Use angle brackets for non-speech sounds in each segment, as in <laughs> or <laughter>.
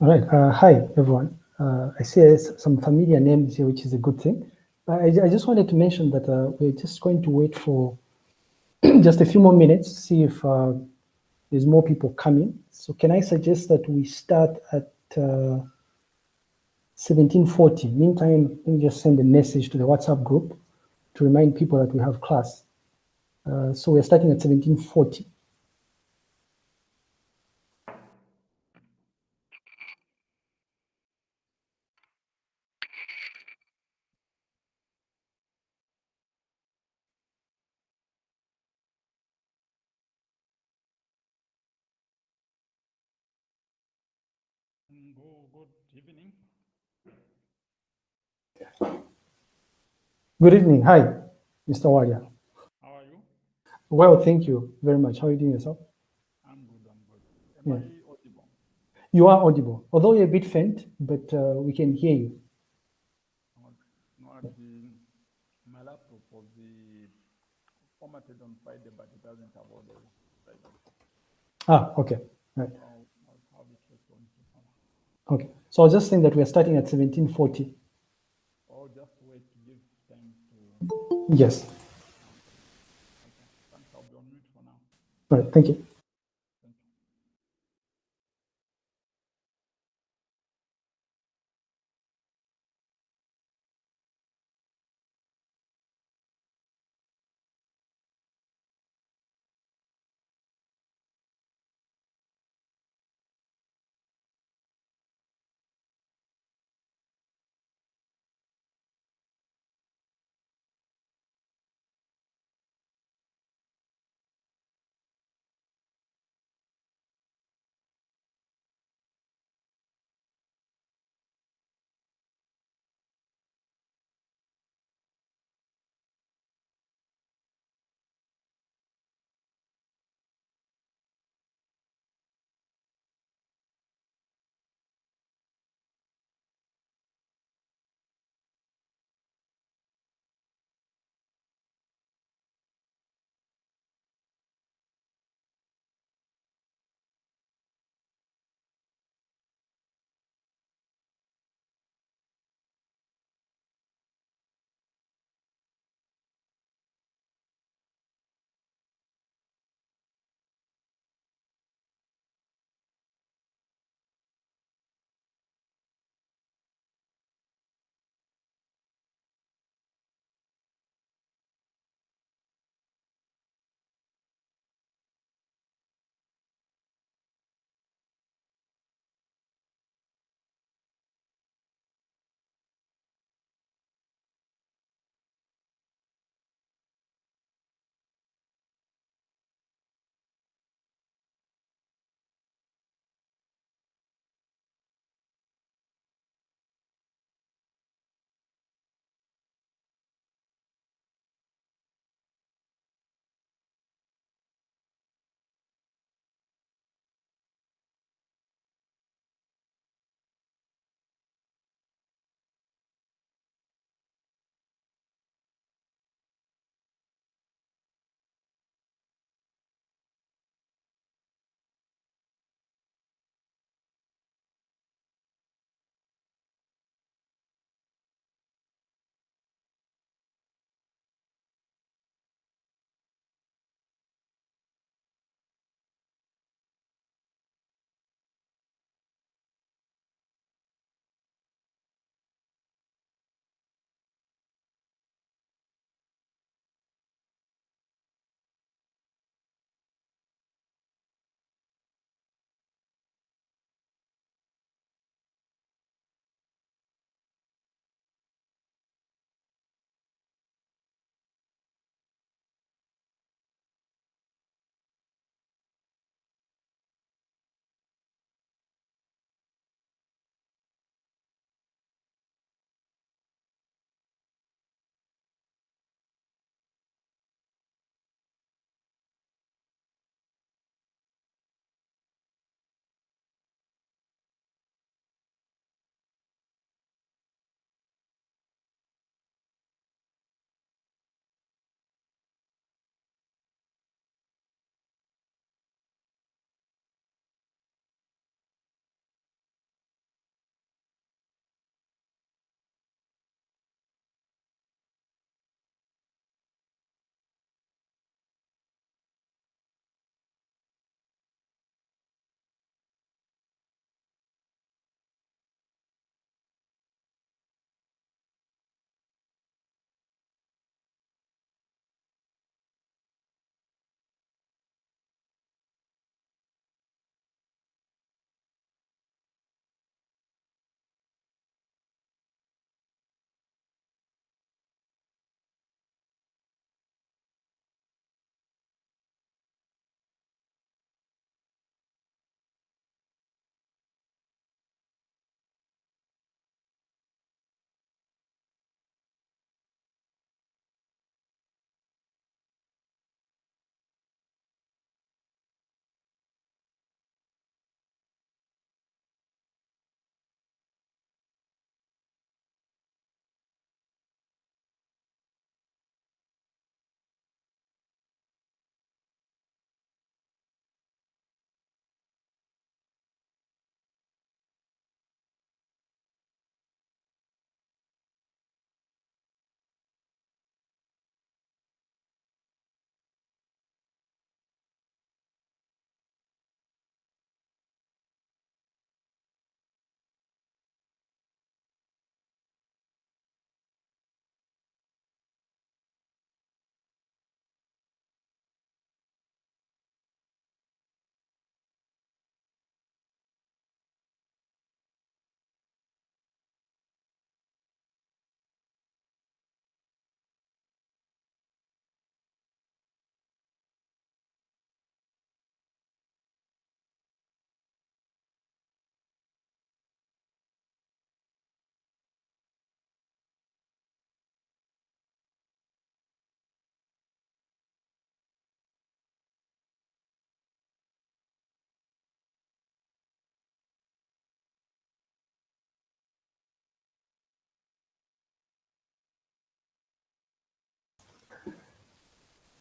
All right. Uh, hi, everyone. Uh, I see some familiar names here, which is a good thing. I, I just wanted to mention that uh, we're just going to wait for <clears throat> just a few more minutes, see if uh, there's more people coming. So can I suggest that we start at 1740? Uh, Meantime, let me just send a message to the WhatsApp group to remind people that we have class. Uh, so we're starting at 1740. Good evening. Good evening. Hi, Mr. Wadia. How are you? Well, thank you very much. How are you doing yourself? I'm good, I'm good. Am yeah. I audible? You are audible, although you're a bit faint, but uh, we can hear you. No, the, my laptop was formatted on Friday, but it doesn't have all the Ah, okay. Right. Okay. So I was just saying that we're starting at 1740. I'll just wait to give time to... Yes. Okay. Thanks. I'll be on mute for now. All right. Thank you.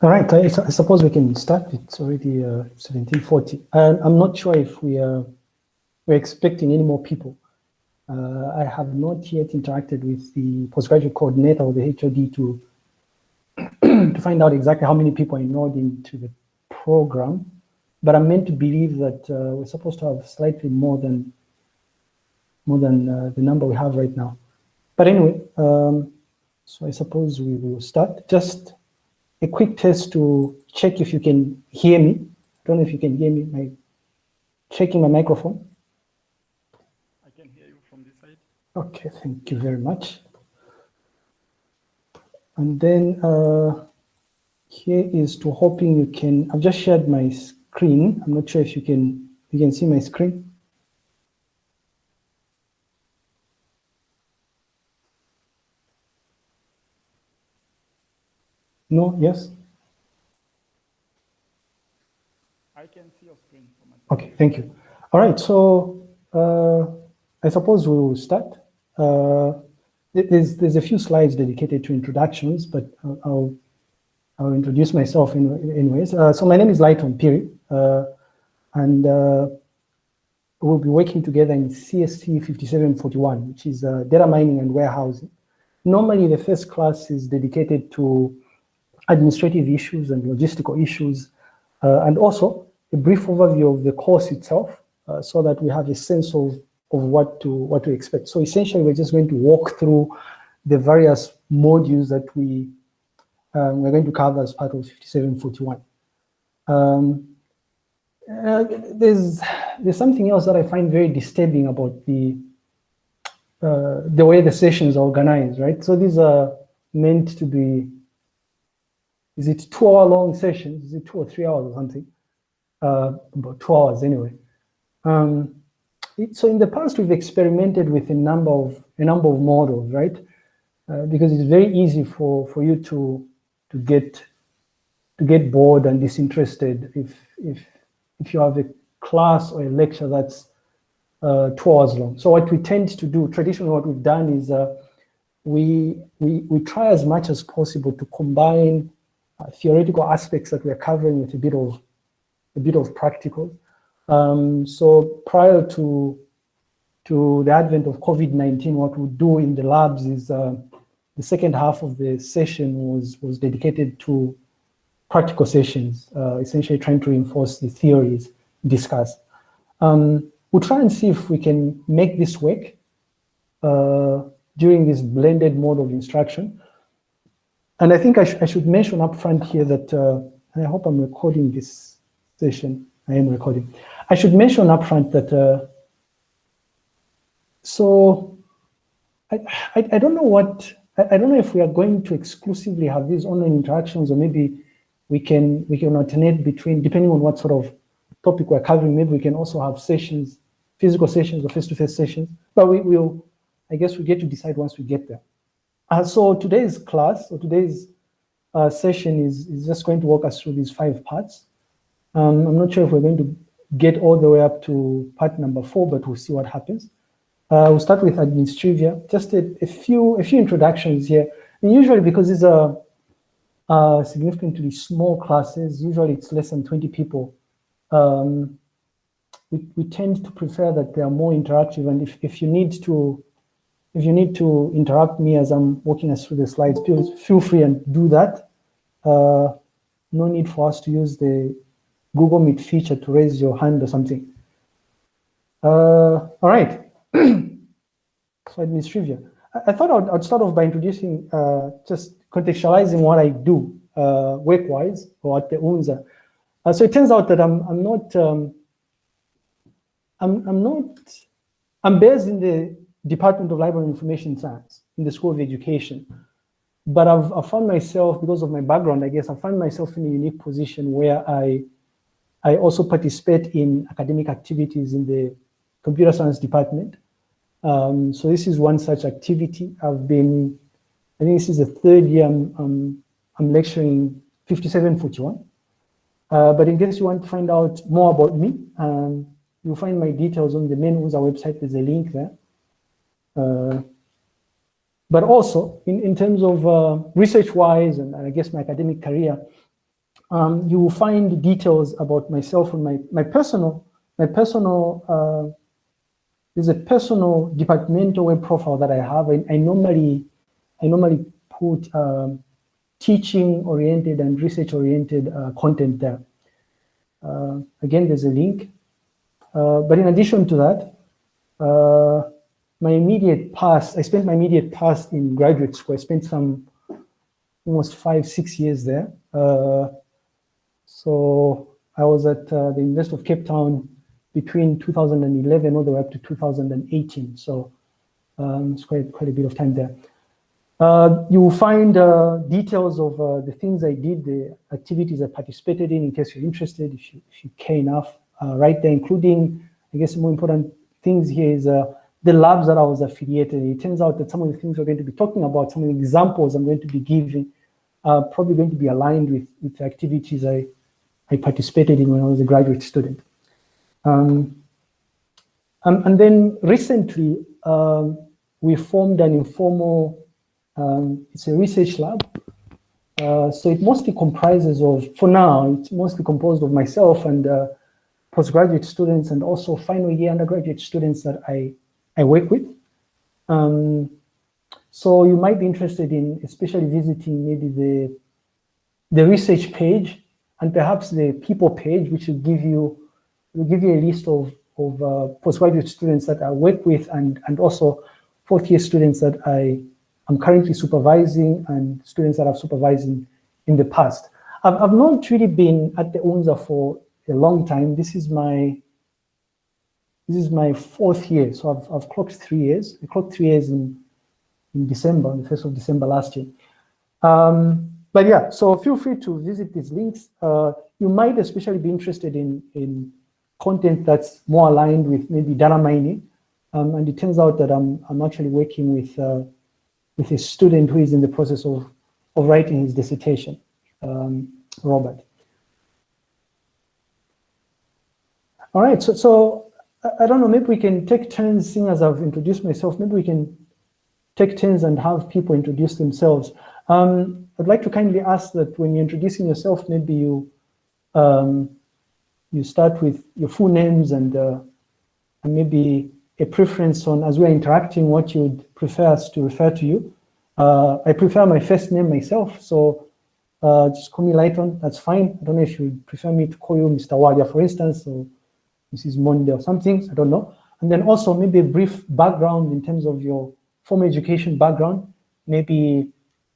All right, I, I, suppose we can start. It's already uh, 1740. And I'm not sure if we are we're expecting any more people. Uh, I have not yet interacted with the postgraduate coordinator or the HOD to <clears throat> to find out exactly how many people are enrolled into the program. But I'm meant to believe that uh, we're supposed to have slightly more than more than uh, the number we have right now. But anyway, um, so I suppose we will start. Just a quick test to check if you can hear me. I don't know if you can hear me. My checking my microphone. I can hear you from this side. Okay, thank you very much. And then uh, here is to hoping you can, I've just shared my screen. I'm not sure if you can, you can see my screen. No, yes? I can see your screen. Okay, thank you. All right, so uh, I suppose we will start. Uh, there's, there's a few slides dedicated to introductions, but I'll, I'll introduce myself in, anyways. Uh, so my name is Lighton Phiri, uh, and uh, we'll be working together in CSC 5741, which is uh, data mining and warehousing. Normally, the first class is dedicated to administrative issues and logistical issues, uh, and also a brief overview of the course itself uh, so that we have a sense of, of what to what to expect. So essentially, we're just going to walk through the various modules that we um, we're going to cover as part of 5741. Um, uh, there's there's something else that I find very disturbing about the uh, the way the sessions are organized, right? So these are meant to be is it two hour long sessions? Is it two or three hours or something? Uh, about two hours anyway. Um, it, so in the past, we've experimented with a number of a number of models, right? Uh, because it's very easy for for you to to get to get bored and disinterested if if if you have a class or a lecture that's uh, two hours long. So what we tend to do, traditionally, what we've done is uh, we we we try as much as possible to combine uh, theoretical aspects that we're covering with a bit of a bit of practical. Um, so prior to to the advent of COVID-19, what we do in the labs is uh, the second half of the session was was dedicated to practical sessions, uh, essentially trying to reinforce the theories discussed. Um, we'll try and see if we can make this work uh, during this blended mode of instruction. And I think I, sh I should mention up front here that, uh, I hope I'm recording this session. I am recording. I should mention up front that, uh, so I, I, I, don't know what, I, I, don't know if we are going to exclusively have these online interactions or maybe we can, we can alternate between, depending on what sort of topic we're covering, maybe we can also have sessions, physical sessions or face-to-face -face sessions, but we will, I guess we get to decide once we get there. Uh, so today's class, or today's uh, session is, is just going to walk us through these five parts. Um, I'm not sure if we're going to get all the way up to part number four, but we'll see what happens. Uh, we'll start with administrivia, just a, a, few a few introductions here. And usually because these are uh, significantly small classes, usually it's less than 20 people, um, we, we tend to prefer that they are more interactive. And if, if you need to if you need to interrupt me as I'm walking us through the slides, please feel free and do that. Uh, no need for us to use the Google Meet feature to raise your hand or something. Uh, all right. <clears throat> so administrivia. I, I thought I'd, I'd, start off by introducing, uh, just contextualizing what I do uh, work-wise or at the UNZA. Uh, so it turns out that I'm, I'm not, um, I'm, I'm not, I'm based in the Department of Library and Information Science in the School of Education. But I've, I found myself, because of my background, I guess, I found myself in a unique position where I, I also participate in academic activities in the computer science department. Um, so this is one such activity. I've been, I think this is the third year I'm, I'm, I'm lecturing 5741. Uh, but in case you want to find out more about me, um, you'll find my details on the main UNZA website. There's a link there. Uh, but also in, in terms of uh, research-wise and, and, I guess my academic career, um, you will find details about myself and my, my personal, my personal, uh, there's a personal departmental web profile that I have. I, I normally, I normally put um, teaching oriented and research oriented uh, content there. Uh, again, there's a link. Uh, but in addition to that, my immediate past, I spent my immediate past in graduate school. I spent some almost five, six years there. Uh, so I was at uh, the University of Cape Town between 2011 all the way up to 2018. So um, it's quite, quite a bit of time there. Uh, you will find uh, details of uh, the things I did, the activities I participated in, in case you're interested, if you, if you care enough, uh, right there, including, I guess, more important things here is the labs that I was affiliated. It turns out that some of the things we're going to be talking about, some of the examples I'm going to be giving, are probably going to be aligned with, with the activities I, I participated in when I was a graduate student. Um, and, then recently, um, we formed an informal, um, it's a research lab. Uh, so it mostly comprises of, for now, it's mostly composed of myself and uh, postgraduate students and also final year undergraduate students that I, I work with. Um, so you might be interested in especially visiting maybe the, the research page and perhaps the people page, which will give you, will give you a list of, of uh, postgraduate students that I work with and, and also fourth year students that I am currently supervising and students that I've supervised in, in the past. I've, I've not really been at the UNZA for a long time. This is my this is my fourth year, so I've, I've clocked three years. I clocked three years in, in December, on the 1st of December last year. Um, but yeah, so feel free to visit these links. Uh, you might especially be interested in, in content that's more aligned with maybe data mining. Um, and it turns out that I'm, I'm actually working with, uh, with a student who is in the process of, of writing his dissertation, um, Robert. All right, so, so I don't know, maybe we can take turns, seeing as I've introduced myself, maybe we can take turns and have people introduce themselves. Um, I'd like to kindly ask that when you're introducing yourself, maybe you um, you start with your full names and, uh, and maybe a preference on, as we're interacting, what you'd prefer us to refer to you. Uh, I prefer my first name myself, so uh, just call me Lighton, that's fine. I don't know if you prefer me to call you Mr. Wadia, for instance, or Mrs. Monday or something, I don't know. And then also maybe a brief background in terms of your formal education background, maybe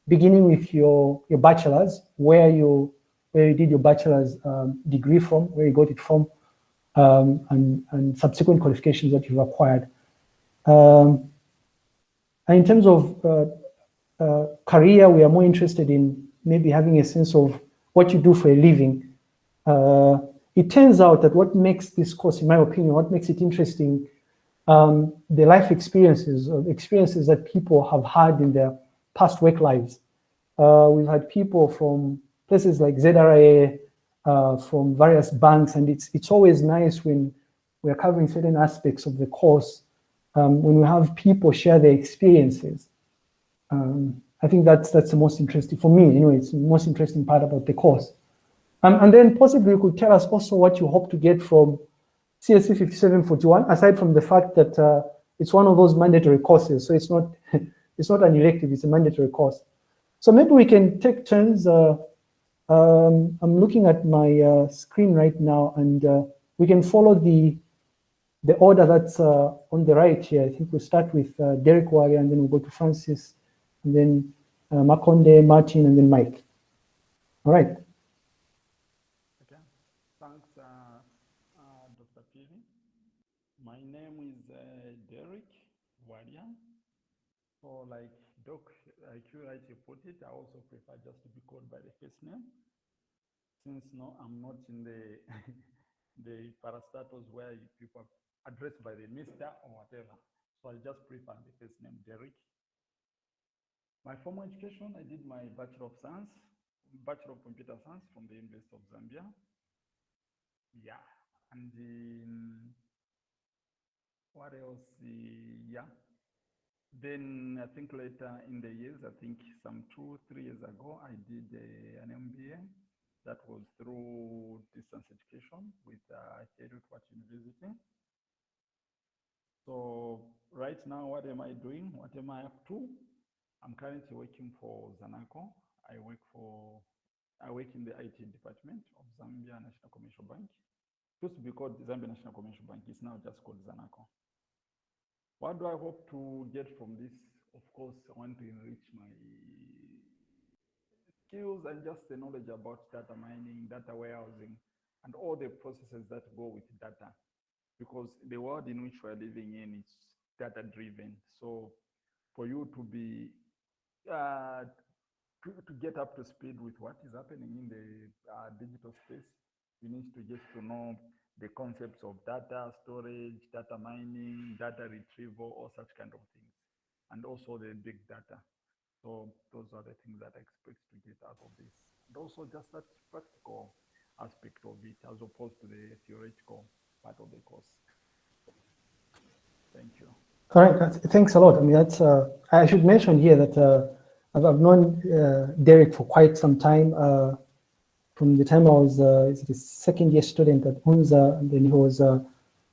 beginning with your, your bachelor's, where you, where you did your bachelor's um, degree from, where you got it from, um, and, and subsequent qualifications that you've acquired. Um, and in terms of uh, uh, career, we are more interested in maybe having a sense of what you do for a living. Uh, it turns out that what makes this course, in my opinion, what makes it interesting, um, the life experiences, or experiences that people have had in their past work lives. Uh, we've had people from places like ZRA, uh, from various banks, and it's, it's always nice when we're covering certain aspects of the course, um, when we have people share their experiences. Um, I think that's, that's the most interesting, for me anyway, it's the most interesting part about the course. Um, and then possibly you could tell us also what you hope to get from CSC 5741, aside from the fact that uh, it's one of those mandatory courses, so it's not <laughs> it's not an elective, it's a mandatory course. So maybe we can take turns. Uh, um, I'm looking at my uh, screen right now, and uh, we can follow the the order that's uh, on the right here. I think we'll start with uh, Derek Wari, and then we'll go to Francis, and then Makonde, Martin, and then Mike. All right. like Doc, like it, I also prefer just to be called by the first name. Since no, I'm not in the <laughs> the parastatals where people are addressed by the Mister or whatever. So I just prefer the first name, Derek. My formal education, I did my Bachelor of Science, Bachelor of Computer Science from the University of Zambia. Yeah, and um, what else? yeah, then I think later in the years, I think some two, three years ago, I did an MBA That was through distance education with uh, Heriot University. So right now, what am I doing? What am I up to? I'm currently working for Zanaco. I work for, I work in the IT department of Zambia National Commercial Bank. It used to be called Zambia National Commercial Bank. It's now just called Zanaco. What do I hope to get from this? Of course, I want to enrich my skills and just the knowledge about data mining, data warehousing, and all the processes that go with data. Because the world in which we're living in is data driven. So for you to be uh, to, to, get up to speed with what is happening in the uh, digital space, you need to just to know the concepts of data storage, data mining, data retrieval, all such kind of things, and also the big data. So those are the things that I expect to get out of this. And also just that practical aspect of it as opposed to the theoretical part of the course. Thank you. All right, thanks a lot. I mean, that's, uh, I should mention here that uh, I've, I've, known uh, Derek for quite some time. From the time I was uh, a second year student at UNZA, and then he was uh,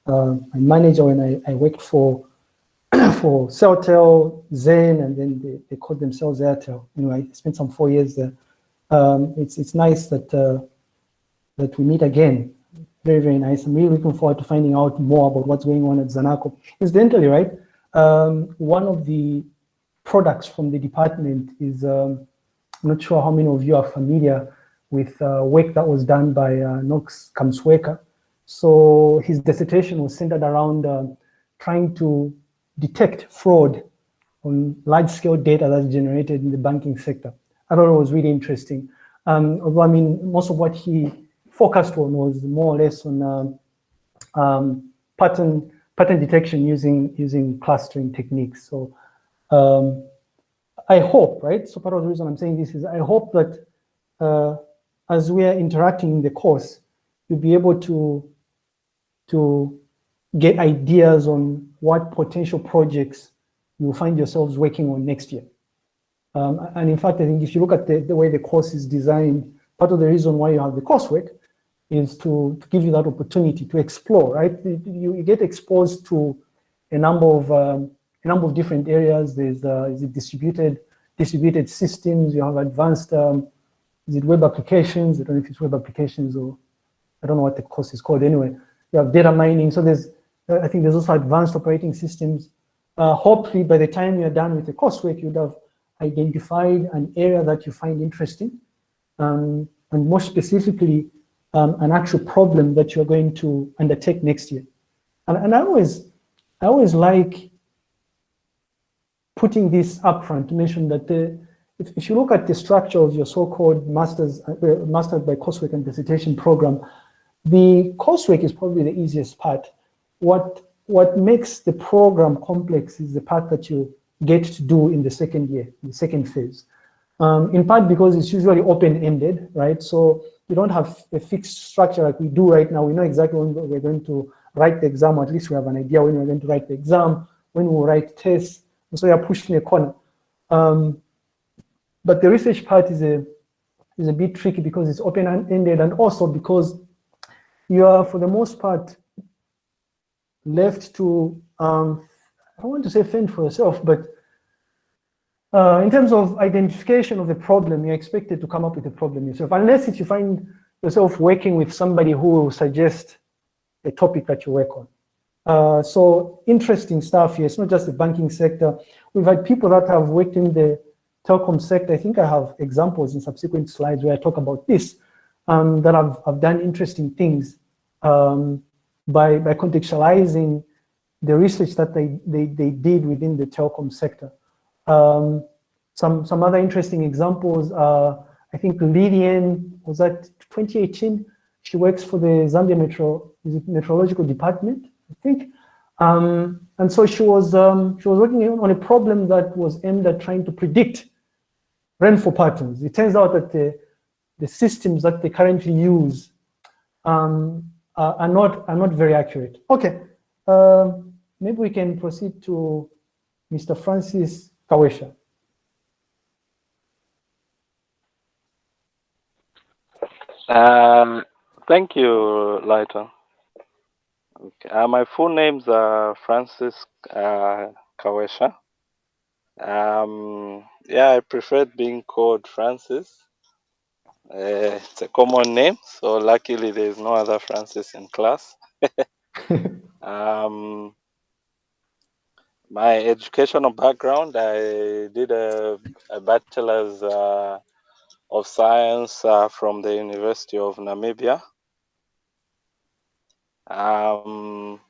uh, my manager when I, I worked for <clears throat> for Celtel, Zain, and then they, they called themselves Airtel. You know, I spent some four years there. Um, it's it's nice that uh, that we meet again. Very very nice. I'm really looking forward to finding out more about what's going on at Zanaco. Incidentally, right, um, one of the products from the department is um, I'm not sure how many of you are familiar with uh, work that was done by uh, Knox Kamsweka. So his dissertation was centered around uh, trying to detect fraud on large-scale data that's generated in the banking sector. I thought it was really interesting. Um, although, I mean, most of what he focused on was more or less on um, um, pattern pattern detection using using clustering techniques. So um, I hope, right? So part of the reason I'm saying this is I hope that uh, as we are interacting in the course, you'll be able to to get ideas on what potential projects you'll find yourselves working on next year. Um, and in fact, I think if you look at the, the, way the course is designed, part of the reason why you have the coursework is to, to give you that opportunity to explore, right? You, you get exposed to a number of um, a number of different areas. There's uh, distributed distributed systems. You have advanced um, is it web applications? I don't know if it's web applications or I don't know what the course is called. Anyway, you have data mining. So there's I think there's also advanced operating systems. Uh, hopefully, by the time you're done with the coursework, you'd have identified an area that you find interesting, um, and more specifically, um, an actual problem that you're going to undertake next year. And, and I always, I always like putting this upfront to mention that the, if, if you look at the structure of your so-called master's, uh, master's by coursework and dissertation program, the coursework is probably the easiest part what what makes the program complex is the part that you get to do in the second year, the second phase. Um, in part because it's usually open-ended, right? So you don't have a fixed structure like we do right now. We know exactly when we're going to write the exam, or at least we have an idea when we're going to write the exam, when we'll write tests, and so you're pushed in a corner. Um, but the research part is a is a bit tricky because it's open-ended and also because you are, for the most part, left to, um, I don't want to say fend for yourself, but uh, in terms of identification of the problem, you're expected to come up with a problem yourself, unless if you find yourself working with somebody who will suggest a topic that you work on. Uh, so interesting stuff here. It's not just the banking sector. We've had people that have worked in the telecom sector. I think I have examples in subsequent slides where I talk about this, um, that have, I've done interesting things. Um, by, by contextualizing the research that they, they, they did within the telecom sector. Um, some, some other interesting examples are, I think Lillian, was that 2018? She works for the Zambia Metro, Meteorological Department, I think. Um, and so she was, um, she was working on a problem that was aimed at trying to predict rainfall patterns. It turns out that the, the systems that they currently use um, uh, are not are not very accurate. Okay, uh, maybe we can proceed to Mr. Francis Kawesha. Um, thank you, Lighton. Okay. Uh, my full name's uh, Francis uh, Kawesha. Um, yeah, I preferred being called Francis. Uh, it's a common name, so luckily there's no other Francis in class. <laughs> um, my educational background, I did a, a bachelor's uh, of science uh, from the University of Namibia. Um,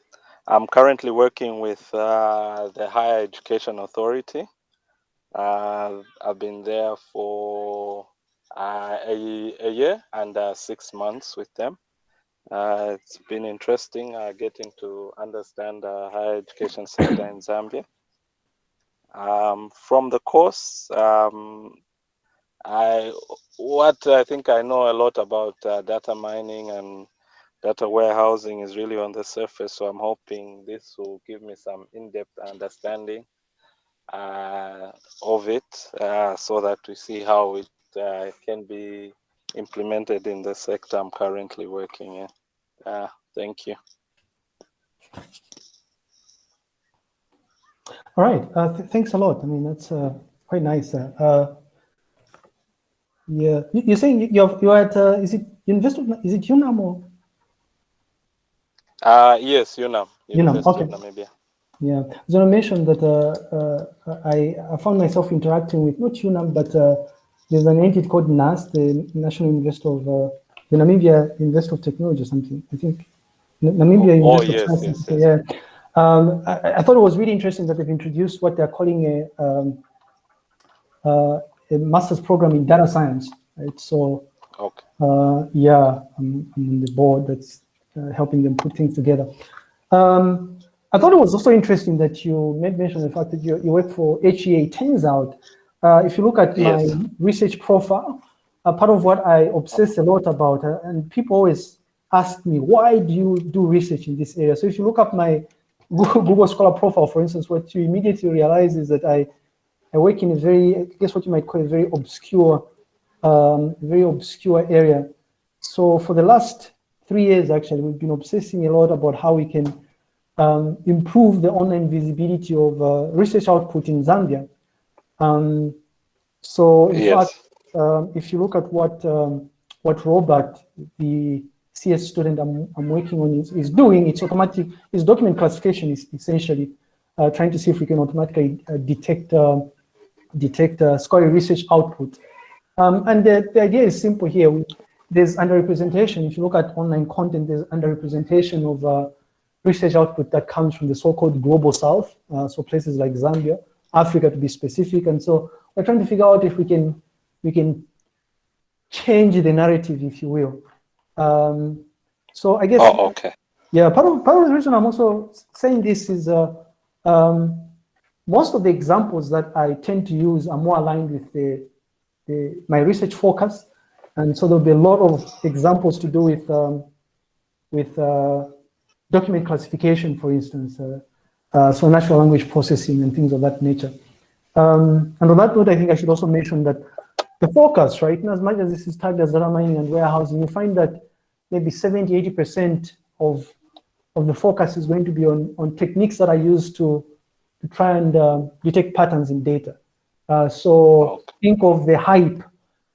I'm currently working with uh, the Higher Education Authority. Uh, I've been there for uh, a, a, year and uh, six months with them. Uh, it's been interesting uh, getting to understand the higher education sector in Zambia. Um, from the course, um, I what I think I know a lot about uh, data mining and data warehousing is really on the surface. So I'm hoping this will give me some in-depth understanding uh, of it, uh, so that we see how it uh, can be implemented in the sector I'm currently working in. Uh, thank you. All right. Uh, th thanks a lot. I mean, that's uh, quite nice. Uh, yeah, you're saying you're you're at uh, is it University of is it UNAM or? Uh yes, UNAM. UNAM. Okay. Namibia. Yeah, I mentioned that uh, uh, I, I found myself interacting with not UNAM, but uh, there's an entity called NUST, the National University of uh, the Namibia University of Technology or something. I think Namibia oh, University oh, yes. Yes, yes. Yeah. Um, I, I, thought it was really interesting that they've introduced what they're calling a um, uh, a master's program in data science, right? So, okay. uh, yeah, I'm, I'm, on the board that's uh, helping them put things together. Um, I thought it was also interesting that you made mention of the fact that you, you work for HEA. Turns out, uh, if you look at yes. my research profile, uh, part of what I obsess a lot about, uh, and people always ask me, why do you do research in this area? So if you look up my Google, <laughs> Google Scholar profile, for instance, what you immediately realize is that I I work in a very, I guess what you might call a very obscure, um, very obscure area. So for the last three years, actually, we've been obsessing a lot about how we can um, improve the online visibility of uh, research output in Zambia. Um, so in yes. fact, um, if you look at what um, what Robert, the CS student I'm, I'm working on is, is doing, it's automatic, it's document classification is essentially uh, trying to see if we can automatically uh, detect uh, detect uh, scholarly research output. Um, and the, the, idea is simple here. We, there's underrepresentation. If you look at online content, there's underrepresentation of uh, research output that comes from the so-called global south, uh, so places like Zambia, Africa to be specific. And so we're trying to figure out if we can we can change the narrative, if you will. Um, so I guess. Oh, okay. Yeah, part of part of the reason I'm also saying this is uh, um, most of the examples that I tend to use are more aligned with the, the my research focus. And so there'll be a lot of examples to do with, um, with uh, document classification, for instance, uh, uh, so natural language processing and things of that nature. Um, and on that note, I think I should also mention that the focus, right, as much as this is tagged as data mining and warehousing, you find that maybe 70, 80% of, of the focus is going to be on, on techniques that are used to to try and uh, detect patterns in data. Uh, so think of the hype,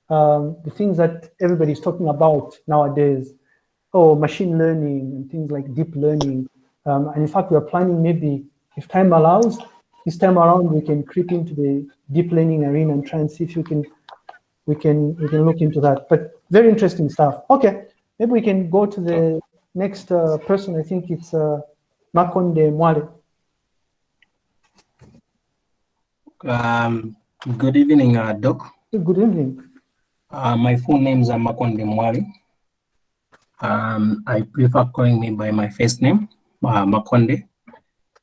um, the things that everybody's talking about nowadays, oh, machine learning and things like deep learning. Um, and in fact, we're planning maybe, if time allows, this time around we can creep into the deep learning arena and try and see if you can, we can, we can look into that. But very interesting stuff. Okay, maybe we can go to the next uh, person. I think it's uh, Makonde Mwale. Um, good evening, uh, Doc. Good evening. Uh, my full name is Amakonde Mwali. Um, I prefer calling me by my first name, uh, Makonde.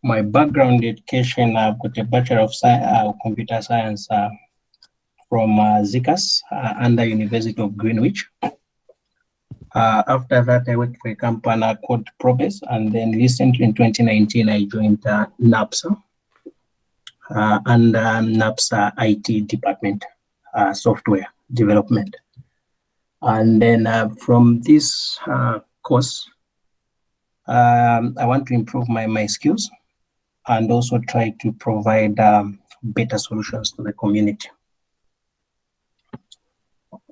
My background education, I've got a Bachelor of Science, uh, Computer Science uh, from uh, ZICAS uh, under University of Greenwich. Uh, after that, I worked for a company called Probes, and then recently in 2019, I joined uh, NAPSA, uh, and um, NAPSA IT department software development. And then uh, from this uh, course, um, I want to improve my, my skills and also try to provide um, better solutions to the community.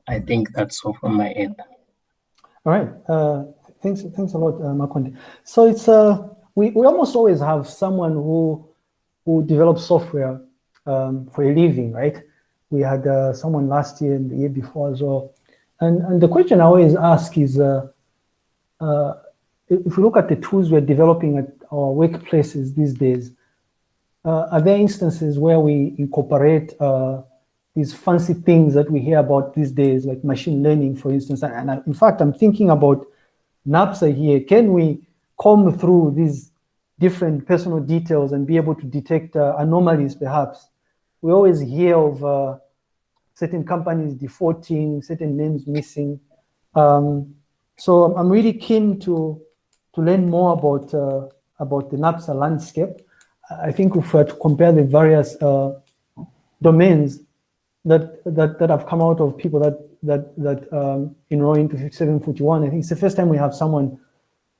I think that's all from my end. All right. Uh, thanks. Thanks a lot, uh, Makonde. So it's uh, we we almost always have someone who who develops software um, for a living, right? We had uh, someone last year and the year before as well. And and the question I always ask is, uh, uh, if we look at the tools we're developing at our workplaces these days, uh, are there instances where we incorporate uh, these fancy things that we hear about these days, like machine learning, for instance. And I, in fact, I'm thinking about NAPSA here. Can we comb through these different personal details and be able to detect uh, anomalies, perhaps? We always hear of uh, certain companies defaulting, certain names missing. Um, so I'm really keen to to learn more about uh, about the NAPSA landscape. I think if we were to compare the various uh, domains, that that that have come out of people that that that um, enroll into 741. I think it's the first time we have someone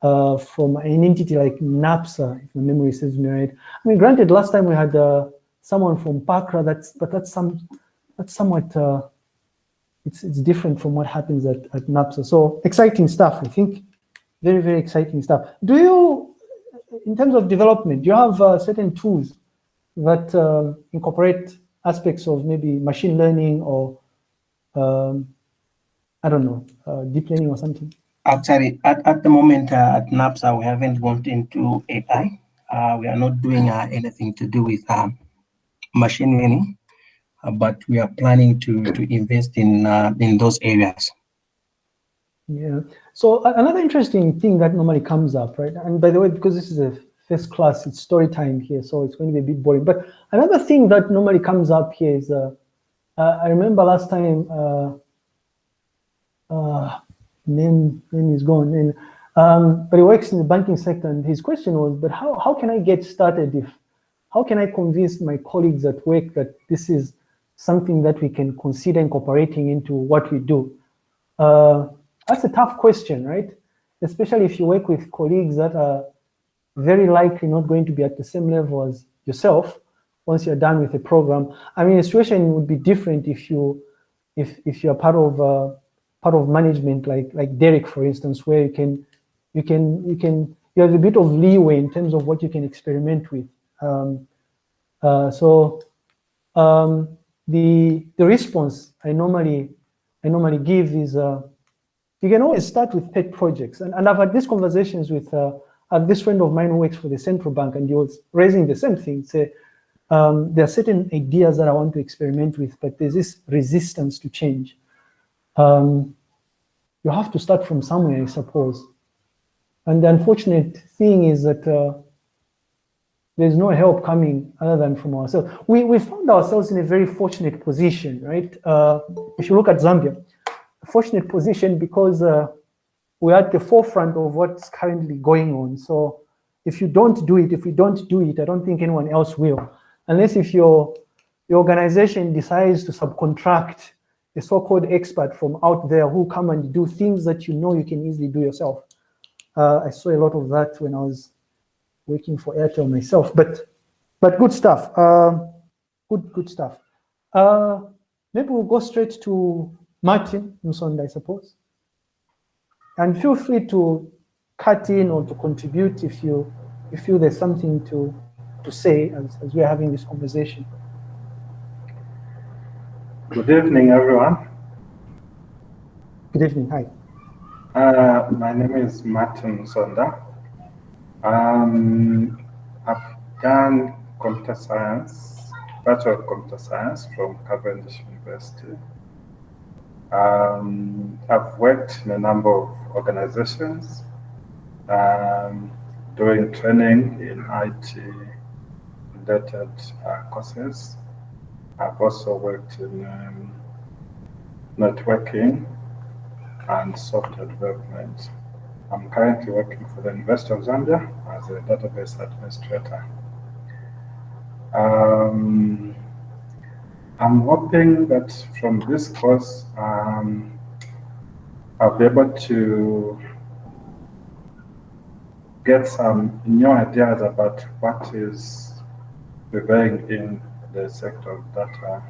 uh, from an entity like NAPSA, if my memory serves me right. I mean, granted, last time we had uh, someone from PACRA. That's but that's some that's somewhat uh, it's it's different from what happens at at NAPSA. So exciting stuff. I think very very exciting stuff. Do you, in terms of development, do you have uh, certain tools that um, incorporate aspects of maybe machine learning or um, I don't know, uh, deep learning or something? Actually, at, at the moment uh, at NAPSA, we haven't gone into AI. Uh, we are not doing uh, anything to do with machine learning, uh, but we are planning to, to invest in, uh, in those areas. Yeah. So another interesting thing that normally comes up, right? And by the way, because this is a first class, it's story time here, so it's going to be a bit boring. But another thing that normally comes up here is, uh, uh, I remember last time, uh, uh, name, name is gone, and, um, but he works in the banking sector, and his question was, but how, how can I get started if, how can I convince my colleagues at work that this is something that we can consider incorporating into what we do? Uh, that's a tough question, right? Especially if you work with colleagues that are very likely not going to be at the same level as yourself once you're done with the program. I mean, the situation would be different if you if if you're part of uh, part of management like like Derek, for instance, where you can you can you can you have a bit of leeway in terms of what you can experiment with. Um, uh, so um, the the response I normally I normally give is uh, you can always start with pet projects, and, and I've had these conversations with uh, this friend of mine who works for the central bank and he was raising the same thing, say, um, there are certain ideas that I want to experiment with, but there's this resistance to change. Um, you have to start from somewhere, I suppose. And the unfortunate thing is that uh, there's no help coming other than from ourselves. We, we found ourselves in a very fortunate position, right? Uh, if you look at Zambia, a fortunate position because uh, we're at the forefront of what's currently going on. So if you don't do it, if we don't do it, I don't think anyone else will. Unless if your, your organization decides to subcontract a so-called expert from out there who come and do things that you know you can easily do yourself. Uh, I saw a lot of that when I was working for Airtel myself, but but good stuff. Uh, good good stuff. Uh, maybe we'll go straight to Martin Musonda, I suppose. And feel free to cut in or to contribute if you, if you feel there's something to, to say as, as we're having this conversation. Good evening, everyone. Good evening, hi. Uh, my name is Martin Sonda. Um, I've done computer science, Bachelor of Computer Science from Cavendish University. Um, I've worked in a number of organizations um, doing training in IT related uh, courses. I've also worked in um, networking and software development. I'm currently working for the University of Zambia as a database administrator. Um, I'm hoping that from this course, um, I'll be able to get some new ideas about what is prevailing in the sector of data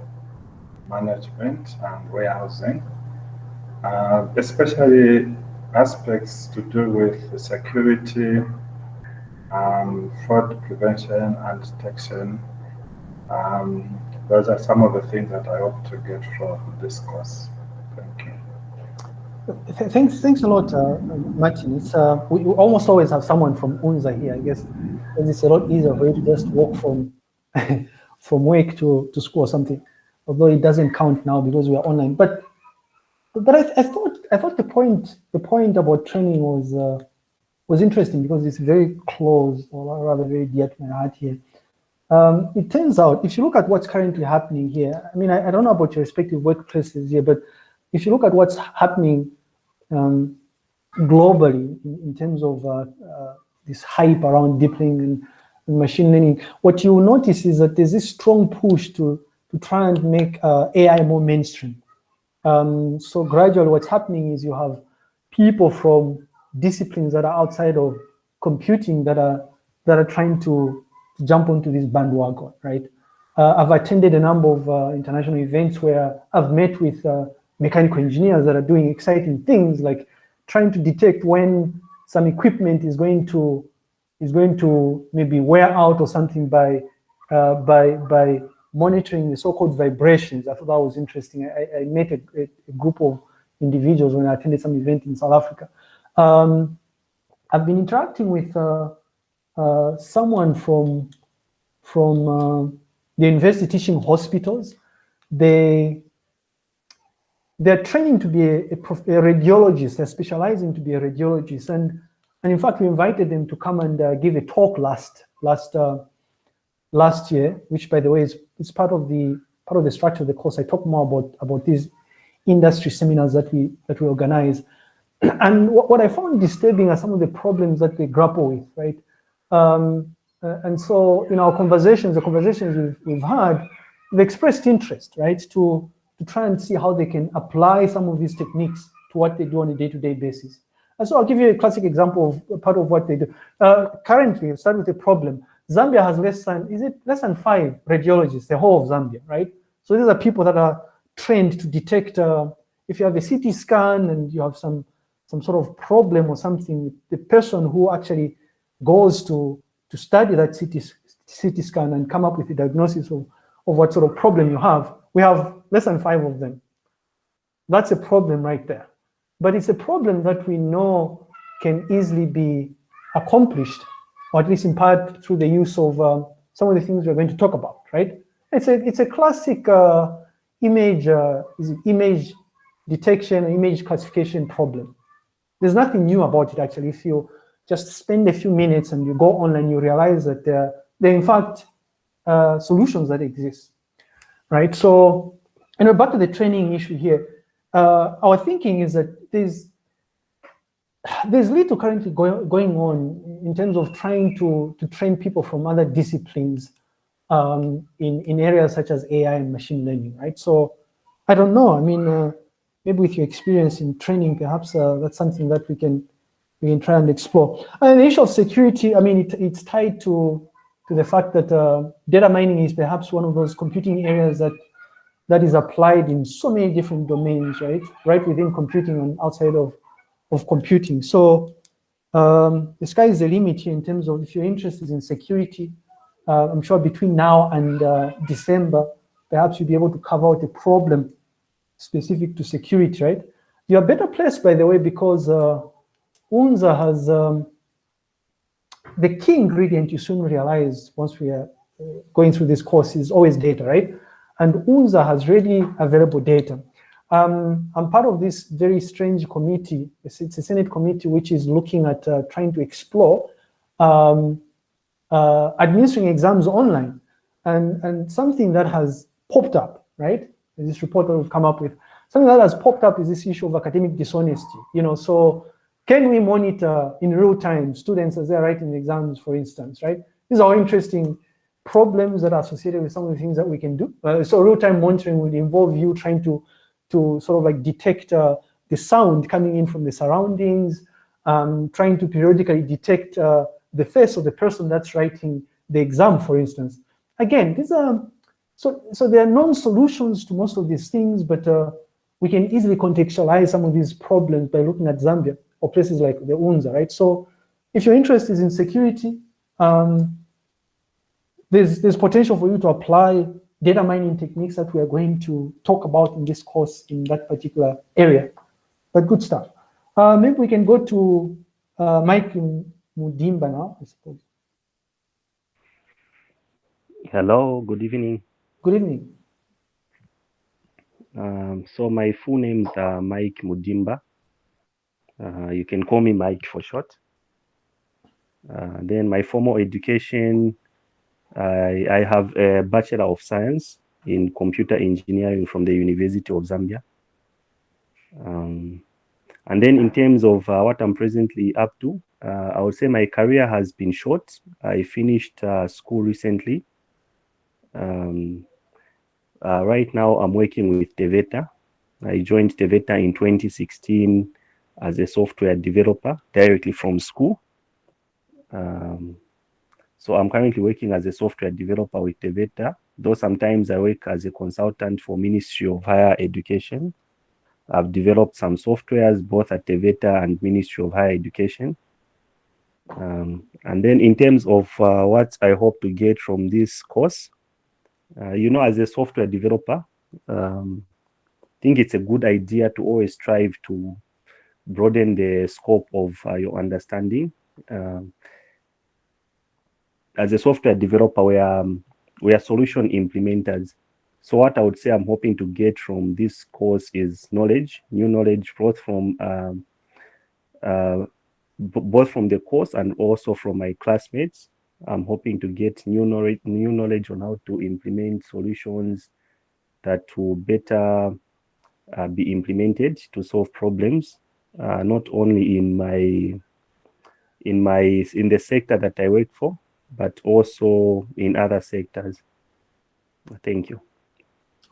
management and warehousing, uh, especially aspects to do with security, um, fraud prevention and detection. Um, those are some of the things that I hope to get from this course. Thank you. Thanks, thanks a lot, uh, Martin. It's, uh, we, we, almost always have someone from UNZA here, I guess, because it's a lot easier for you to just walk from <laughs> from work to, to school or something, although it doesn't count now because we are online. But but I, I thought I thought the point the point about training was uh, was interesting because it's very close or rather very dear to my heart here. Um, it turns out, if you look at what's currently happening here, I mean, I, I, don't know about your respective workplaces here, but if you look at what's happening um, globally in, in, terms of uh, uh, this hype around deep learning and machine learning, what you notice is that there's this strong push to, to try and make uh, AI more mainstream. Um, so gradually what's happening is you have people from disciplines that are outside of computing that are that are trying to jump onto this bandwagon, right? Uh, I've attended a number of uh, international events where I've met with uh, mechanical engineers that are doing exciting things like trying to detect when some equipment is going to is going to maybe wear out or something by uh, by by monitoring the so-called vibrations. I thought that was interesting. I, I met a, a, group of individuals when I attended some event in South Africa. Um, I've been interacting with uh, uh, someone from from uh, the university teaching hospitals. They they're training to be a, a, a, radiologist. They're specializing to be a radiologist, and and in fact, we invited them to come and uh, give a talk last last uh, last year, which by the way is, is part of the part of the structure of the course. I talk more about about these industry seminars that we that we organize. <clears throat> And what, what I found disturbing are some of the problems that they grapple with, right? Um, uh, and so in our conversations, the conversations we've, we've had, they've expressed interest, right, to, to try and see how they can apply some of these techniques to what they do on a day-to-day -day basis. And so I'll give you a classic example of part of what they do. Uh, currently, start with a problem. Zambia has less than, is it less than five radiologists, the whole of Zambia, right? So these are people that are trained to detect, uh, if you have a CT scan and you have some, some sort of problem or something, the person who actually goes to, to study that CT, CT scan and come up with a diagnosis of, of what sort of problem you have, we have less than five of them. That's a problem right there. But it's a problem that we know can easily be accomplished or at least in part through the use of um, some of the things we're going to talk about, right? It's a, it's a classic uh, image, uh, image detection, image classification problem. There's nothing new about it, actually. If you just spend a few minutes and you go online, you realize that there, there are, in fact, uh, solutions that exist, right? So, know, back to the training issue here, uh, our thinking is that there's there's little currently go going on in terms of trying to, to train people from other disciplines um, in, in areas such as AI and machine learning, right? So I don't know, I mean, uh, maybe with your experience in training, perhaps uh, that's something that we can we can try and explore. And the issue of security, I mean, it, it's tied to, to the fact that uh, data mining is perhaps one of those computing areas that that is applied in so many different domains, right? Right within computing and outside of of computing. So um, the sky is the limit here in terms of if you're interested in security, uh, I'm sure between now and uh, December, perhaps you'll be able to cover out a problem specific to security, right? You're a better placed, by the way, because uh, UNZA has um, the key ingredient you soon realize once we are uh, going through this course is always data, right? And UNZA has ready available data. Um, I'm part of this very strange committee. It's, it's a Senate committee which is looking at uh, trying to explore um, uh, administering exams online. And, and something that has popped up, right? This report that we've come up with. Something that has popped up is this issue of academic dishonesty. You know, so can we monitor in real time students as they're writing exams, for instance, right? These are interesting problems that are associated with some of the things that we can do. Uh, so real-time monitoring would involve you trying to to sort of like detect uh, the sound coming in from the surroundings, um, trying to periodically detect uh, the face of the person that's writing the exam, for instance. Again, these are, so, so there are non-solutions to most of these things, but uh, we can easily contextualize some of these problems by looking at Zambia or places like the UNZA, right? So if your interest is in security, um, there's, there's potential for you to apply data mining techniques that we are going to talk about in this course in that particular area. But good stuff. Uh, maybe we can go to uh, Mike Mudimba now, I suppose. Hello, good evening. Good evening. Um, so my full name is uh, Mike Mudimba. Uh, you can call me Mike for short. Uh, then my formal education, I, I have a Bachelor of Science in Computer Engineering from the University of Zambia. Um, and then in terms of uh, what I'm presently up to, uh, I would say my career has been short. I finished uh, school recently. Um, uh, right now, I'm working with Teveta. I joined Teveta in 2016 as a software developer directly from school. Um, so I'm currently working as a software developer with Teveta, though sometimes I work as a consultant for Ministry of Higher Education. I've developed some softwares both at Teveta and Ministry of Higher Education. Um, and then in terms of uh, what I hope to get from this course, uh, you know, as a software developer, um, I think it's a good idea to always strive to broaden the scope of uh, your understanding. Um, as a software developer, we are, um, we are solution implementers. So what I would say I'm hoping to get from this course is knowledge, new knowledge, both from um, uh, both from the course and also from my classmates. I'm hoping to get new knowledge, new knowledge on how to implement solutions that will better uh, be implemented to solve problems, uh, not only in my in my in the sector that I work for, but also in other sectors. Thank you.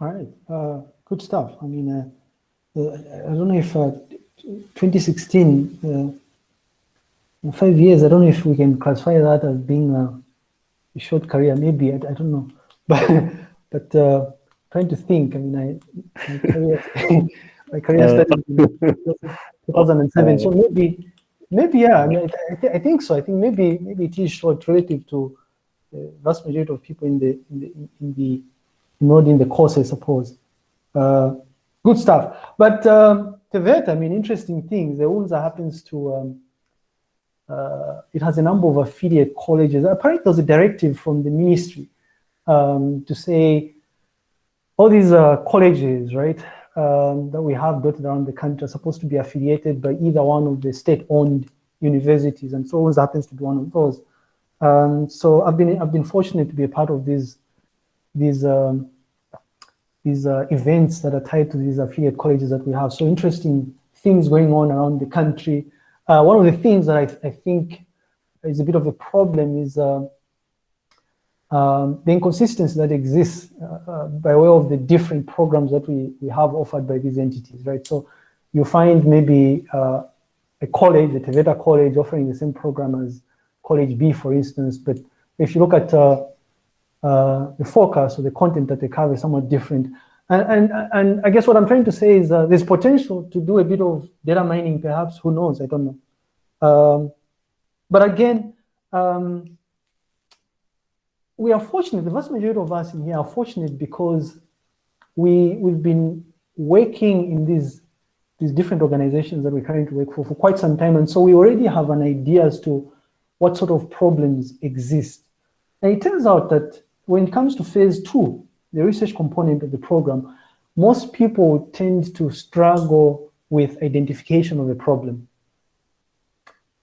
All right, uh, good stuff. I mean, uh, uh, I don't know if 2016 in five years, I don't know if we can classify that as being a, a short career. Maybe I, I, don't know, <laughs> but but uh, trying to think. I mean, I my career, <laughs> my career uh, started in <laughs> 2007. So maybe maybe yeah. I mean, I, th I, think so. I think maybe maybe it is short relative to the vast majority of people in the in the in the not in the course, I suppose. Uh, good stuff. But um, Teveta, I mean, interesting things. The UNZA happens to um, uh, it has a number of affiliate colleges. Apparently there's a directive from the ministry um, to say all these uh, colleges, right, um, that we have dotted around the country are supposed to be affiliated by either one of the state-owned universities, and so always happens to be one of those. Um, so I've been I've been fortunate to be a part of these these um, these uh, events that are tied to these affiliate colleges that we have. So interesting things going on around the country. Uh, one of the things that I, I, think is a bit of a problem is uh, um, the inconsistency that exists uh, uh, by way of the different programs that we, we have offered by these entities, right? So you find maybe uh, a college, a Teveta college offering the same program as college B, for instance, but if you look at uh, the focus or the content that they cover is somewhat different. And, and, and I guess what I'm trying to say is uh, there's potential to do a bit of data mining, perhaps, who knows, I don't know. Um, but again, um, we are fortunate, the vast majority of us in here are fortunate because we, we've been working in these, these different organizations that we're currently work for for quite some time. And so we already have an idea as to what sort of problems exist. And it turns out that when it comes to phase two, the research component of the program, most people tend to struggle with identification of the problem.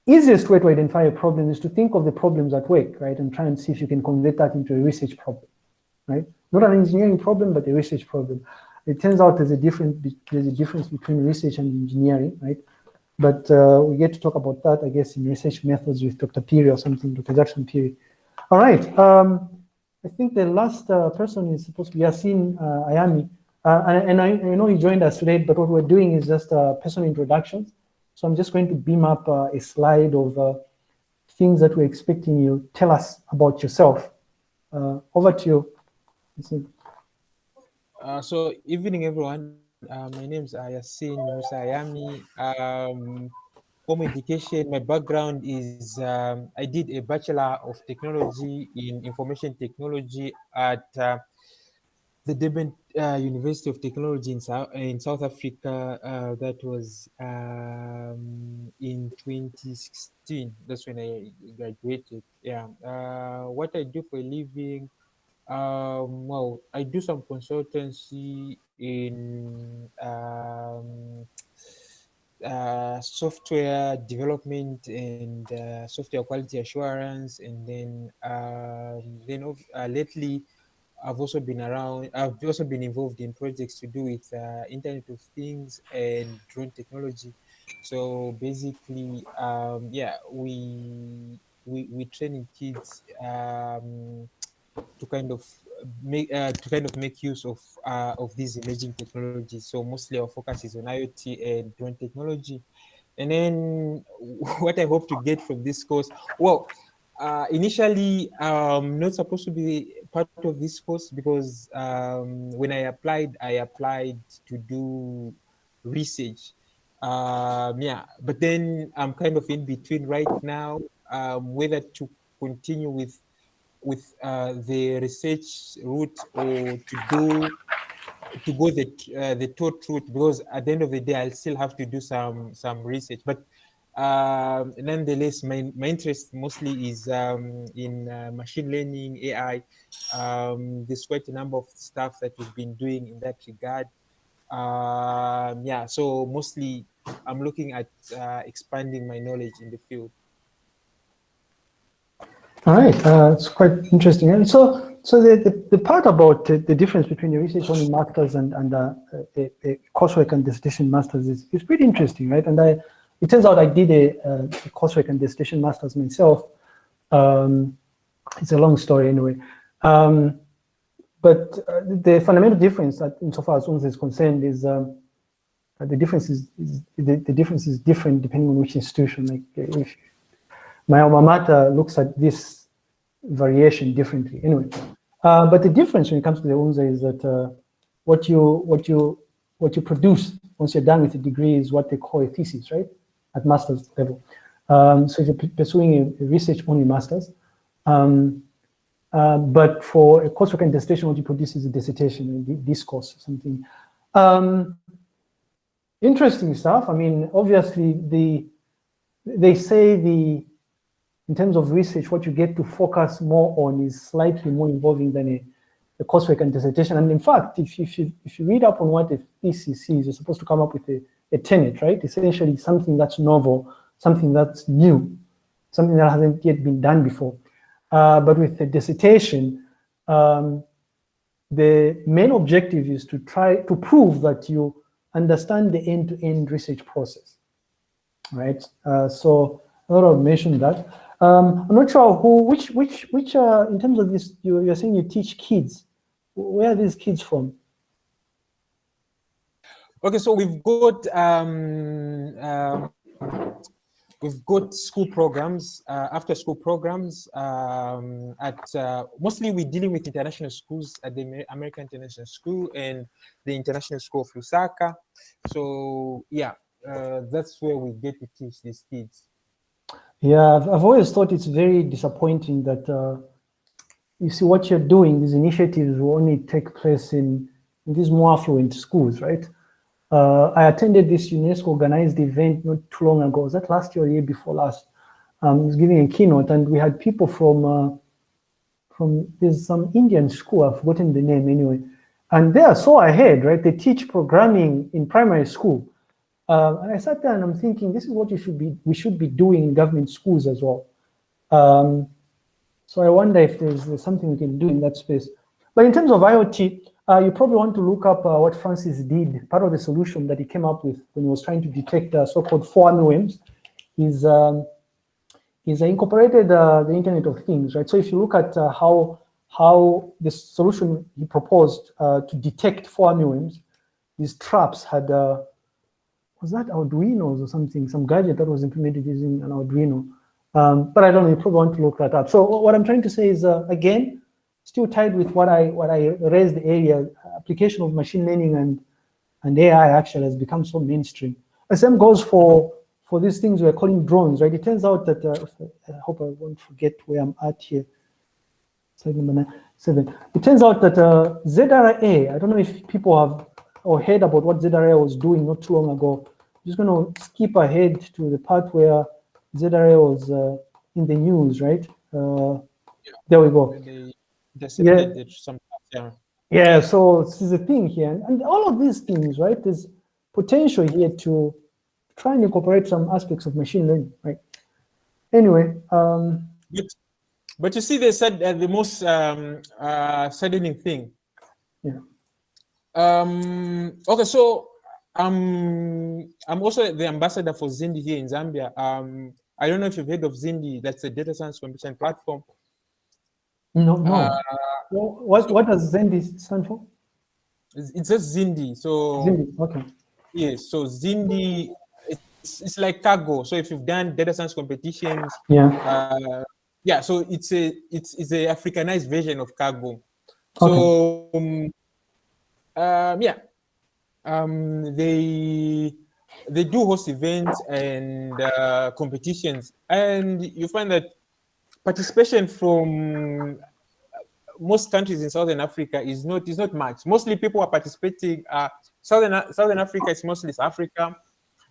Easiest way to identify a problem is to think of the problems at work, right? And try and see if you can convert that into a research problem, right? Not an engineering problem, but a research problem. It turns out there's a difference, there's a difference between research and engineering, right? But uh, we get to talk about that, I guess, in research methods with Dr. Phiri or something, Dr. Jackson Phiri. All right. Um, I think the last uh, person is supposed to be Yasin uh, Ayami. Uh, and, and I, I, know he joined us late, but what we're doing is just uh, personal introductions. So I'm just going to beam up uh, a slide of uh, things that we're expecting you tell us about yourself. Uh, over to you. Uh, so evening, everyone. my name is Ayasin Musa Ayami. Um, home education, my background is um, I did a Bachelor of Technology in Information Technology at the Durban uh, University of Technology in South in South Africa. Uh, that was um, in 2016. That's when I graduated. Yeah. Uh, what I do for a living, um, well, I do some consultancy in um, uh, software development and uh, software quality assurance, and then um, then uh, lately I've also been around, I've also been involved in projects to do with uh, Internet of Things and drone technology. So basically, um, yeah, we, we, we training kids um, to kind of make uh, to kind of make use of uh, of these emerging technologies. So mostly our focus is on IoT and drone technology. And then <laughs> what I hope to get from this course, well, uh, initially um, not supposed to be part of this course because um, when I applied, I applied to do research. Um, yeah, but then I'm kind of in between right now, um, whether to continue with with uh, the research route or to do to go the uh, the taught route because at the end of the day I'll still have to do some some research. But um, nonetheless, my, my interest mostly is um, in uh, machine learning, AI. Um, there's quite a number of stuff that we've been doing in that regard. Um, yeah, so mostly I'm looking at uh, expanding my knowledge in the field. All right, uh, it's quite interesting. And so, so the, the, the part about the, the, difference between the research only masters and, and uh, a, a coursework and dissertation masters is, is pretty interesting, right? And I, it turns out I did a, a coursework and dissertation master's myself. Um, it's a long story anyway. Um, but uh, the fundamental difference that insofar as UNZA is concerned is um, the difference is, is the, the, difference is different depending on which institution. Like if my alma mater looks at this variation differently. Anyway, uh, but the difference when it comes to the UNZA is that uh, what you what you what you produce once you're done with the degree is what they call a thesis, right? At master's level. Um, so if you're pursuing a, research-only master's, um, uh, but for a coursework and dissertation, what you produce is a dissertation, a discourse, something. Um, interesting stuff. I mean, obviously, the they say the in terms of research, what you get to focus more on is slightly more involving than a, a coursework and dissertation. And in fact, if if you if you read up on what a thesis is, you're supposed to come up with a a tenet, right? Essentially something that's novel, something that's new, something that hasn't yet been done before. Uh, but with the dissertation, um, the main objective is to try to prove that you understand the end-to-end -end research process, right? Uh, so I thought I would mention that. Um, I'm not sure who, which, which, which, uh, in terms of this, you, you're saying you teach kids. Where are these kids from? Okay, so we've got um, um, we've got school programs, uh, after school programs um, at uh, mostly we're dealing with international schools at the American International School and the International School of Lusaka. So yeah, uh, that's where we get to teach these kids. Yeah, I've, always thought it's very disappointing that uh, you see what you're doing, these initiatives will only take place in, in these more affluent schools, right? Uh, I attended this UNESCO organized event not too long ago. Was that last year or year before last? Um, I was giving a keynote and we had people from, uh, from there's some Indian school, I've forgotten the name anyway. And they are so ahead, right? They teach programming in primary school. Uh, and I sat there and I'm thinking, this is what you should be, we should be doing in government schools as well. Um, so I wonder if there's, there's, something we can do in that space. But in terms of IoT, uh, you probably want to look up uh, what Francis did. Part of the solution that he came up with when he was trying to detect uh, so-called fall armyworms is um, is incorporated uh, the Internet of Things, right? So if you look at uh, how how the solution he proposed uh, to detect fall armyworms, these traps had, was that Arduino or something, some gadget that was implemented using an Arduino. Um, but I don't know, you probably want to look that up. So what I'm trying to say is, again, still tied with what I what I raised area, application of machine learning and and AI actually has become so mainstream. The same goes for for these things we're calling drones, right? It turns out that uh, I hope I won't forget where I'm at here. Slide number seven. It turns out that uh, ZRA, I don't know if people have or heard about what ZRA was doing not too long ago. I'm just going to skip ahead to the part where ZRA was uh, in the news, right? Uh, Yeah. There we go. They intercepted it some yeah. Yeah, so this is a thing here. And, all of these things, right, there's potential here to try and incorporate some aspects of machine learning, right? Anyway, um, But, but you see, they said uh, the most um, uh, saddening thing. Yeah. Um, okay, so um, I'm also the ambassador for Zindi here in Zambia. Um, I don't know if you've heard of Zindi. That's a data science competition platform. No, no. Uh, what, what does Zindi stand for? it's, just Zindi. So Zindi, okay. yes, so Zindi. It's, it's like Kaggle. So if you've done data science competitions, Yeah, uh, yeah so it's a it's, it's a africanized version of Kaggle so um, um, yeah um, they they do host events and uh, competitions and you find that participation from most countries in southern africa is not is not much mostly people are participating uh southern southern africa is mostly africa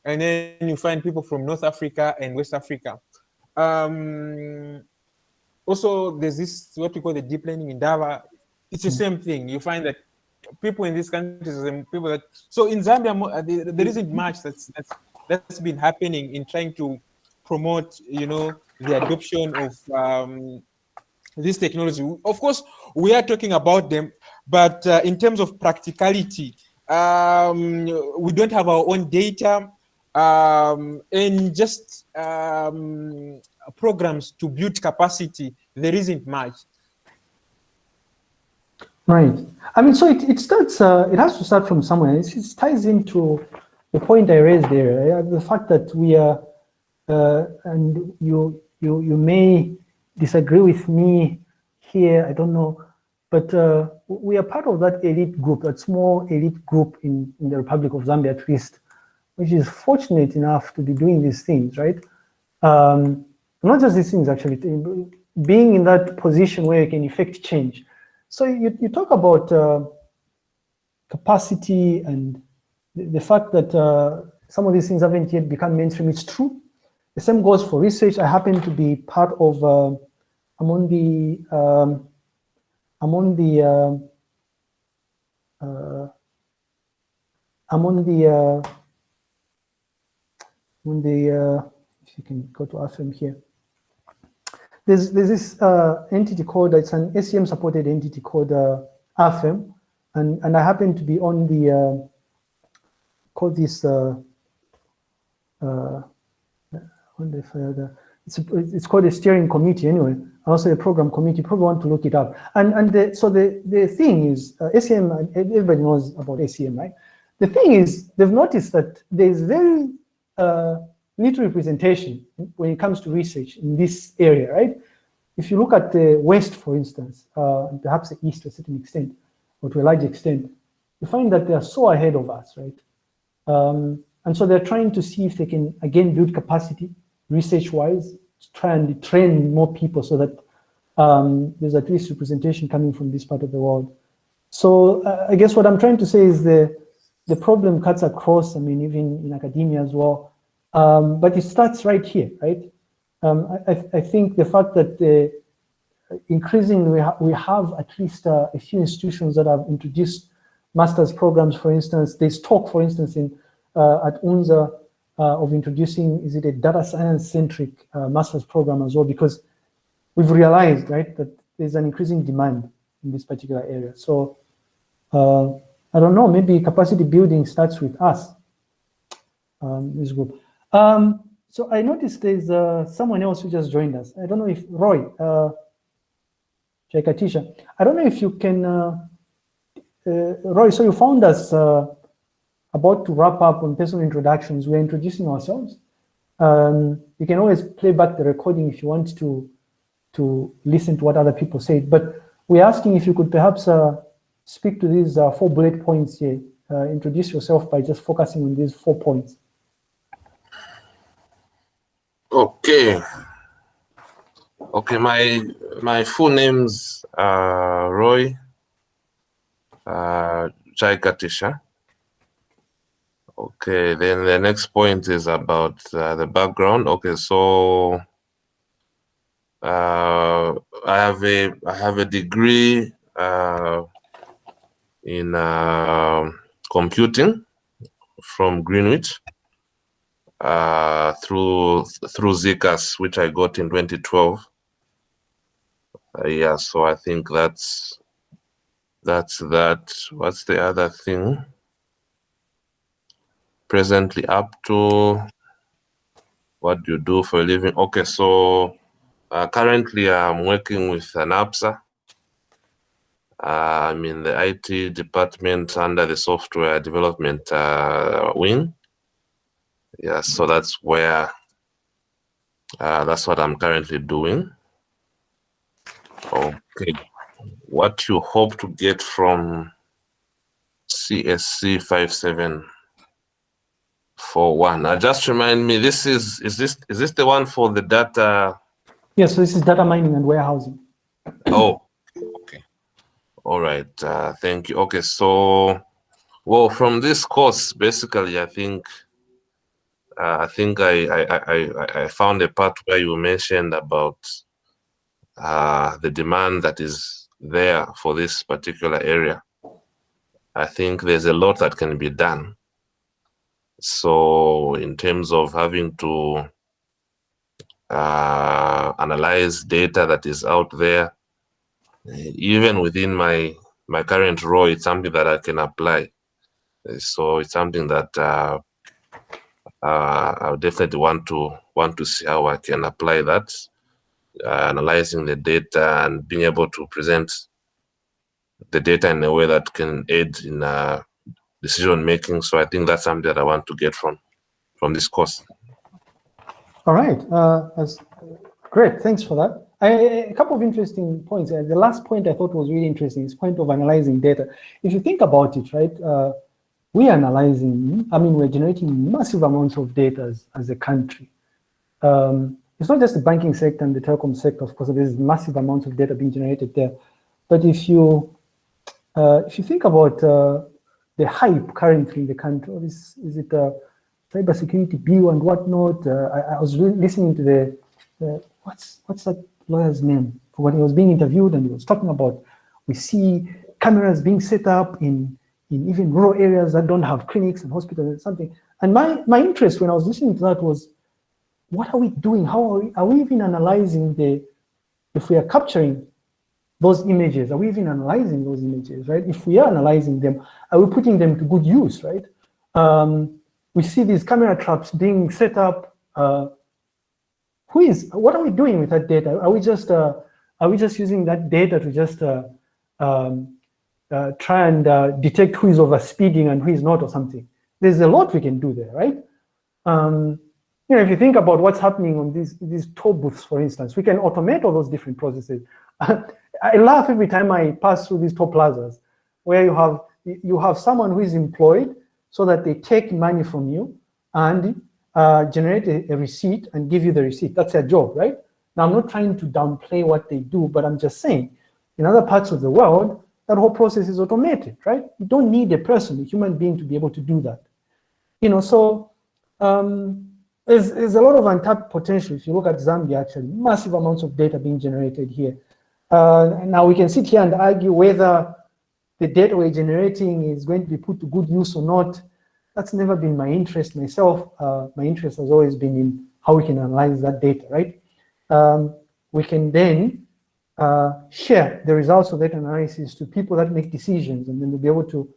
and then you find people from north africa and west africa um also there's this what we call the deep learning Indaba. It's the same thing. You find that people in these countries and people that so in Zambia uh, there, there isn't much that's that's that's been happening in trying to promote you know the adoption of um, this technology. Of course, we are talking about them, but uh, in terms of practicality, um, we don't have our own data um, and just um, programs to build capacity. There isn't much. right. I mean, so it, it starts, uh, it has to start from somewhere. It, it ties into the point I raised there, uh, the fact that we are, uh, and you, you, you may disagree with me here, I don't know, but uh, we are part of that elite group, that small elite group in, in the Republic of Zambia at least, which is fortunate enough to be doing these things, right? Um, not just these things actually, being in that position where you can effect change. So you, you talk about uh, capacity and the, the fact that uh, some of these things haven't yet become mainstream. It's true. The same goes for research. I happen to be part of, uh, I'm on the, um, I'm on the, uh, uh, I'm on the, uh, on the, uh, if you can go to AFM here. There's, there's this uh, entity called, it's an ACM supported entity called AFM, and, and I happen to be on the, call this, wonder if I it's, it's called a steering committee anyway, also a program committee, probably want to look it up. And, and the, so the, the thing is, uh, and everybody knows about ACM, right? The thing is, they've noticed that there's very uh, little representation when it comes to research in this area, right? If you look at the West, for instance, uh, perhaps the East to a certain extent, or to a large extent, you find that they are so ahead of us, right? Um, and so they're trying to see if they can, again, build capacity research-wise, try and train more people so that um, there's at least representation coming from this part of the world. So uh, I guess what I'm trying to say is the, the problem cuts across, I mean, even in academia as well, um, but it starts right here, right? Um, I, I think the fact that the, increasingly we, ha we have at least uh, a few institutions that have introduced master's programs, for instance, there's talk, for instance, in uh, at UNZA uh, of introducing, is it a data science centric uh, master's program as well? Because we've realized, right, that there's an increasing demand in this particular area. So uh, I don't know, maybe capacity building starts with us, um, this group. Um, so I noticed there's uh, someone else who just joined us. I don't know if Roy, uh. I don't know if you can, uh, uh, Roy, so you found us about to wrap up on personal introductions. We're introducing ourselves. Um, you can always play back the recording if you want to, to listen to what other people said. But we're asking if you could perhaps uh, speak to these uh, four bullet points here. Uh, introduce yourself by just focusing on these four points. Okay. Okay, my my full name's uh, Roy uh, Jaikatisha. Okay, then the next point is about uh, the background. Okay, so uh, I have a I have a degree uh, in uh, computing from Greenwich uh, through through ZCAS, which I got in 2012. Uh, yeah, so I think that's that's that. What's the other thing? Presently up to what do you do for a living? Okay, so uh, currently I'm working with NAPSA. Uh, I'm in the IT department under the software development uh, wing. Yeah, so that's where, uh, that's what I'm currently doing. Okay, what you hope to get from CSC 5741. Uh, just remind me, this is, is this, is this the one for the data? Yes, so this is data mining and warehousing. Oh, okay. All right, uh, thank you. Okay, so, well, from this course, basically, I think, uh, I think I, I, I, I found a part where you mentioned about uh, the demand that is there for this particular area. I think there's a lot that can be done. So in terms of having to uh, analyze data that is out there, even within my my current role, it's something that I can apply. So it's something that uh, uh, I definitely want to want to see how I can apply that uh, analyzing the data and being able to present the data in a way that can aid in uh, decision making. So I think that's something that I want to get from from this course. All right, uh, that's great. Thanks for that. I, a couple of interesting points. Uh, the last point I thought was really interesting is point of analyzing data. If you think about it, right, uh, we are analyzing, I mean, we're generating massive amounts of data as, as a country. Um, it's not just the banking sector and the telecom sector, of course, there's massive amounts of data being generated there. But if you uh, if you think about uh, the hype currently in the country, is, is it a cybersecurity bill and whatnot? Uh, I, I, was listening to the, what's what's that lawyer's name? When he was being interviewed and he was talking about, we see cameras being set up in, in even rural areas that don't have clinics and hospitals and something. And my, my interest when I was listening to that was, what are we doing? How are we, are we even analyzing the, if we are capturing those images, are we even analyzing those images, right? If we are analyzing them, are we putting them to good use, right? Um, we see these camera traps being set up. Uh, who is, what are we doing with that data? Are we just, uh, are we just using that data to just uh, um, uh, try and uh, detect who is over speeding and who is not or something? There's a lot we can do there, right? Um, you know, if you think about what's happening on these, these toll booths, for instance, we can automate all those different processes. <laughs> I laugh every time I pass through these toll plazas where you have, you have someone who is employed so that they take money from you and uh, generate a, a, receipt and give you the receipt. That's their job, right? Now, I'm not trying to downplay what they do, but I'm just saying, in other parts of the world, that whole process is automated, right? You don't need a person, a human being to be able to do that. You know, so um, there's, there's a lot of untapped potential. If you look at Zambia, actually, massive amounts of data being generated here. Uh, now we can sit here and argue whether the data we're generating is going to be put to good use or not. That's never been my interest myself. Uh, my interest has always been in how we can analyze that data, right? Um, we can then uh, share the results of that analysis to people that make decisions, and then they'll be able to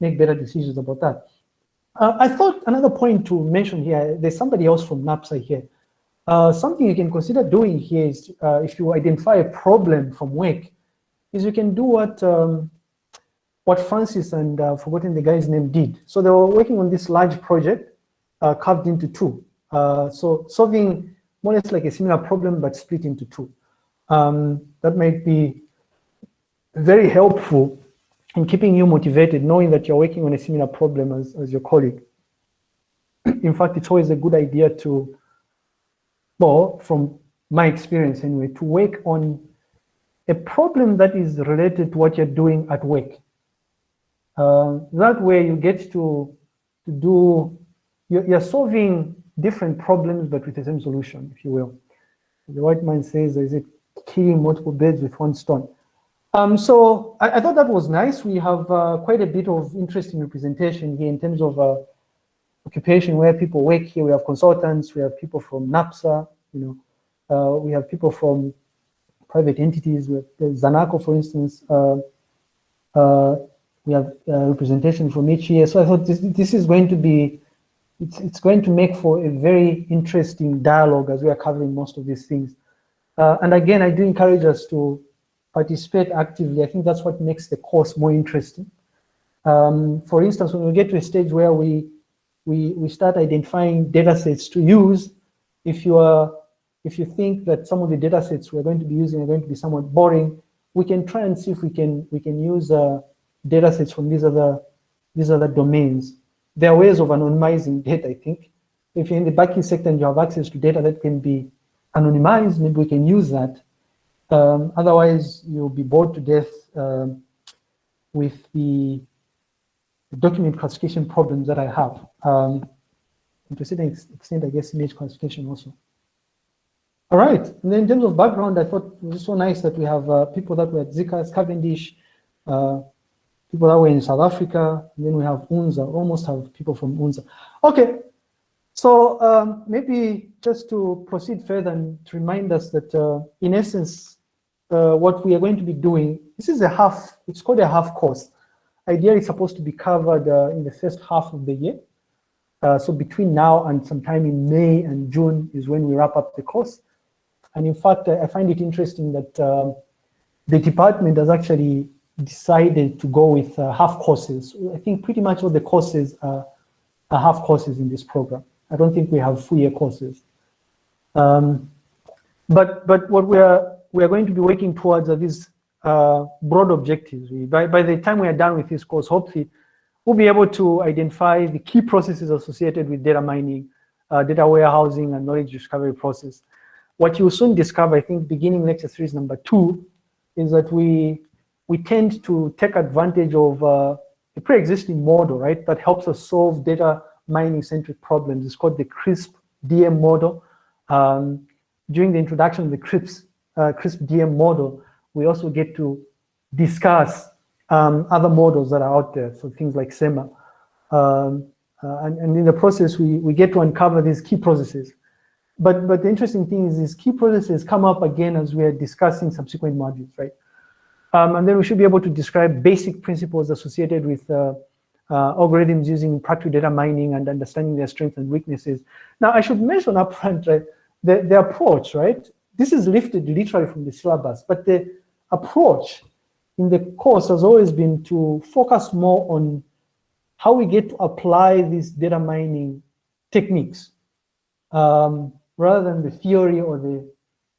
make better decisions about that. Uh, I thought another point to mention here, there's somebody else from NAPSA here. Uh, something you can consider doing here is uh, if you identify a problem from work, is you can do what um, what Francis and uh, forgotten the guy's name did. So they were working on this large project uh, carved into two. Uh, so solving more or less like a similar problem, but split into two. Um, that might be very helpful in keeping you motivated, knowing that you're working on a similar problem as, as your colleague. <clears throat> in fact, it's always a good idea to, well, from my experience anyway, to work on a problem that is related to what you're doing at work. Uh, that way you get to, to do, you're, you're, solving different problems, but with the same solution, if you will. The white man says, is it killing multiple birds with one stone? Um, so I, I, thought that was nice. We have uh, quite a bit of interesting representation here in terms of uh, occupation where people work here. We have consultants, we have people from NAPSA, you know, uh, we have people from private entities, have Zanaco, for instance, uh, uh, we have uh, representation from each year. So I thought this, this is going to be, it's, it's going to make for a very interesting dialogue as we are covering most of these things. Uh, and again, I do encourage us to participate actively. I think that's what makes the course more interesting. Um, for instance, when we get to a stage where we, we, we start identifying data sets to use, if you are if you think that some of the data sets we're going to be using are going to be somewhat boring, we can try and see if we can we can use uh, data sets from these other these other domains. There are ways of anonymizing data, I think. If you're in the banking sector and you have access to data that can be anonymized, maybe we can use that. Um, otherwise, you'll be bored to death um, with the, the, document classification problems that I have. Um, to a certain extent, I guess image classification also. All right, and then in terms of background, I thought it was so nice that we have uh, people that were at ZCAS, Cavendish, uh, people that were in South Africa, and then we have UNZA, almost have people from UNZA. Okay, so um, maybe just to proceed further and to remind us that uh, in essence, uh, what we are going to be doing, this is a half, it's called a half course. Ideally, it's supposed to be covered uh, in the first half of the year. Uh, so between now and sometime in May and June is when we wrap up the course. And in fact, I find it interesting that um, the department has actually decided to go with uh, half courses. I think pretty much all the courses are, are, half courses in this program. I don't think we have full year courses. Um, but but what we are we are going to be working towards are these uh, broad objectives. We, by by the time we are done with this course, hopefully, we'll be able to identify the key processes associated with data mining, uh, data warehousing, and knowledge discovery process what you will soon discover, I think, beginning lecture series number two, is that we we tend to take advantage of uh, a pre-existing model, right, that helps us solve data mining-centric problems. It's called the CRISP DM model. Um, during the introduction of the CRISP, uh, CRISP DM model, we also get to discuss um, other models that are out there, so things like SEMMA. Um, uh, and, and in the process, we, we get to uncover these key processes but, but the interesting thing is these key processes come up again as we are discussing subsequent modules, right? Um, and then we should be able to describe basic principles associated with uh, uh, algorithms using practical data mining and understanding their strengths and weaknesses. Now, I should mention upfront, right, the, the approach, right? This is lifted literally from the syllabus, but the approach in the course has always been to focus more on how we get to apply these data mining techniques. Um, rather than the theory or the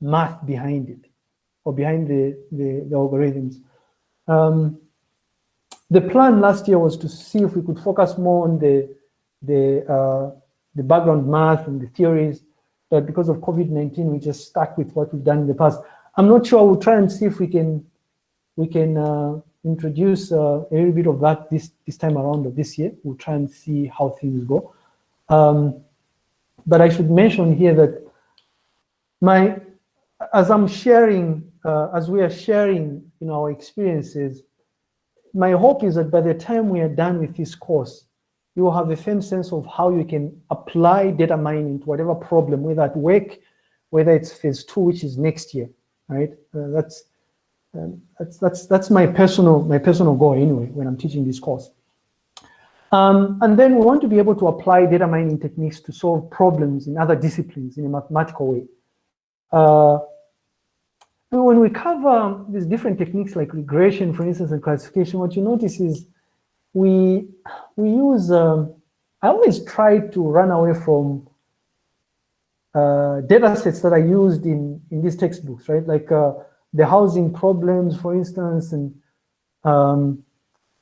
math behind it or behind the, the, the algorithms. Um, the plan last year was to see if we could focus more on the, the, uh, the background math and the theories, but because of COVID-19, we just stuck with what we've done in the past. I'm not sure, we'll try and see if we can, we can uh, introduce uh, a little bit of that this, this time around or this year. We'll try and see how things go. Um, but I should mention here that my, as I'm sharing, uh, as we are sharing know, our experiences, my hope is that by the time we are done with this course, you will have a firm sense of how you can apply data mining to whatever problem, whether at work, whether it's phase two, which is next year, right? Uh, that's, um, that's, that's, that's my personal, my personal goal anyway, when I'm teaching this course. Um, and then we want to be able to apply data mining techniques to solve problems in other disciplines in a mathematical way. Uh, when we cover these different techniques like regression, for instance, and classification, what you notice is we we use. Um, I always try to run away from uh, data sets that are used in in these textbooks, right? Like uh, the housing problems, for instance, and um,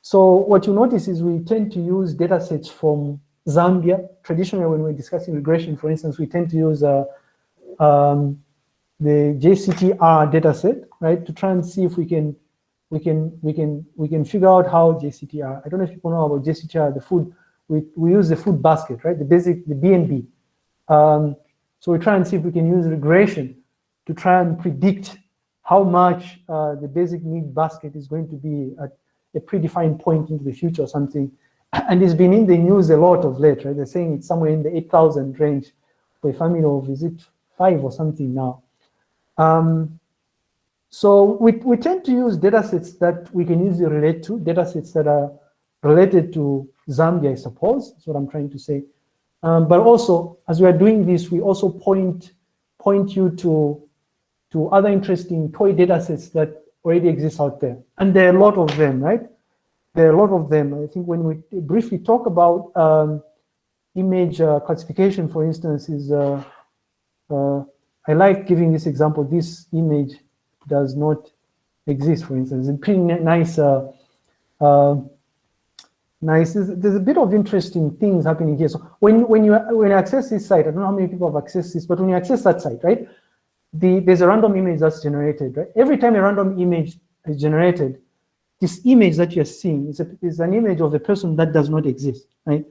so what you notice is we tend to use data sets from Zambia. Traditionally, when we're discussing regression, for instance, we tend to use uh, um, the JCTR dataset, right, to try and see if we can we can we can we can figure out how JCTR. I don't know if people know about JCTR, the food. We we use the food basket, right, the basic the BNB. Um, so we try and see if we can use regression to try and predict how much uh, the basic need basket is going to be at a predefined point into the future or something. <clears throat> And it's been in the news a lot of late, right? They're saying it's somewhere in the 8,000 range for a family of, is it five or something now? Um, so we, we tend to use data sets that we can easily relate to, data sets that are related to Zambia, I suppose, that's what I'm trying to say. Um, but also, as we are doing this, we also point, point you to, to other interesting toy data sets that already exist out there. And there are a lot of them, right? There are a lot of them. I think when we briefly talk about um, image uh, classification, for instance, is uh, uh, I like giving this example. This image does not exist, for instance. It's pretty nice. Uh, uh, nice. There's, there's, a bit of interesting things happening here. So when when you when you access this site, I don't know how many people have accessed this, but when you access that site, right, the there's a random image that's generated. Right, every time a random image is generated, this image that you're seeing is, a, is an image of a person that does not exist. Right.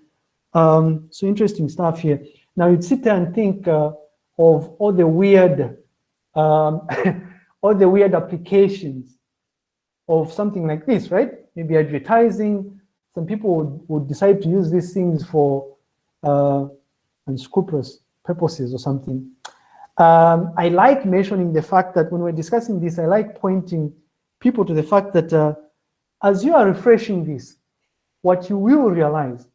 Um, so interesting stuff here. Now you'd sit there and think. Uh, of all the weird, um, <laughs> all the weird applications of something like this, right? Maybe advertising. Some people would, would decide to use these things for uh, unscrupulous purposes or something. Um, I like mentioning the fact that when we're discussing this, I like pointing people to the fact that uh, as you are refreshing this, what you will realize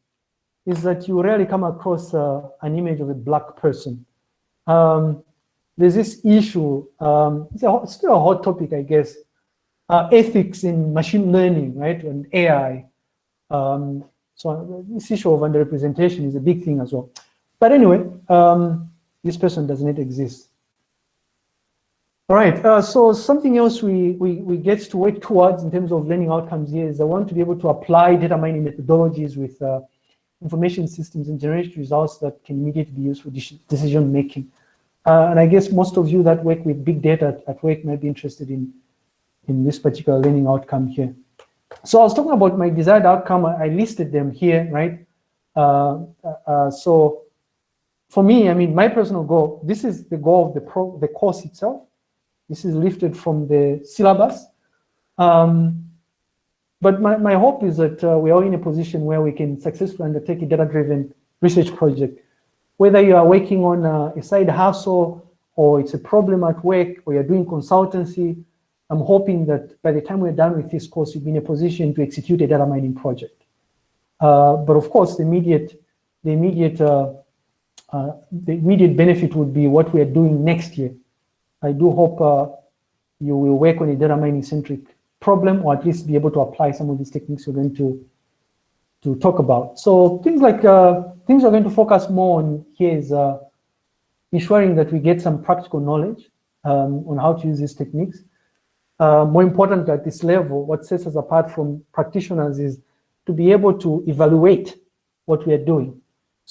is that you rarely come across uh, an image of a black person um, there's this issue, um, it's, a, it's, still a hot topic, I guess, uh, ethics in machine learning, right, and AI. Um, so this issue of underrepresentation is a big thing as well. But anyway, um, this person does not exist. All right, uh, so something else we, we, we get to work towards in terms of learning outcomes here is I want to be able to apply data mining methodologies with uh, information systems and generate results that can immediately be used for decision making. Uh, and I guess most of you that work with big data at work might be interested in, in this particular learning outcome here. So I was talking about my desired outcome. I listed them here, right? Uh, uh, uh, so for me, I mean, my personal goal, this is the goal of the, pro, the course itself. This is lifted from the syllabus. Um, but my, my hope is that uh, we are in a position where we can successfully undertake a data-driven research project. Whether you are working on a, a side hustle or it's a problem at work or you're doing consultancy, I'm hoping that by the time we're done with this course, you'll be in a position to execute a data mining project. Uh, but of course, the immediate, the immediate, uh, uh, the immediate benefit would be what we are doing next year. I do hope uh, you will work on a data mining centric problem or at least be able to apply some of these techniques we're going to to talk about. So things like uh, things we're going to focus more on here is uh, ensuring that we get some practical knowledge um, on how to use these techniques. Uh, more important at this level, what sets us apart from practitioners is to be able to evaluate what we are doing.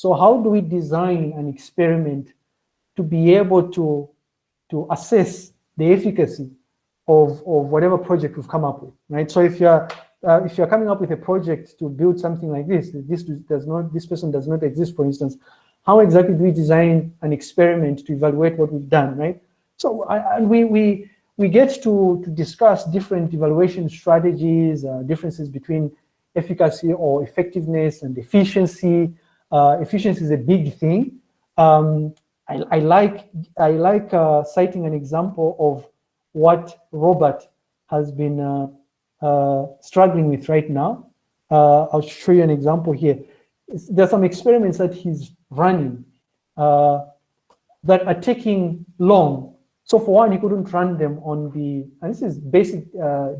So how do we design an experiment to be able to, to assess the efficacy of, of whatever project we've come up with, right? So if you're uh, if you're coming up with a project to build something like this, this does not, this person does not exist, for instance, how exactly do we design an experiment to evaluate what we've done, right? So I, we, we, we get to, to discuss different evaluation strategies, uh, differences between efficacy or effectiveness and efficiency. Uh, efficiency is a big thing. Um, I, I, like, I like uh, citing an example of what Robert has been uh, uh, struggling with right now. Uh, I'll show you an example here. There's some experiments that he's running uh, that are taking long. So for one, he couldn't run them on the, and this is basic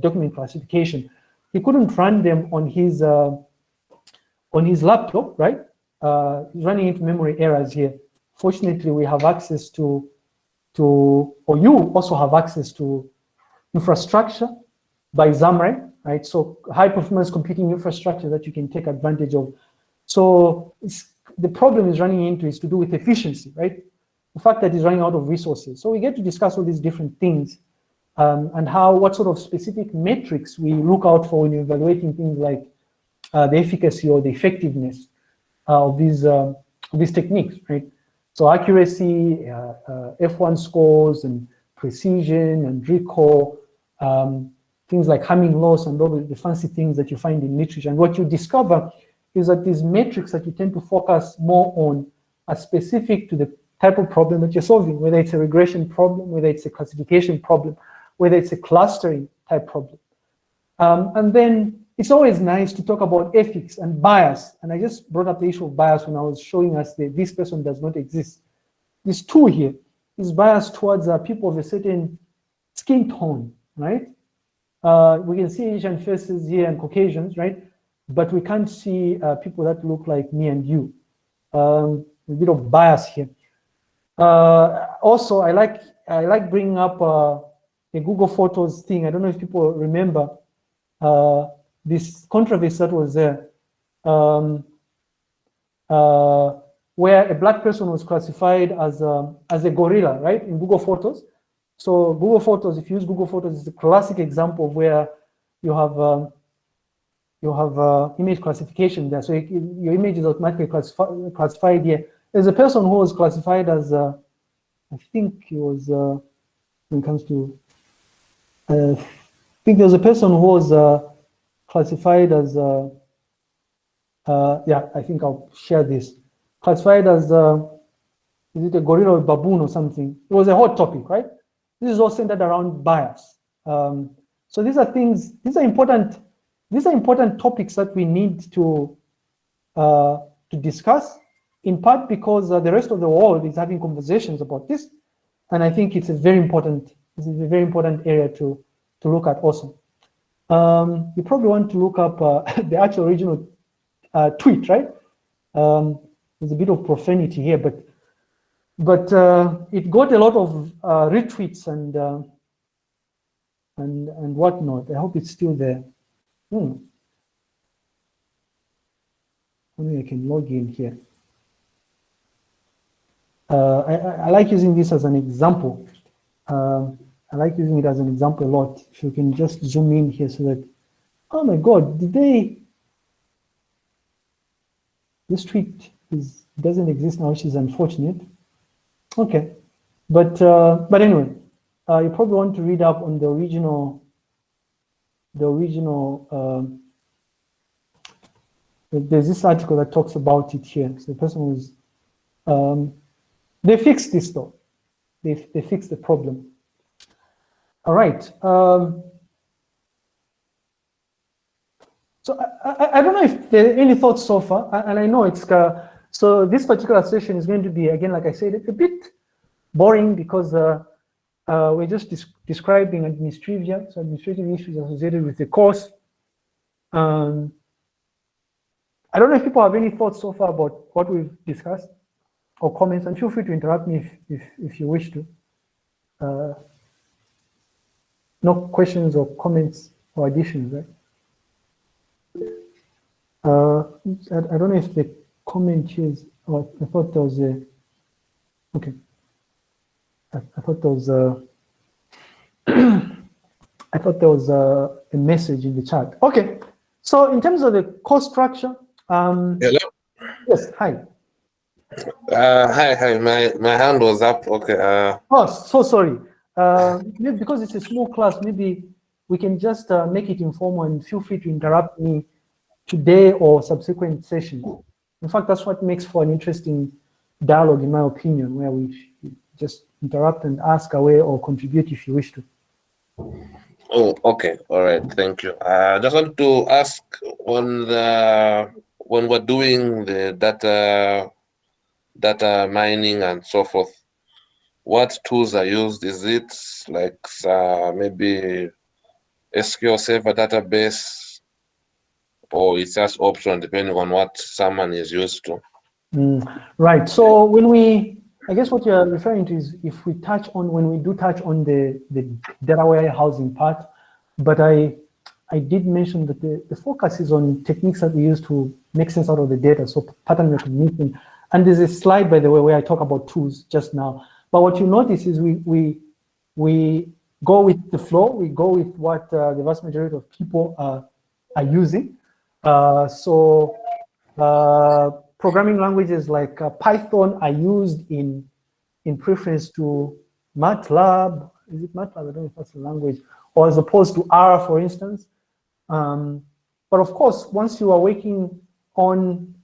document classification. He couldn't run them on his on his laptop, right? Uh, running into memory errors here. Fortunately, we have access to, to, or you also have access to infrastructure by ZAMREN, right? So high performance computing infrastructure that you can take advantage of. So the problem is running into is to do with efficiency, right? The fact that it's running out of resources. So we get to discuss all these different things um, and how, what sort of specific metrics we look out for when evaluating things like uh, the efficacy or the effectiveness of these uh, these techniques, right? So accuracy, uh, uh, F1 scores, and precision and recall, um, things like Hamming loss and all the fancy things that you find in literature. And what you discover is that these metrics that you tend to focus more on are specific to the type of problem that you're solving, whether it's a regression problem, whether it's a classification problem, whether it's a clustering type problem. Um, and then it's always nice to talk about ethics and bias. And I just brought up the issue of bias when I was showing us that this person does not exist. This two here is bias towards uh, people of a certain skin tone, right? Uh, we can see Asian faces here and Caucasians, right? But we can't see uh, people that look like me and you. Um, a bit of bias here. Uh, also, I like I like bringing up uh, a Google Photos thing. I don't know if people remember uh, this controversy that was there, um, uh, where a black person was classified as a, as a gorilla, right, in Google Photos. So Google Photos, if you use Google Photos, is a classic example of where you have um, you have uh, image classification there. So you, your image is automatically classifi classified here. There's a person who was classified as, uh, I think he was, uh, when it comes to, uh, I think there was a person who was uh, classified as, uh, uh, yeah, I think I'll share this. Classified as, uh, is it a gorilla or a baboon or something? It was a hot topic, right? This is all centered around bias. Um, so these are things, these are important, these are important topics that we need to, uh, to discuss, in part because uh, the rest of the world is having conversations about this. And I think it's a very important, it's a very important area to, to look at also. Um, you probably want to look up uh, <laughs> the actual original uh, tweet, right? Um, there's a bit of profanity here, but but uh, it got a lot of uh, retweets and uh, and and whatnot. I hope it's still there. Hmm. Maybe I can log in here. Uh, I, I, like using this as an example. Um, I like using it as an example a lot. If you can just zoom in here so that, oh my God, did they, this tweet is, doesn't exist now, which is unfortunate. Okay, but, uh, but anyway, uh, you probably want to read up on the original, the original, um, there's this article that talks about it here. So the person was, um, they fixed this though. They, they fixed the problem. All right. Um, so I, I, I, don't know if there are any thoughts so far, and I know it's, uh, so this particular session is going to be, again, like I said, a bit boring because uh, uh, we're just describing administrative, so administrative issues associated with the course. Um, I don't know if people have any thoughts so far about what we've discussed or comments, and feel free to interrupt me if, if, if you wish to. Uh, no questions or comments or additions, right? Uh, I, I, don't know if the comment is, oh, I thought there was a, okay. I, I thought there was a, <clears throat> I thought there was a, a, message in the chat. Okay, so in terms of the course structure, um, Hello? Yes, hi. Uh, hi, hi, my, my hand was up, okay. Uh, oh, so sorry. Uh, because it's a small class, maybe we can just uh, make it informal and feel free to interrupt me today or subsequent sessions. In fact, that's what makes for an interesting dialogue, in my opinion, where we just interrupt and ask away or contribute if you wish to. Oh, okay. All right. Thank you. I uh, just want to ask on the when we're doing the data data mining and so forth, what tools are used? Is it like uh, maybe SQL Server database, or it's just optional depending on what someone is used to? Mm, right. So when we, I guess what you're referring to is if we touch on when we do touch on the the data warehousing part, but I I did mention that the, the focus is on techniques that we use to make sense out of the data, so pattern recognition. And there's a slide, by the way, where I talk about tools just now. But what you notice is we we we go with the flow. We go with what uh, the vast majority of people are are using. Uh, so uh, programming languages like uh, Python are used in in preference to MATLAB. Is it MATLAB? I don't know if that's the language, or as opposed to R, for instance. Um, but of course, once you are working on,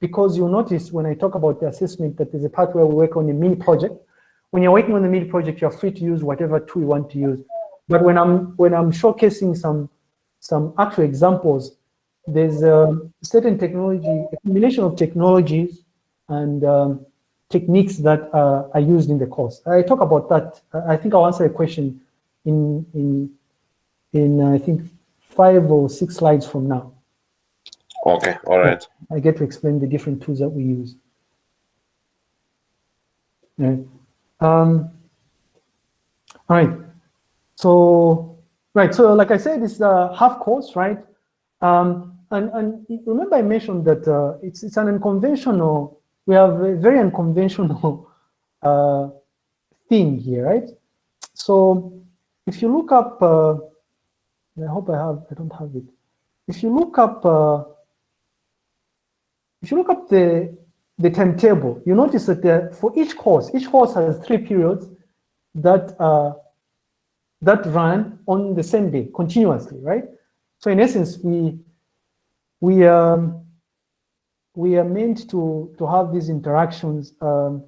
because you'll notice when I talk about the assessment that there's a part where we work on a mini project. When you're working on the mini project, you're free to use whatever tool you want to use. But when I'm when I'm showcasing some some actual examples, there's a certain technology, a combination of technologies and um, techniques that uh, are used in the course. I talk about that. I think I'll answer a question in in in I think five or six slides from now. Okay, all right. I get to explain the different tools that we use. Yeah. Um, all right. So, right. So, like I said, it's a half course, right? Um, and, and remember I mentioned that uh, it's, it's an unconventional, we have a very unconventional <laughs> uh, thing here, right? So if you look up uh, I hope I have, I don't have it. If you look up, uh, if you look up the, the timetable, you notice that for each course, each course has three periods that, uh, that run on the same day continuously, right? So in essence, we, we, um, we are meant to, to have these interactions, um,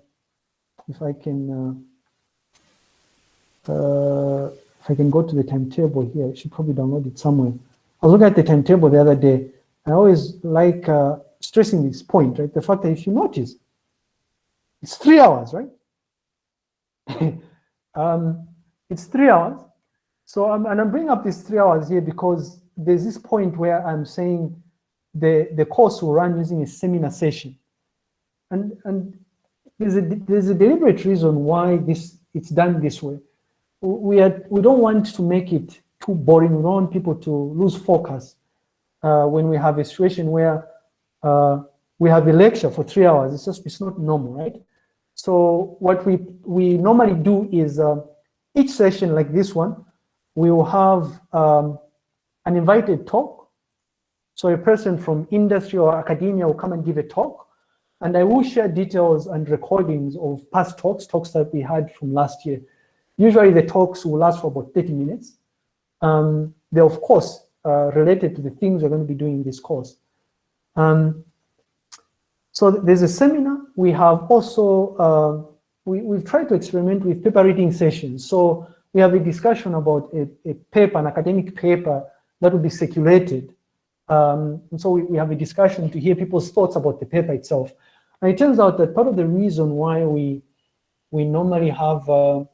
if I can, uh, uh, if I can go to the timetable here, I should probably download it somewhere. I was looking at the timetable the other day. I always like uh, stressing this point, right? The fact that if you notice, it's three hours, right? <laughs> um, it's three hours. So, I'm, and I'm bringing up these three hours here because there's this point where I'm saying the, the course will run using a seminar session. And, and there's, a, there's a deliberate reason why this it's done this way we are, we don't want to make it too boring. We don't want people to lose focus uh, when we have a situation where uh, we have a lecture for three hours. It's just it's not normal, right? So what we we normally do is uh, each session like this one, we will have um, an invited talk. So a person from industry or academia will come and give a talk. And I will share details and recordings of past talks, talks that we had from last year. Usually the talks will last for about 30 minutes. Um, they're of course uh, related to the things we're going to be doing in this course. Um, so there's a seminar. We have also, uh, we, we've tried to experiment with paper reading sessions. So we have a discussion about a, a paper, an academic paper that will be circulated. Um, and so we, we have a discussion to hear people's thoughts about the paper itself. And it turns out that part of the reason why we, we normally have uh,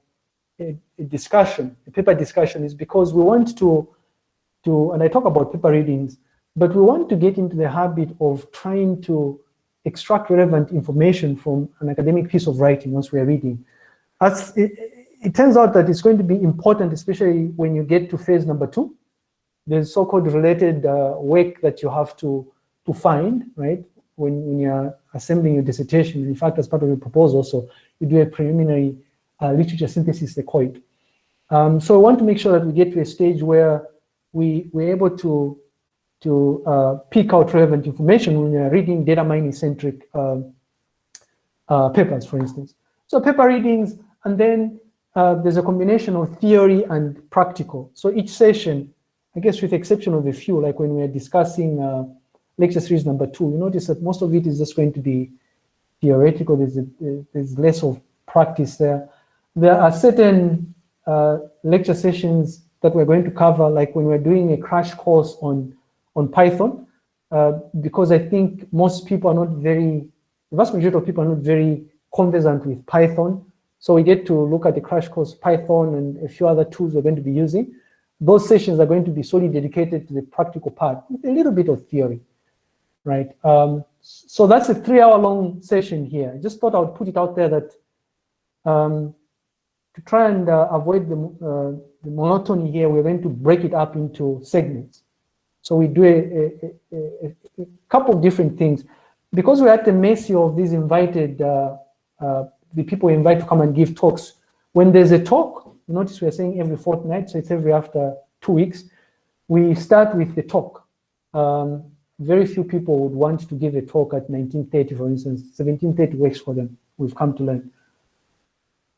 a, a discussion, a paper discussion, is because we want to, to, and I talk about paper readings, but we want to get into the habit of trying to extract relevant information from an academic piece of writing once we are reading. As it, it turns out that it's going to be important, especially when you get to phase number two. the so-called related uh, work that you have to, to find, right? When, when you're assembling your dissertation. In fact, as part of your proposal, so you do a preliminary uh, literature synthesis, they call it. Um, so I want to make sure that we get to a stage where we, we're able to, to uh, pick out relevant information when you're reading data mining centric uh, uh, papers, for instance. So paper readings, and then uh, there's a combination of theory and practical. So each session, I guess with the exception of a few, like when we're discussing uh, lecture series number two, you notice that most of it is just going to be theoretical. There's, a, there's less of practice there there are certain uh, lecture sessions that we're going to cover, like when we're doing a crash course on, on Python, uh, because I think most people are not very, the vast majority of people are not very conversant with Python. So we get to look at the crash course Python and a few other tools we're going to be using. Those sessions are going to be solely dedicated to the practical part, a little bit of theory, right? Um, so that's a three hour long session here. I just thought I would put it out there that um, to try and uh, avoid the, uh, the monotony here, we're going to break it up into segments. So we do a, a, a, a couple of different things. Because we're at the mercy of these invited, uh, uh, the people invite to come and give talks, when there's a talk, notice we're saying every fortnight, so it's every after two weeks, we start with the talk. Um, very few people would want to give a talk at 1930, for instance. 1730 works for them, we've come to learn.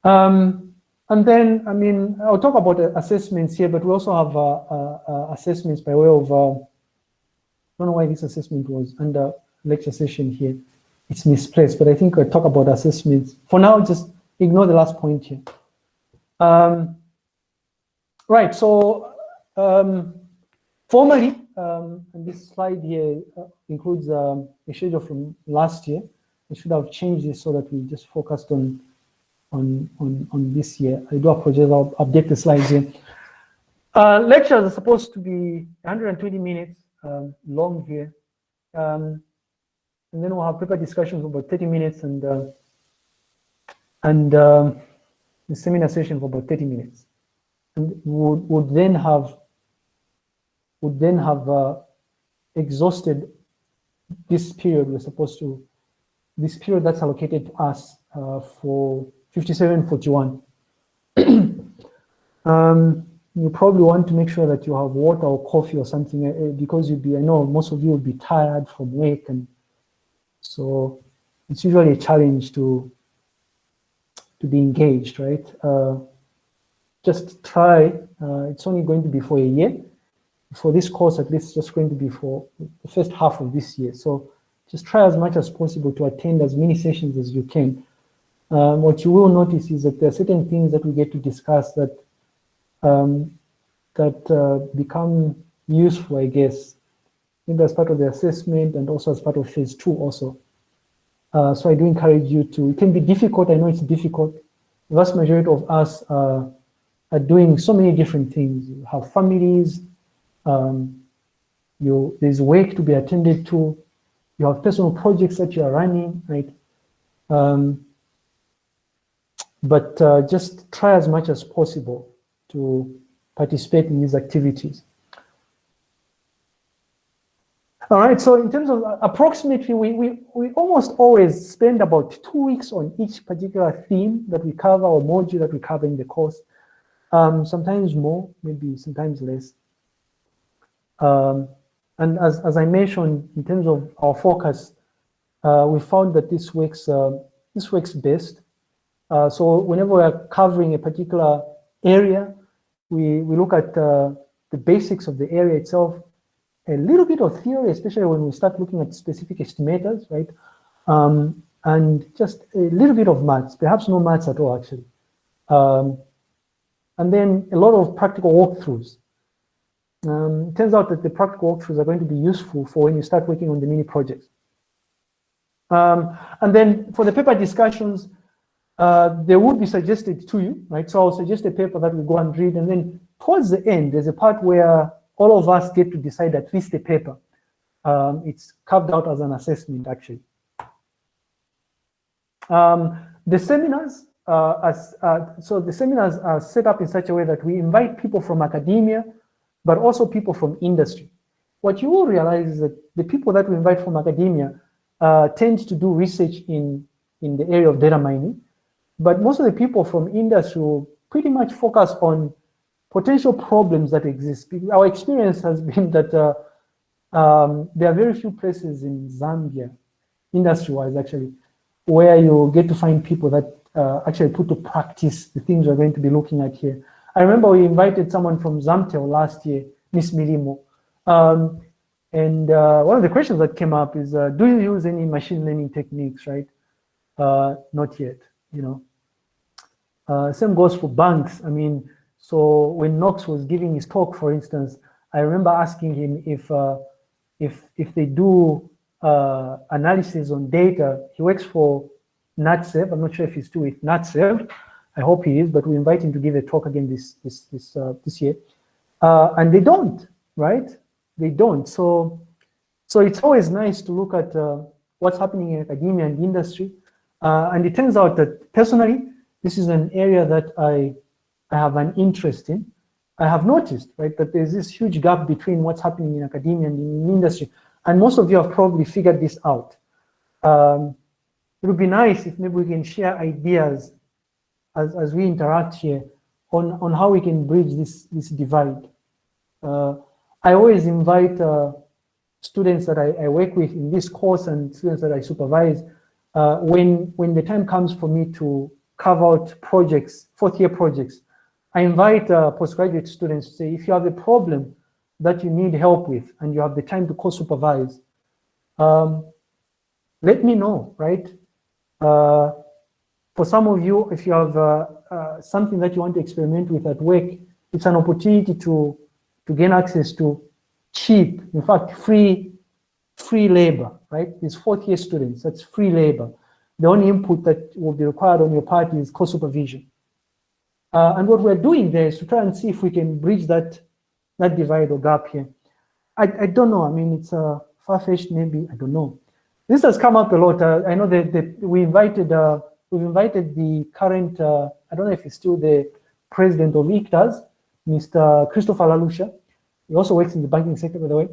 Um, and then, I mean, I'll talk about assessments here, but we also have uh, uh, uh, assessments by way of, uh, I don't know why this assessment was under lecture session here. It's misplaced, but I think I'll talk about assessments. For now, just ignore the last point here. Um, right, so um, formally, um, and this slide here uh, includes um, a schedule from last year. I should have changed this so that we just focused on on, on, on this year. I do apologize, I'll update the slides here. Uh, lectures are supposed to be 120 minutes um, long here. Um, and then we'll have paper discussions for about 30 minutes and uh, and um, the seminar session for about 30 minutes. And would, would then have would then have uh, exhausted this period we're supposed to, this period that's allocated to us uh, for 5741. <clears throat> um, you probably want to make sure that you have water or coffee or something uh, because you'll be, I know most of you will be tired from work and so it's usually a challenge to to be engaged, right? Uh, just try, uh, it's only going to be for a year. For this course, at least it's just going to be for the first half of this year. So just try as much as possible to attend as many sessions as you can um, what you will notice is that there are certain things that we get to discuss that um, that uh, become useful, I guess, maybe as part of the assessment and also as part of phase two also. Uh, so I do encourage you to, it can be difficult, I know it's difficult. The vast majority of us uh, are doing so many different things. You have families, um, you, there's work to be attended to, you have personal projects that you are running, right? Um, but uh, just try as much as possible to participate in these activities. All right, so in terms of uh, approximately, we, we, we almost always spend about two weeks on each particular theme that we cover or module that we cover in the course. Um, sometimes more, maybe sometimes less. Um, and as, as I mentioned, in terms of our focus, uh, we found that this works, uh, this works best uh, so whenever we're covering a particular area, we, we look at uh, the basics of the area itself, a little bit of theory, especially when we start looking at specific estimators, right? Um, and just a little bit of maths, perhaps no maths at all, actually. Um, and then a lot of practical walkthroughs. Um, it turns out that the practical walkthroughs are going to be useful for when you start working on the mini projects. Um, and then for the paper discussions, uh, they would be suggested to you, right? So I'll suggest a paper that we go and read, and then towards the end, there's a part where all of us get to decide at least a paper. Um, it's carved out as an assessment, actually. Um, the seminars, uh, as, uh, so the seminars are set up in such a way that we invite people from academia, but also people from industry. What you will realize is that the people that we invite from academia uh, tend to do research in, in the area of data mining, but most of the people from industry will pretty much focus on potential problems that exist. Our experience has <laughs> been that uh, um, there are very few places in Zambia, industry-wise actually, where you get to find people that uh, actually put to practice the things we're going to be looking at here. I remember we invited someone from Zamtel last year, Miss Milimo. Um, and uh, one of the questions that came up is, uh, do you use any machine learning techniques, right? Uh, not yet, you know. Uh, same goes for banks. I mean, so when Knox was giving his talk, for instance, I remember asking him if uh, if if they do uh, analysis on data. He works for Natsave. I'm not sure if he's still with Natsave. I hope he is, but we invite him to give a talk again this this this uh, this year. Uh, and they don't, right? They don't. So so it's always nice to look at uh, what's happening in academia and industry. And it turns out that personally, this is an area that I I have an interest in. I have noticed, right, that there's this huge gap between what's happening in academia and in industry. And most of you have probably figured this out. Um, it would be nice if maybe we can share ideas as, as we interact here on, on how we can bridge this, this divide. Uh, I always invite uh, students that I, I, work with in this course and students that I supervise, uh, when, when the time comes for me to carve out projects, fourth year projects, I invite uh, postgraduate students to say, if you have a problem that you need help with and you have the time to co-supervise, um, let me know, right? Uh, for some of you, if you have uh, uh, something that you want to experiment with at work, it's an opportunity to, to gain access to cheap, in fact, free, free labor, right? These fourth year students, that's free labor. The only input that will be required on your part is co-supervision. Uh, and what we're doing there is to try and see if we can bridge that, that divide or gap here. I, I don't know, I mean, it's uh, far-fetched maybe, I don't know. This has come up a lot. Uh, I know that, that we invited, uh, we've invited the current, uh, I don't know if he's still the president of ICTAZ, Mr. Christopher Lalusha. He also works in the banking sector, by the way.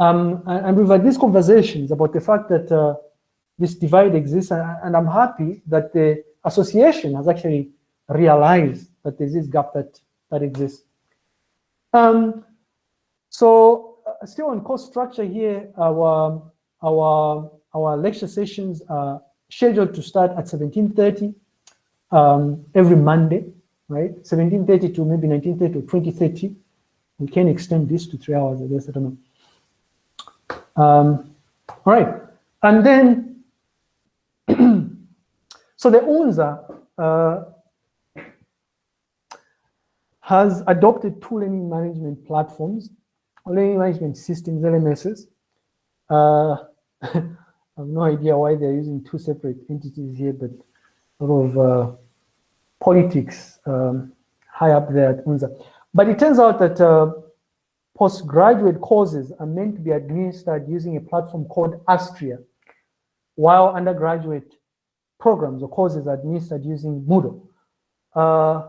Um, and, and, we've had these conversations about the fact that uh, this divide exists, and, I'm happy that the association has actually realized that there's this gap that, that exists. Um, so uh, still on course structure here, our, our our lecture sessions are scheduled to start at 17.30 um, every Monday, right? 17.30 to maybe 19.30 or 20.30. We can extend this to three hours, I guess, I don't know. Um, all right, and then, so the UNZA uh, has adopted two learning management platforms, learning management systems, LMSs. Uh, <laughs> I have no idea why they're using two separate entities here, but lot of uh, politics um, high up there at UNZA. But it turns out that uh, postgraduate courses are meant to be administered using a platform called Astria, while undergraduate programs or courses administered using Moodle. Uh,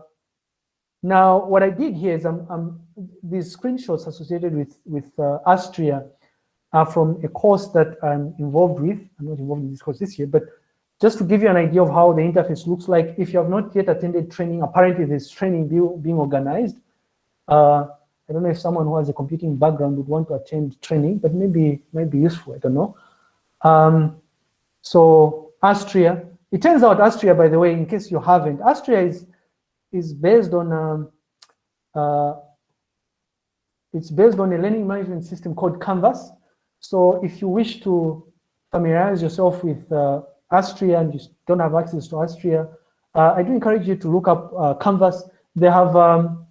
now, what I did here is I'm, I'm, these screenshots associated with, with uh, Astria are from a course that I'm involved with. I'm not involved in this course this year, but just to give you an idea of how the interface looks like, if you have not yet attended training, apparently there's training being organized. Uh, I don't know if someone who has a computing background would want to attend training, but maybe might be useful, I don't know. Um, so Astria, it turns out Astria, by the way, in case you haven't, Astria is, is based on, um, uh, it's based on a learning management system called Canvas. So if you wish to familiarize yourself with uh, Astria and you don't have access to Astria, uh, I do encourage you to look up uh, Canvas. They have, um,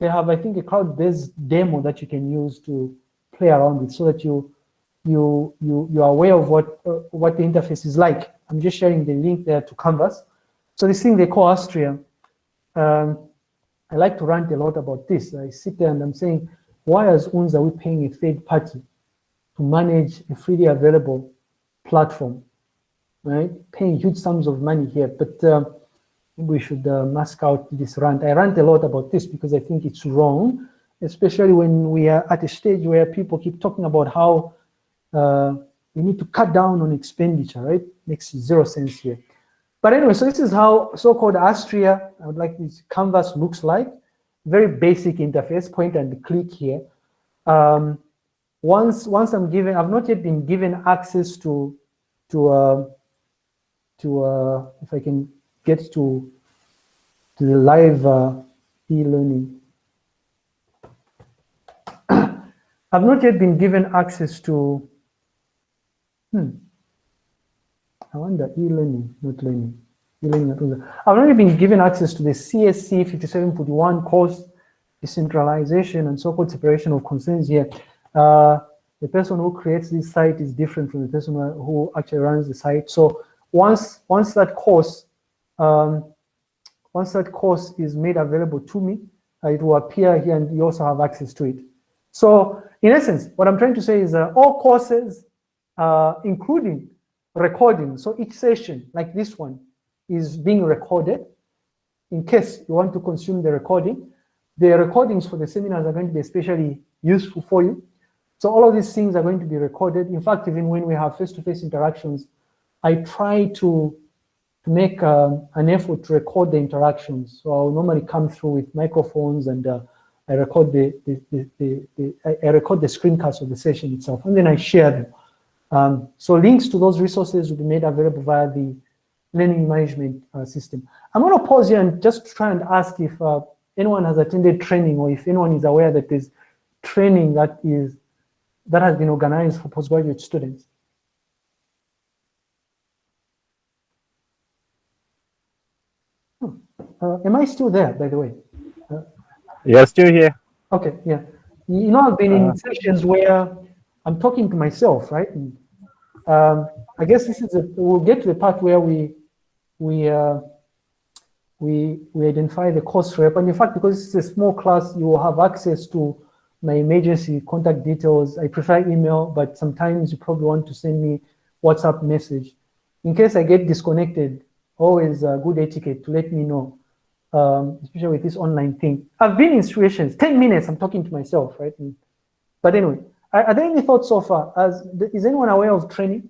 they have, I think, a cloud-based demo that you can use to play around with, so that you you you you are aware of what uh, what the interface is like. I'm just sharing the link there to Canvas. So this thing they call Astria. Um, I like to rant a lot about this. I sit there and I'm saying, why as UNZA are we paying a third party to manage a freely available platform, right? Paying huge sums of money here, but uh, we should uh, mask out this rant. I rant a lot about this because I think it's wrong, especially when we are at a stage where people keep talking about how uh, we need to cut down on expenditure, right? Makes zero sense here. But anyway, so this is how so-called Astria, I would like this canvas looks like. Very basic interface, point and click here. Um, once once I'm given, I've not yet been given access to to uh, to uh, if I can get to to the live uh, e-learning. <coughs> I've not yet been given access to. Hmm. I wonder e-learning, not learning. E-learning, I've already been given access to the CSC 5741 course decentralization and so-called separation of concerns here. Uh, the person who creates this site is different from the person who actually runs the site. So once once that course, um, once that course is made available to me, uh, it will appear here and you also have access to it. So in essence, what I'm trying to say is uh, all courses, uh, including recording, so each session like this one is being recorded in case you want to consume the recording. The recordings for the seminars are going to be especially useful for you. So all of these things are going to be recorded. In fact, even when we have face-to-face -face interactions, I try to, to make um, an effort to record the interactions. So I'll normally come through with microphones and uh, I record the, the, the, the, the I record the screencast of the session itself, and then I share them. Um, so links to those resources will be made available via the learning management uh, system. I'm going to pause here and just try and ask if uh, anyone has attended training or if anyone is aware that there's training that is that has been organized for postgraduate students. Hmm. Uh, am I still there, by the way? Uh, yeah, still here. Okay, yeah. You know, I've been in uh, sessions where I'm talking to myself, right? And, um, I guess this is a, we'll get to the part where we we uh, we we identify the course rep, and in fact, because it's a small class, you will have access to my emergency contact details. I prefer email, but sometimes you probably want to send me WhatsApp message. In case I get disconnected, always a good etiquette to let me know, um, especially with this online thing. I've been in situations, 10 minutes, I'm talking to myself, right? And, but anyway, are, are, there any thoughts so far? As, is anyone aware of training?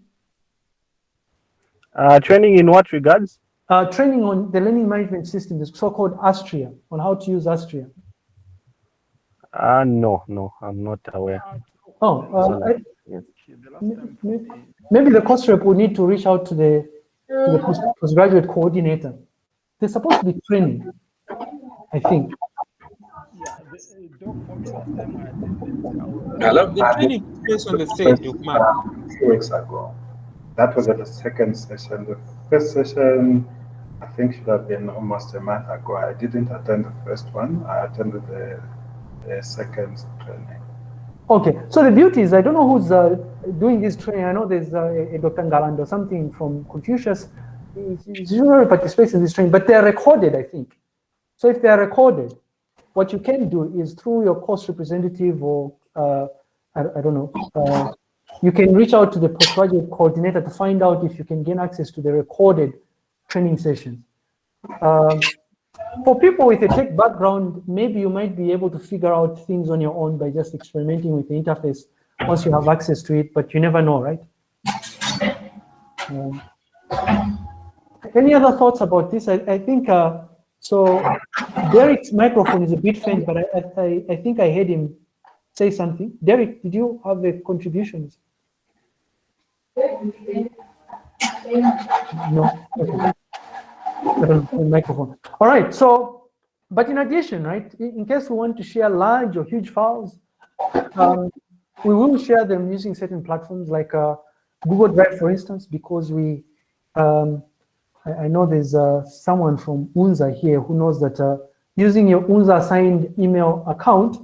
Uh, training in what regards? Uh, training on the learning management system, the so-called Astria, on how to use Astria. Uh, no, no, I'm not aware. Oh, uh, I, maybe, maybe the course rep will need to reach out to the to the postgraduate coordinator. They're supposed to be training, I think. Hello? The training is on the third of March. Two weeks ago. That was at the second session. The first session, I think, should have been almost a month ago. I didn't attend the first one. I attended the the second training. Okay, so the beauty is, I don't know who's uh, doing this training. I know there's uh, a Dr. Ngaland or something from Confucius. He usually participates in this training, but they're recorded, I think. So if they're recorded, what you can do is through your course representative or, uh, I, I, don't know, uh, you can reach out to the postgraduate coordinator to find out if you can gain access to the recorded training sessions. Um, for people with a tech background, maybe you might be able to figure out things on your own by just experimenting with the interface once you have access to it, but you never know, right? Um, any other thoughts about this? I, I think, uh, so Derek's microphone is a bit faint, but I, I, I think I heard him say something. Derek, did you have the contributions? No. Okay microphone. All right, so, but in addition, right, in case we want to share large or huge files, um, we will share them using certain platforms like uh, Google Drive, for instance, because we, um, I, I, know there's uh, someone from UNZA here who knows that uh, using your UNZA assigned email account,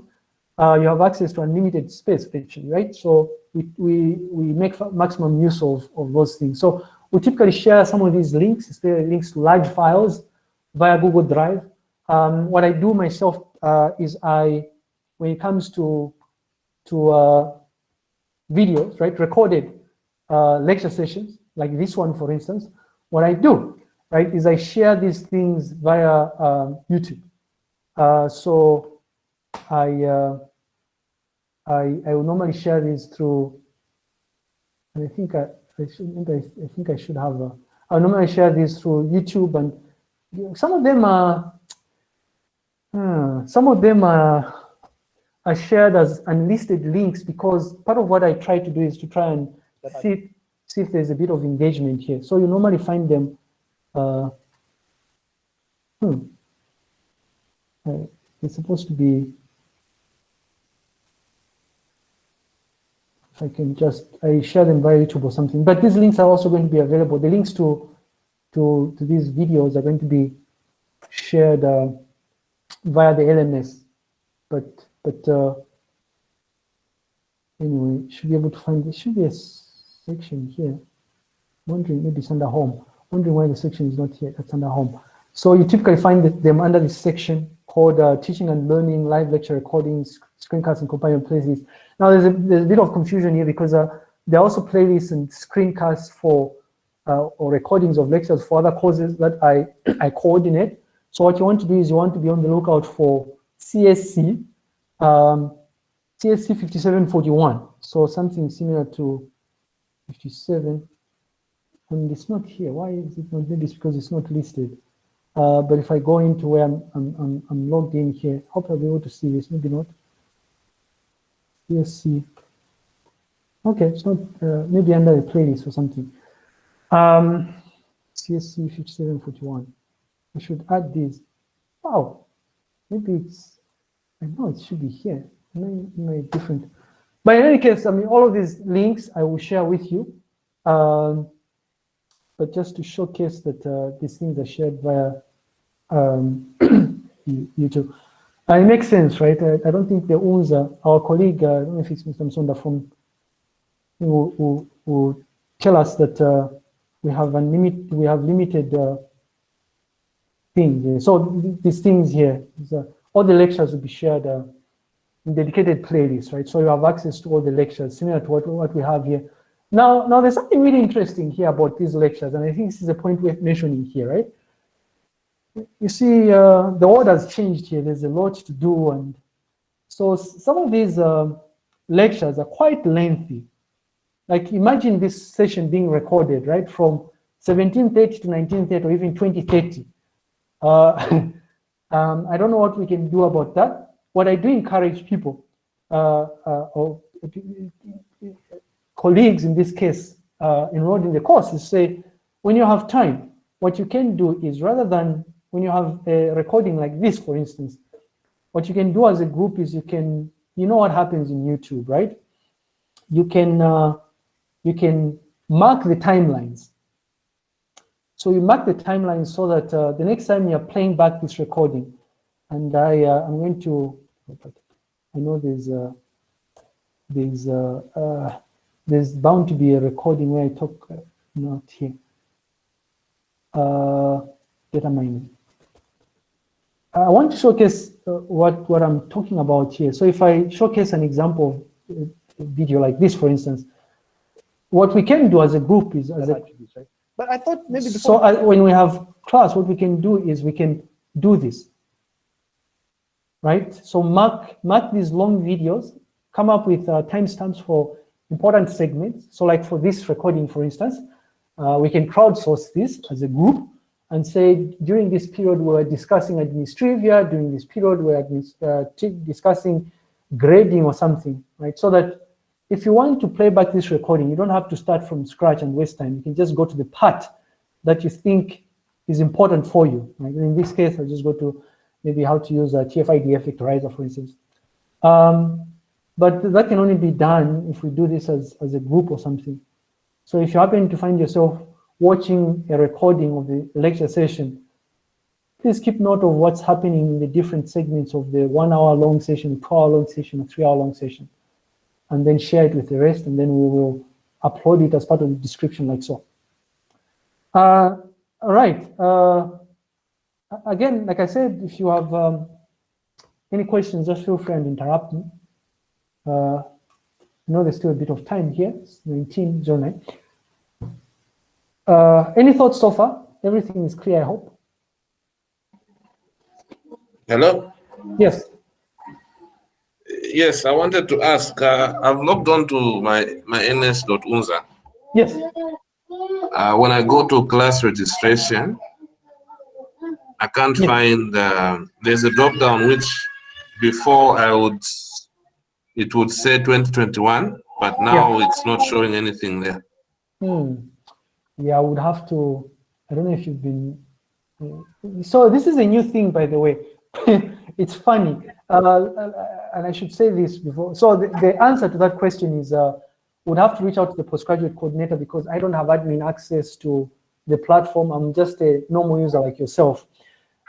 uh, you have access to unlimited space, actually, right? So we, we, we make maximum use of, of those things. So we typically share some of these links, especially links to large files via Google Drive. Um, what I do myself uh, is I, when it comes to, to uh, videos, right, recorded uh, lecture sessions, like this one, for instance, what I do, right, is I share these things via um, YouTube. Uh, so I, uh, I, I will normally share these through, and I think I, I, should, I, I think I should have. A, I normally share these through YouTube, and some of them are. Hmm, some of them are, are shared as unlisted links because part of what I try to do is to try and see if, see if there's a bit of engagement here. So you normally find them. Uh, hmm, uh, it's supposed to be I can just, I share them via YouTube or something, but these links are also going to be available. The links to, to, to these videos are going to be shared uh, via the LMS. But, but uh, anyway, should be able to find, there should be a section here. Wondering, maybe it's under home. Wondering why the section is not here, that's under home. So you typically find them under this section called uh, teaching and learning, live lecture recordings, screencasts and companion playlists. Now there's a, there's a bit of confusion here because uh, there are also playlists and screencasts for uh, or recordings of lectures for other courses that I, <clears throat> I coordinate. So what you want to do is you want to be on the lookout for CSC, um, CSC 5741. So something similar to 57, and it's not here. Why is it not? Maybe it's because it's not listed. Uh, but if I go into where I'm, I'm, I'm, I'm logged in here, hope I'll be able to see this, maybe not. CSC. Okay, it's not, uh, maybe under the playlist or something. Um, CSC 5741. I should add this. Wow, maybe it's, I know it should be here. Maybe different. But in any case, I mean, all of these links I will share with you. Um, but just to showcase that uh, these things are shared via um, <clears throat> YouTube. It makes sense, right? I, I don't think the UNZA, our colleague, uh, I don't know if it's Mr. Msonda from, who, who, who tell us that uh, we have unlimited, we have limited uh, things. So these things here, all the lectures will be shared uh, dedicated playlists, right? So you have access to all the lectures, similar to what, what we have here. Now, now there's something really interesting here about these lectures, and I think this is a point worth mentioning here, right? You see, uh, the world has changed here. There's a lot to do, and so some of these uh, lectures are quite lengthy. Like imagine this session being recorded, right, from 1730 to 1930 or even 2030. Uh, <laughs> um, I don't know what we can do about that. What I do encourage people, uh, uh, or colleagues in this case, uh, enrolled in the course is say, when you have time, what you can do is rather than when you have a recording like this, for instance, what you can do as a group is you can, you know what happens in YouTube, right? You can, uh, you can mark the timelines. So you mark the timeline so that uh, the next time you're playing back this recording, and I, uh, I'm going to, I know there's, uh, there's, uh, uh, there's bound to be a recording where I talk, uh, not here, uh, data mining. I want to showcase uh, what, what I'm talking about here. So if I showcase an example of a video like this, for instance, what we can do as a group is, as a, But I thought maybe so before, uh, when we have class, what we can do is we can do this, right? So mark, mark these long videos, come up with uh, timestamps for important segments. So like for this recording, for instance, uh, we can crowdsource this as a group and say during this period we're discussing administrivia, during this period we're uh, discussing grading or something, right? So that if you want to play back this recording, you don't have to start from scratch and waste time. You can just go to the part that you think is important for you. Right? in this case, I'll just go to maybe how to use a TF-IDF vectorizer, for instance. Um, but that can only be done if we do this as, as a group or something. So if you happen to find yourself watching a recording of the lecture session, please keep note of what's happening in the different segments of the one hour long session, two hour long session, or three hour long session, and then share it with the rest, and then we will upload it as part of the description like so. Uh, all right. Uh, again, like I said, if you have um, any questions, just feel free and interrupt me. Uh, I know there's still a bit of time here, it's 1909. Uh, any thoughts so far? Everything is clear, I hope. Hello? Yes. Yes, I wanted to ask, uh, I've logged on to my, my ns.unza. Yes. Uh, when I go to class registration, I can't Yeah. find, uh, there's a drop down which before I would, it would say 2021, but now it's not showing anything there. Hmm. Yeah, I would have to, I don't know if you've been, uh, so this is a new thing, by the way. <laughs> it's funny. Uh, and I should say this before. So the, the answer to that question is, uh, would have to reach out to the postgraduate coordinator because I don't have admin access to the platform. I'm just a normal user like yourself.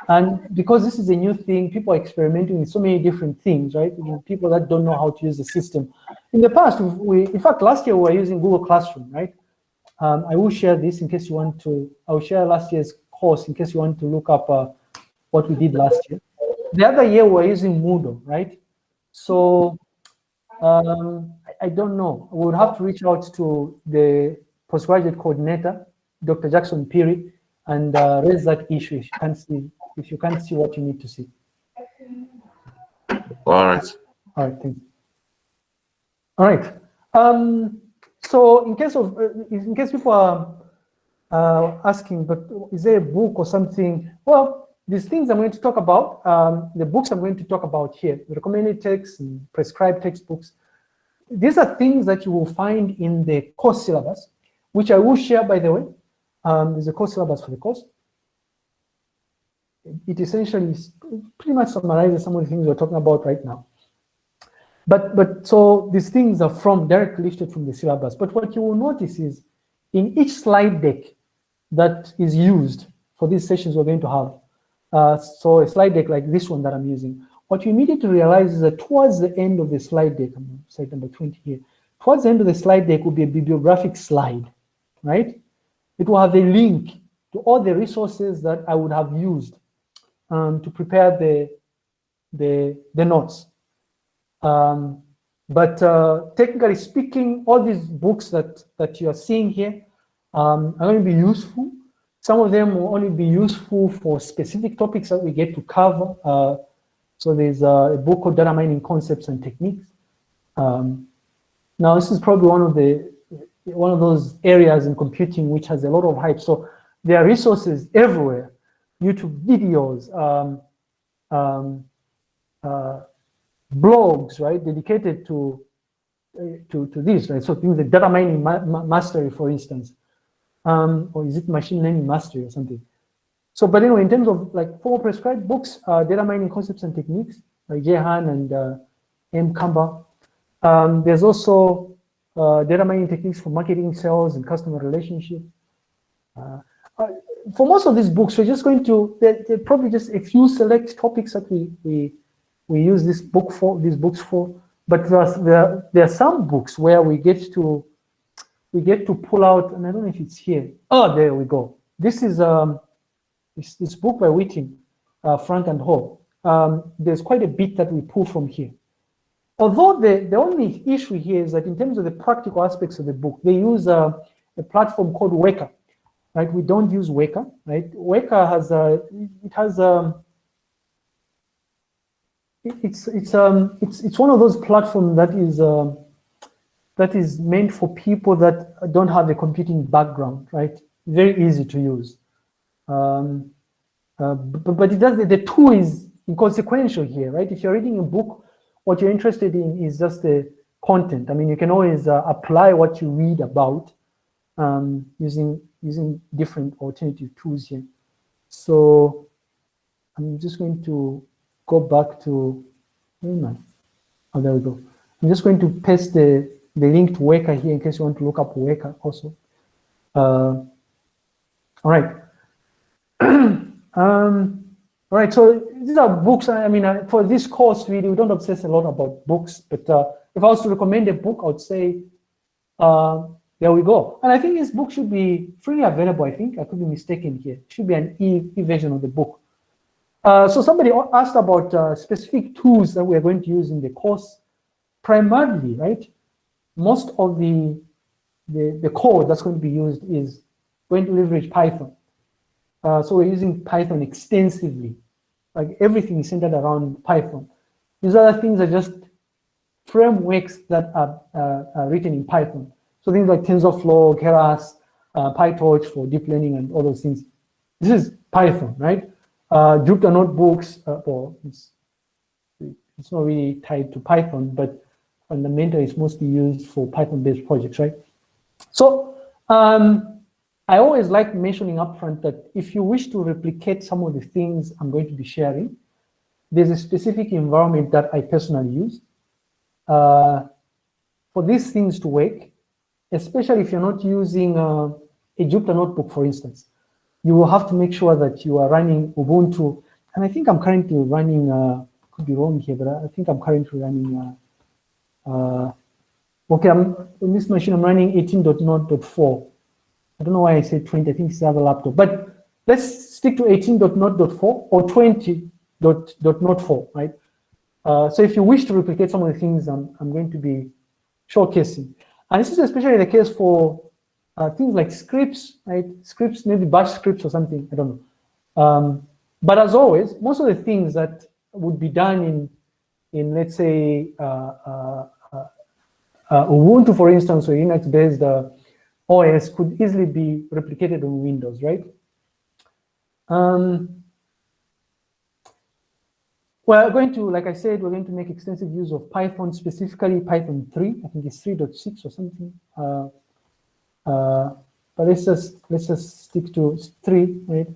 And because this is a new thing, people are experimenting with so many different things, right? People that don't know how to use the system. In the past, we, in fact, last year we were using Google Classroom, right? Um, I will share this in case you want to, I will share last year's course in case you want to look up uh, what we did last year. The other year we were using Moodle, right? So um, I, I don't know. We would have to reach out to the postgraduate coordinator, Dr. Jackson Phiri, and uh, raise that issue if you can't see if you can't see what you need to see. All right. All right, thanks. All right. Um, so in case of uh, in case people are uh, asking, but is there a book or something? Well, these things I'm going to talk about, um, the books I'm going to talk about here, the recommended texts and prescribed textbooks, these are things that you will find in the course syllabus, which I will share, by the way. Um, there's a course syllabus for the course. It essentially pretty much summarizes some of the things we're talking about right now. But, but so these things are from directly lifted from the syllabus. But what you will notice is in each slide deck that is used for these sessions we're going to have, uh, so a slide deck like this one that I'm using, what you immediately realize is that towards the end of the slide deck, I'm slide number 20 here, towards the end of the slide deck will be a bibliographic slide, right? It will have a link to all the resources that I would have used um, to prepare the, the, the notes. Um, but uh, technically speaking, all these books that, that you are seeing here um, are going to be useful. Some of them will only be useful for specific topics that we get to cover. Uh, so there's a book called Data Mining Concepts and Techniques. Um, now this is probably one of the one of those areas in computing which has a lot of hype. So there are resources everywhere, YouTube videos, um, um, uh, blogs, right, dedicated to uh, to to this, right? So things like data mining ma ma mastery, for instance, um, or is it machine learning mastery or something? So, but anyway, in terms of like four prescribed books, uh, data mining concepts and techniques, like Jehan and uh, M. Kamber. Um, there's also uh, data mining techniques for marketing, sales, and customer relationship. Uh, uh, for most of these books, we're just going to, they're, they're, probably just a few select topics that we, we, we use this book for, these books for, but there are, there, there are some books where we get to, we get to pull out, and I don't know if it's here. Oh, there we go. This is um, this, this book by Witten, uh, Frank and Hall. Um, there's quite a bit that we pull from here. Although the, the only issue here is that in terms of the practical aspects of the book, they use a, a platform called Weka, right? We don't use Weka, right? Weka has a, it has a, it's it's um it's it's one of those platforms that is uh, that is meant for people that don't have a computing background, right? Very easy to use. Um, uh, but, but it does the, the tool is inconsequential here, right? If you're reading a book what you're interested in is just the content. I mean, you can always uh, apply what you read about um, using using different alternative tools here. So I'm just going to go back to, oh, oh there we go. I'm just going to paste the, the link to Weka here in case you want to look up Weka also. Uh, all right. <clears throat> um, all right, so these are books. I mean, uh, for this course, really, we don't obsess a lot about books, but uh, if I was to recommend a book, I would say, uh, there we go. And I think this book should be freely available, I think. I could be mistaken here. It should be an e, e version of the book. Uh, so somebody asked about uh, specific tools that we're going to use in the course. Primarily, right, most of the, the, the code that's going to be used is going to leverage Python. Uh, so we're using Python extensively. Like everything is centered around Python. These other things are just frameworks that are, uh, are written in Python. So things like TensorFlow, Keras, uh, PyTorch for deep learning and all those things. This is Python, right? Uh, Jupyter notebooks, uh, well, it's, it's not really tied to Python, but fundamentally it's mostly used for Python-based projects, right? So um, I always like mentioning upfront that if you wish to replicate some of the things I'm going to be sharing, there's a specific environment that I personally use. Uh, for these things to work, especially if you're not using uh, a Jupyter notebook, for instance, you will have to make sure that you are running Ubuntu. And I think I'm currently running, uh, could be wrong here, but I think I'm currently running, uh, uh, okay, I'm, on this machine, I'm running 18.0.4. I don't know why I said 20, I think it's the other laptop. But let's stick to 18.0.4 or 20.0.4, right? Uh, so if you wish to replicate some of the things I'm, I'm going to be showcasing. And this is especially the case for uh, things like scripts, right? Scripts, maybe bash scripts or something, I don't know. Um, but as always, most of the things that would be done in, in let's say, uh, uh, uh, uh Ubuntu, for instance, or Linux-based OS could easily be replicated on Windows, right? Um, we're going to, like I said, we're going to make extensive use of Python, specifically Python 3. I think it's 3.6 or something. Uh, uh, but let's just let's just stick to 3, right?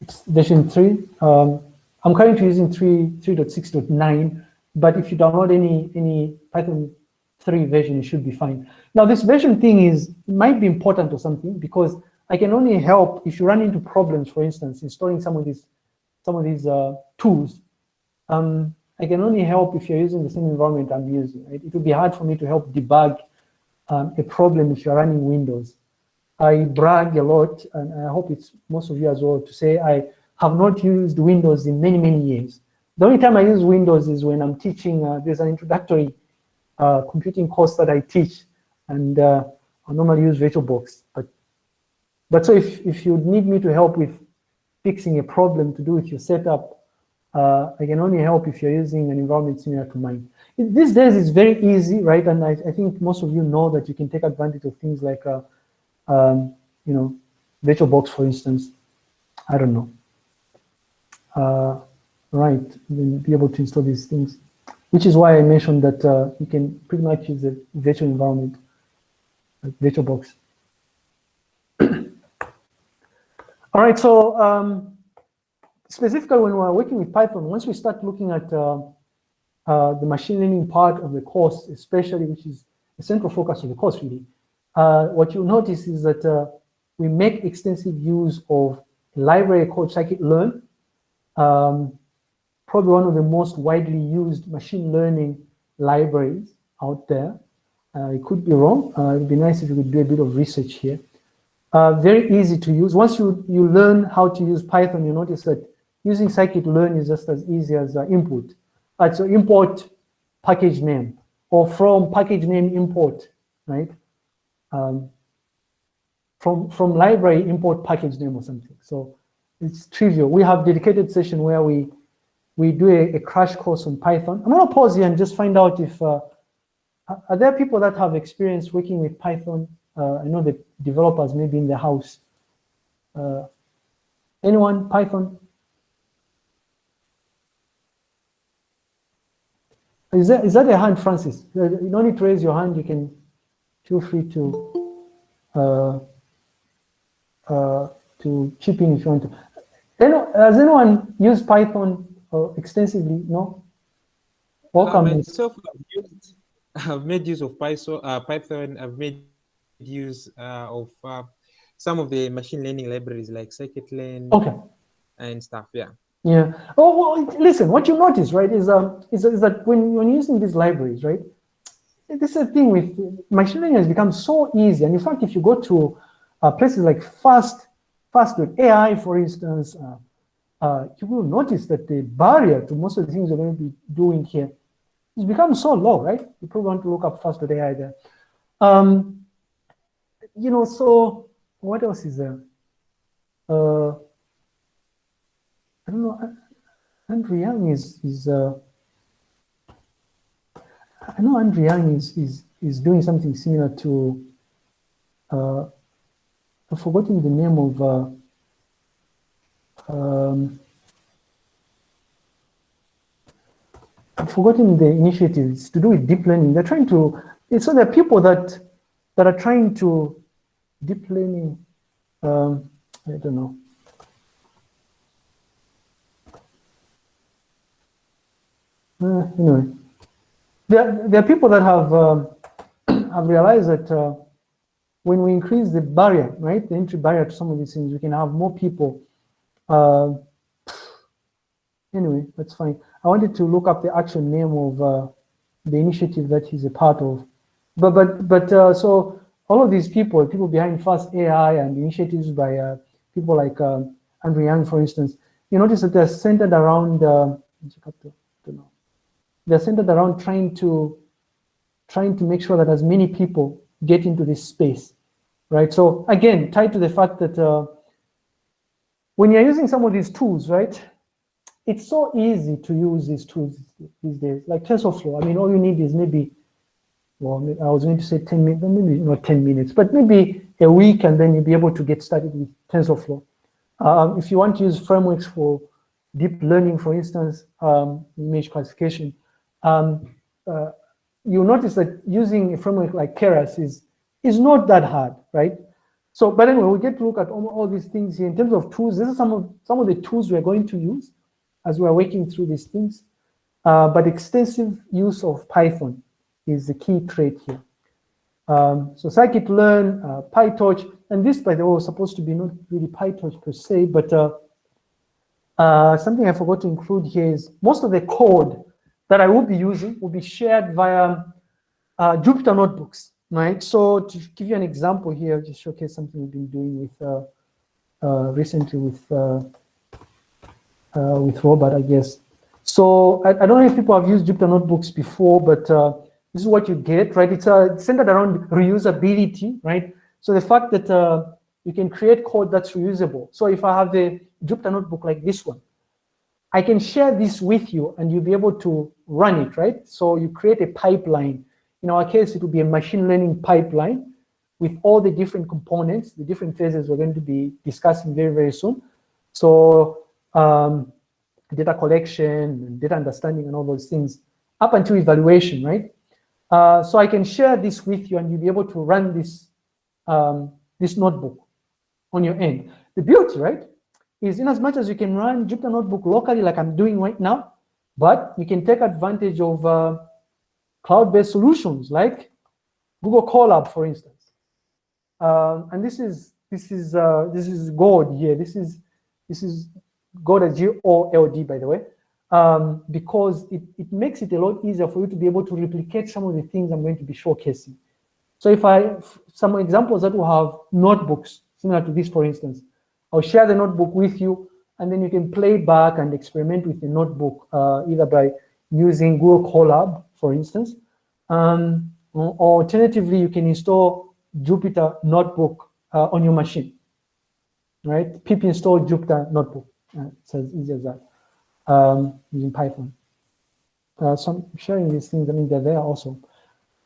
It's version 3. Um, I'm currently using 3 3.6.9, but if you download any any Python 3 version, it should be fine. Now, this version thing is might be important or something because I can only help if you run into problems, for instance, installing some of these some of these uh, tools um, I can only help if you're using the same environment I'm using. Right? It would be hard for me to help debug um, a problem if you're running Windows. I brag a lot, and I hope it's most of you as well, to say I have not used Windows in many, many years. The only time I use Windows is when I'm teaching, uh, there's an introductory uh, computing course that I teach, and uh, I normally use VirtualBox. But, but so if, if you need me to help with fixing a problem to do with your setup, uh, I can only help if you're using an environment similar to mine. It, these days, it's very easy, right? And I, I, think most of you know that you can take advantage of things like, uh, um, you know, VirtualBox, for instance. I don't know. Uh, right, then be able to install these things, which is why I mentioned that uh, you can pretty much use a virtual environment, like VirtualBox. <coughs> All right, so um, specifically when we're working with Python, once we start looking at uh, uh, the machine learning part of the course, especially, which is the central focus of the course really, uh, what you'll notice is that uh, we make extensive use of a library called scikit-learn, um, probably one of the most widely used machine learning libraries out there. Uh, it could be wrong. Uh, it would be nice if you could do a bit of research here. very easy to use. Once you, you learn how to use Python, you notice that using scikit-learn is just as easy as uh, input. Uh, so import package name or from package name import, right? Um, from, from library import package name or something. So it's trivial. We have dedicated session where we we do a, a crash course on Python. I'm gonna pause here and just find out if, uh, are there people that have experience working with Python? Uh, I know the developers maybe in the house. Uh, anyone, Python? Is that, is that a hand, Francis? You don't need to raise your hand. You can feel free to uh, uh, to chip in if you want to. Has anyone used Python uh, extensively? No? Welcome. Myself, I've, used, I've made use of Python. Uh, Python. I've made use uh, of uh, some of the machine learning libraries like scikit-learn okay. and stuff. Yeah. Yeah. Oh, well, listen, what you notice, right, is, um, is, is that when, when using these libraries, right, this is the thing with machine learning has become so easy. And in fact, if you go to uh, places like Fast, Fast with AI, for instance, uh, uh, you will notice that the barrier to most of the things you're going to be doing here has become so low, right? You probably want to look up Fast with AI there. Um, you know, so what else is there? I don't know. Andrew Ng is is uh, I know Andrew is is is doing something similar to. Uh, I've forgotten the name of. Uh, um, I've forgotten the initiative. It's to do with deep learning. They're trying to. So there are people that that are trying to deep learning. Um, I don't know. Uh, anyway, there, there are people that have um, <clears throat> have realized that uh, when we increase the barrier, right, the entry barrier to some of these things, we can have more people. Uh, anyway, that's fine. I wanted to look up the actual name of uh, the initiative that he's a part of. But but but uh, so all of these people, people behind Fast AI and initiatives by uh, people like um, Andrew Ng, for instance, you notice that they're centered around, they're centered around trying to, trying to make sure that as many people get into this space, right? So again, tied to the fact that uh, when you're using some of these tools, right, it's so easy to use these tools these days, like TensorFlow. I mean, all you need is maybe, well, I was going to say 10 minutes, maybe not 10 minutes, but maybe a week and then you'll be able to get started with TensorFlow. Um, if you want to use frameworks for deep learning, for instance, um, image classification, um, uh, you'll notice that using a framework like Keras is, is not that hard, right? So, but anyway, we get to look at all, all these things here in terms of tools. This is some of some of the tools we're going to use as we're working through these things. Uh, but extensive use of Python is the key trait here. Um, so scikit-learn, uh, PyTorch, and this, by the way, was supposed to be not really PyTorch per se, but uh, uh, something I forgot to include here is most of the code that I will be using will be shared via uh, Jupyter notebooks, right? So to give you an example here, just showcase something we've been doing with uh, uh, recently with with Robert, I guess. So I, I, don't know if people have used Jupyter notebooks before, but this is what you get, right? It's uh, centered around reusability, right? So the fact that uh, you can create code that's reusable. So if I have a Jupyter notebook like this one, I can share this with you and you'll be able to run it, right? So you create a pipeline. In our case, it will be a machine learning pipeline with all the different components, the different phases we're going to be discussing very, very soon. So um, data collection, data understanding, and all those things up until evaluation, right? Uh, so I can share this with you and you'll be able to run this, um, this notebook on your end. The beauty, right, is in as much as you can run Jupyter Notebook locally like I'm doing right now, but you can take advantage of uh, cloud-based solutions like Google Colab, for instance. Um, and this is this is uh, this is Gold here. This is this is Gold as G O L D, by the way um, because it, it makes it a lot easier for you to be able to replicate some of the things I'm going to be showcasing. So if I, some examples that will have notebooks, similar to this, for instance, I'll share the notebook with you, and then you can play back and experiment with the notebook, uh, either by using Google Colab, for instance, um, or alternatively, you can install Jupyter Notebook uh, on your machine, right? pip install Jupyter Notebook. Uh, it's as easy as that um, using Python. Uh, so I'm sharing these things, I mean, they're there also.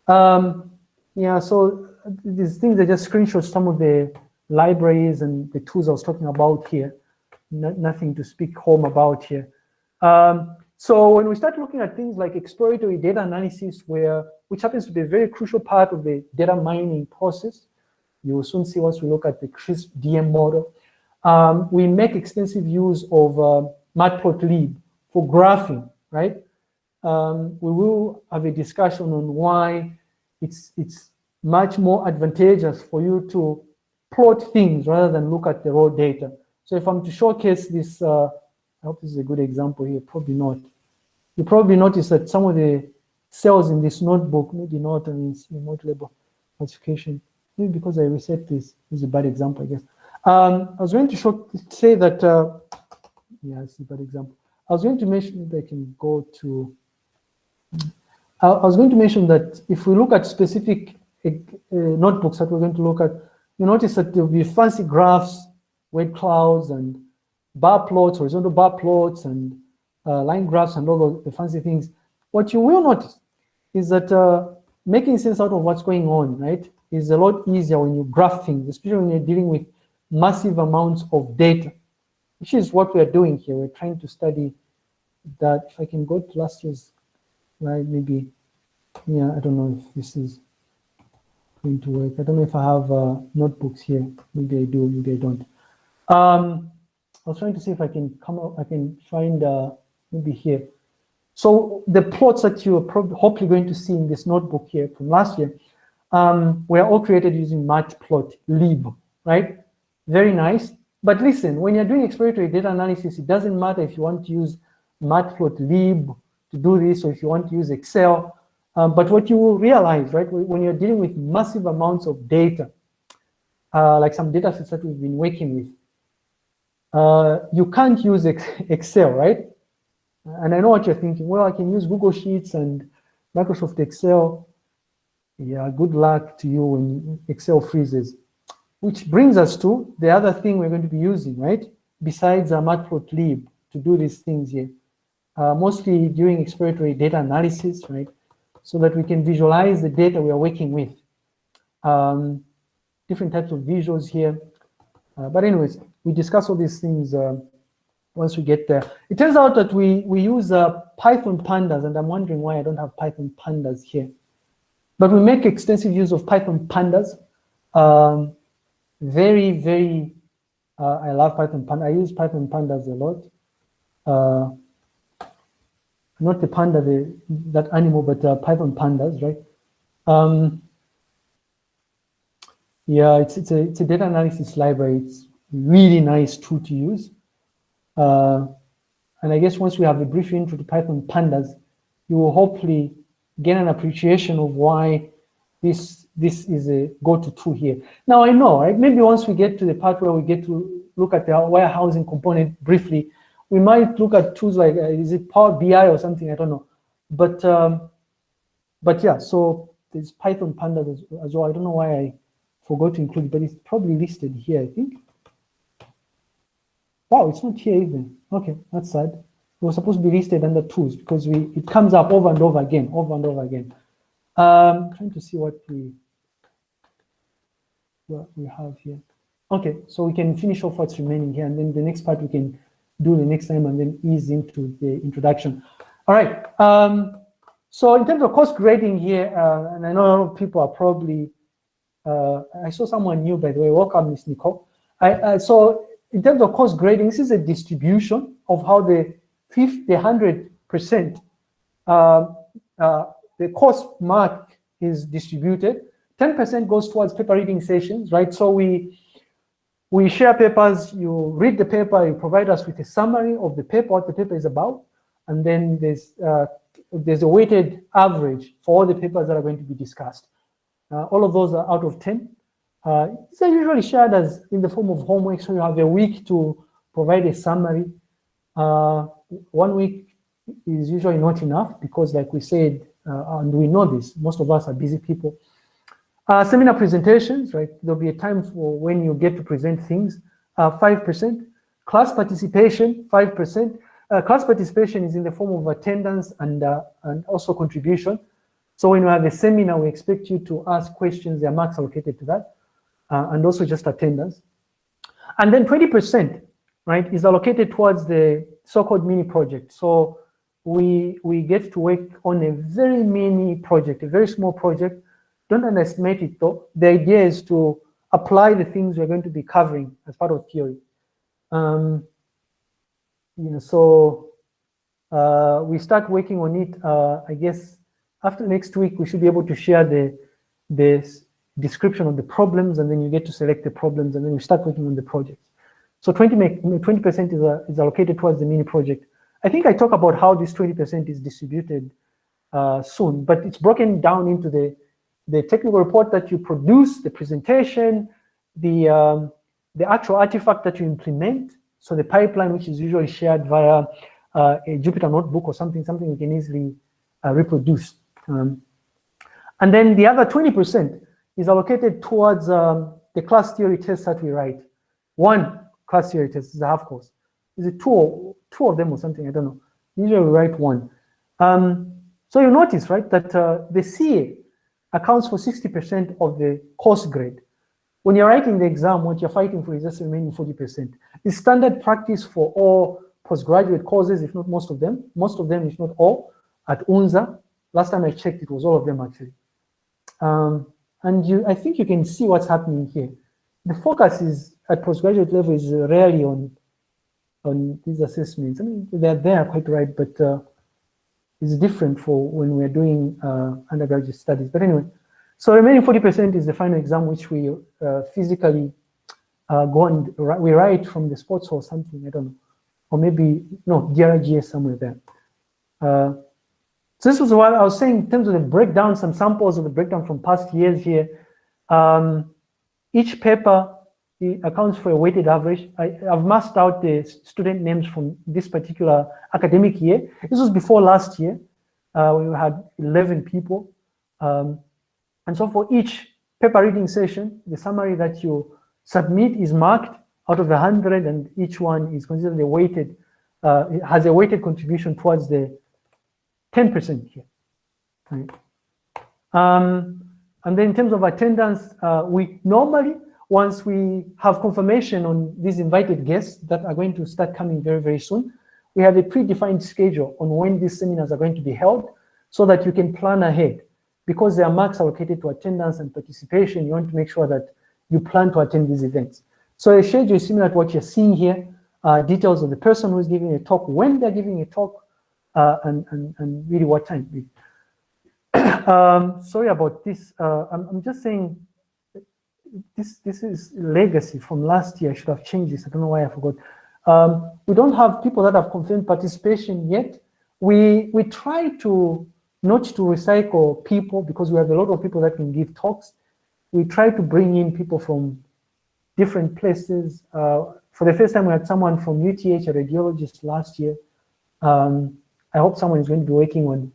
Um, yeah, so these things are just screenshots, some of the libraries and the tools I was talking about here. No, nothing to speak home about here. Um, so when we start looking at things like exploratory data analysis, where which happens to be a very crucial part of the data mining process, you will soon see once we look at the CRISP DM model. Um, we make extensive use of uh, matplotlib for graphing, right? Um, we will have a discussion on why it's, it's much more advantageous for you to plot things rather than look at the raw data. So if I'm to showcase this, uh, I hope this is a good example here, probably not. You probably notice that some of the cells in this notebook, maybe not, I mean, remote label classification, maybe because I reset this, this is a bad example, I guess. Um, I was going to show, say that uh, yeah, I see that example. I was going to mention, maybe I can go to, I, I was going to mention that if we look at specific uh, notebooks that we're going to look at, you notice that there'll be fancy graphs, word clouds, and bar plots, horizontal bar plots, and uh, line graphs, and all the fancy things. What you will notice is that uh, making sense out of what's going on, right, is a lot easier when you graph things, especially when you're dealing with massive amounts of data which is what we're doing here. We're trying to study that. If I can go to last year's slide, maybe, yeah, I don't know if this is going to work. I don't know if I have uh, notebooks here. Maybe I do, maybe I don't. Um, I was trying to see if I can come up, I can find uh, maybe here. So the plots that you're probably hopefully going to see in this notebook here from last year um, were all created using matplotlib, right? Very nice. But listen, when you're doing exploratory data analysis, it doesn't matter if you want to use matplotlib to do this or if you want to use Excel. Um, but what you will realize, right, when you're dealing with massive amounts of data, uh, like some data sets that we've been working with, uh, you can't use Excel, right? And I know what you're thinking. Well, I can use Google Sheets and Microsoft Excel. Yeah, good luck to you when Excel freezes. Which brings us to the other thing we're going to be using, right? Besides uh, Matplotlib to do these things here. Uh, mostly during exploratory data analysis, right? So that we can visualize the data we are working with. Um, different types of visuals here. Uh, but anyways, we discuss all these things uh, once we get there. It turns out that we, we use uh, Python pandas, and I'm wondering why I don't have Python pandas here. But we make extensive use of Python pandas. Um, very, very, uh, I love Python panda. I use Python pandas a lot. Uh, not the panda, the, that animal, but uh, Python pandas, right? Um, yeah, it's, it's, a, it's a data analysis library. It's really nice tool to use. Uh, and I guess once we have a brief intro to Python pandas, you will hopefully gain an appreciation of why this this is a go-to tool here. Now I know, right? Maybe once we get to the part where we get to look at the warehousing component briefly, we might look at tools like uh, is it Power BI or something? I don't know, but um, but yeah. So there's Python pandas as, as well. I don't know why I forgot to include, it, but it's probably listed here. I think. Wow, it's not here even. Okay, that's sad. It was supposed to be listed under tools because we it comes up over and over again, over and over again. Um, trying to see what we what we have here. Okay, so we can finish off what's remaining here, and then the next part we can do the next time and then ease into the introduction. All right. Um, so in terms of course grading here, uh, and I know a lot of people are probably, uh, I saw someone new, by the way. Welcome, Ms. Nicole. I, uh, so in terms of course grading, this is a distribution of how the 50, the 100% uh, uh, the course mark is distributed. 10% goes towards paper reading sessions, right? So we we share papers, you read the paper, you provide us with a summary of the paper, what the paper is about, and then there's uh, there's a weighted average for all the papers that are going to be discussed. Uh, all of those are out of 10. Uh, are usually shared as in the form of homework, so you have a week to provide a summary. Uh, one week is usually not enough because like we said, uh, and we know this, most of us are busy people. Uh, seminar presentations, right? There'll be a time for when you get to present things, 5%. Uh, class participation, 5%. Uh, class participation is in the form of attendance and, uh, and also contribution. So when you have a seminar, we expect you to ask questions, there are marks allocated to that, uh, and also just attendance. And then 20%, right, is allocated towards the so-called mini project. So we, we get to work on a very mini project, a very small project. Don't underestimate it though. The idea is to apply the things we're going to be covering as part of theory. Um, you know, so uh, we start working on it, uh, I guess, after next week, we should be able to share the, the description of the problems, and then you get to select the problems, and then we start working on the projects. So 20% is, uh, is allocated towards the mini project. I think I talk about how this 20% is distributed uh, soon, but it's broken down into the, the technical report that you produce, the presentation, the, um, the actual artifact that you implement, so the pipeline, which is usually shared via uh, a Jupyter notebook or something, something you can easily uh, reproduce. Um, and then the other 20% is allocated towards um, the class theory tests that we write. One class theory test is a half course. Is it two, two of them or something? I don't know. Usually we write one. Um, so you notice, right, that uh, the CA accounts for 60% of the course grade. When you're writing the exam, what you're fighting for is just the remaining 40%. It's standard practice for all postgraduate courses, if not most of them, most of them, if not all, at UNZA. Last time I checked, it was all of them actually. Um, and you, I think you can see what's happening here. The focus is at postgraduate level is rarely on on these assessments. I mean, they're there quite right, but uh, it's different for when we're doing uh, undergraduate studies. But anyway, so remaining 40% is the final exam, which we uh, physically uh, go and we write from the sports or something, I don't know. Or maybe, no, DRGS somewhere there. So this was what I was saying in terms of the breakdown, some samples of the breakdown from past years here. Um, each paper accounts for a weighted average. I, have masked out the student names from this particular academic year. This was before last year. Uh, we had 11 people. Um, and so for each paper reading session, the summary that you submit is marked out of the 100 and each one is considered a weighted, uh, has a weighted contribution towards the 10% here. Right. Um, and then in terms of attendance, uh, we normally, once we have confirmation on these invited guests that are going to start coming very, very soon, we have a predefined schedule on when these seminars are going to be held so that you can plan ahead. Because there are marks allocated to attendance and participation, you want to make sure that you plan to attend these events. So a schedule is similar to what you're seeing here, uh, details of the person who's giving a talk, when they're giving a talk, and, and, and really what time. <coughs> um, sorry about this. Uh, I'm, I'm just saying this this is legacy from last year. I should have changed this. I don't know why I forgot. Um, we don't have people that have confirmed participation yet. We we try to not to recycle people because we have a lot of people that can give talks. We try to bring in people from different places. Uh, for the first time, we had someone from UTH, a radiologist last year. Um, I hope someone is going to be working on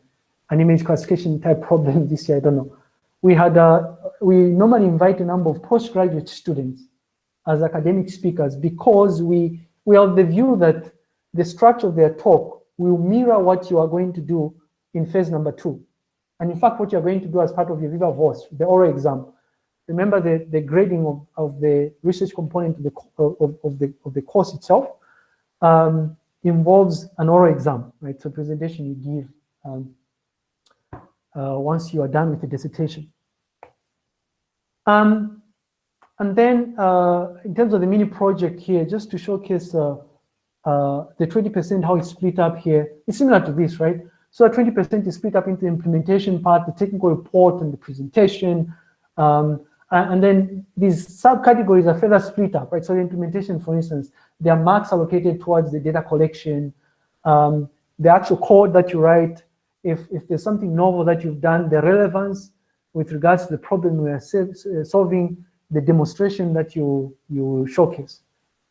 an image classification type <laughs> problem this year, I don't know. We had, a, we normally invite a number of postgraduate students as academic speakers because we, we have the view that the structure of their talk will mirror what you are going to do in phase number two. And in fact, what you're going to do as part of your Viva Voce, the oral exam, remember the, the grading of, of the research component of the, of, of the, of the course itself um, involves an oral exam, right? So presentation you give um, uh, once you are done with the dissertation. Um, and then uh, in terms of the mini project here, just to showcase uh, uh the 20%, how it's split up here, it's similar to this, right? So 20% is split up into the implementation part, the technical report and the presentation. Um, and then these subcategories are further split up, right? So the implementation, for instance, there are marks allocated towards the data collection, um, the actual code that you write, if, if there's something novel that you've done, the relevance with regards to the problem we are uh, solving, the demonstration that you, you showcase.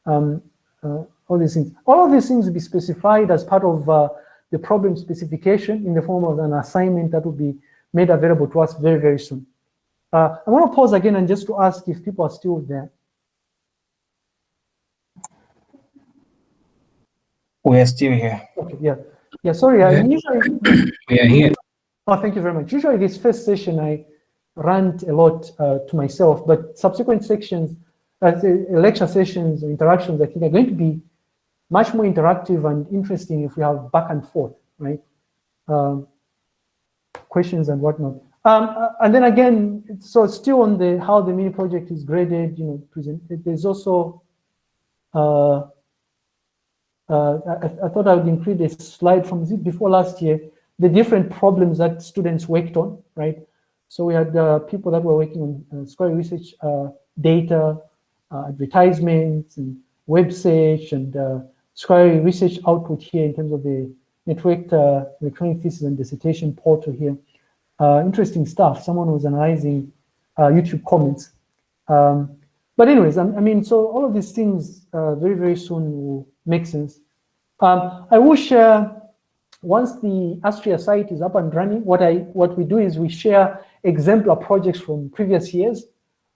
Um, uh, all these things. All of these things will be specified as part of uh, the problem specification in the form of an assignment that will be made available to us very, very soon. Uh, I want to pause again and just to ask if people are still there. We are still here. Okay, yeah. Yeah, sorry, I usually... <clears throat> We are here. Oh, thank you very much. Usually this first session, I rant a lot uh, to myself, but subsequent sections, uh, lecture sessions, or interactions, I think are going to be much more interactive and interesting if we have back and forth, right? Um, questions and whatnot. Um, uh, and then again, so still on the how the mini project is graded, you know, present, there's also uh, uh, I, I, thought I would include a slide from before last year, the different problems that students worked on, right? So we had uh, people that were working on uh, research uh, data, uh, advertisements, and web search, and uh, scholarly research output here in terms of the networked electronic thesis and dissertation portal here. interesting stuff. Someone was analyzing YouTube comments. Um, but anyways, I, I, mean, so all of these things very, very soon will make sense. Um, I wish share, once the Astria site is up and running, what, I, what we do is we share exemplar projects from previous years,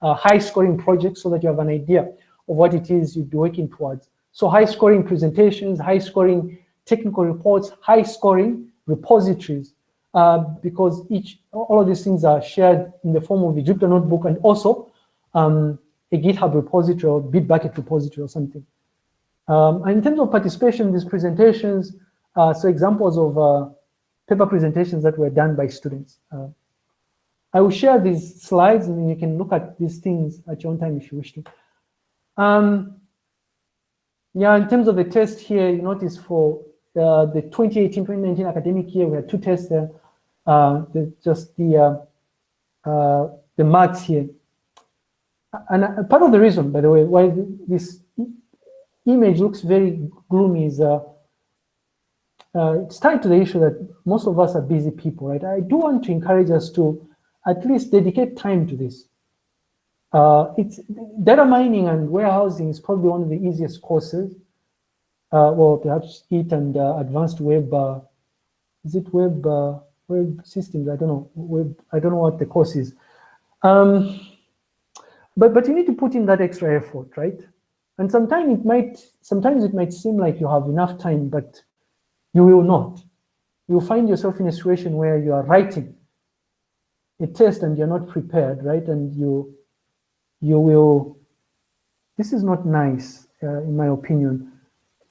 uh, high scoring projects so that you have an idea of what it is you'd be working towards. So high scoring presentations, high scoring technical reports, high scoring repositories, uh, because each all of these things are shared in the form of a Jupyter notebook and also um, a GitHub repository or Bitbucket repository or something. Um, in terms of participation in these presentations, uh, so examples of uh, paper presentations that were done by students. Uh, I will share these slides and you can look at these things at your own time if you wish to. Um, yeah, in terms of the test here, you notice for uh, the 2018-2019 academic year, we had two tests there. Uh, the, just the uh, the marks here. And part of the reason, by the way, why this image looks very gloomy is uh, uh, it's tied to the issue that most of us are busy people, right? I do want to encourage us to at least dedicate time to this. Uh, it's data mining and warehousing is probably one of the easiest courses. Uh, well, perhaps it and uh, advanced web, uh, is it web uh, web systems? I don't know. Web, I don't know what the course is. Um, but but you need to put in that extra effort, right? And sometimes it might sometimes it might seem like you have enough time, but you will not. You'll find yourself in a situation where you are writing a test and you're not prepared, right? And you you will, this is not nice, uh, in my opinion.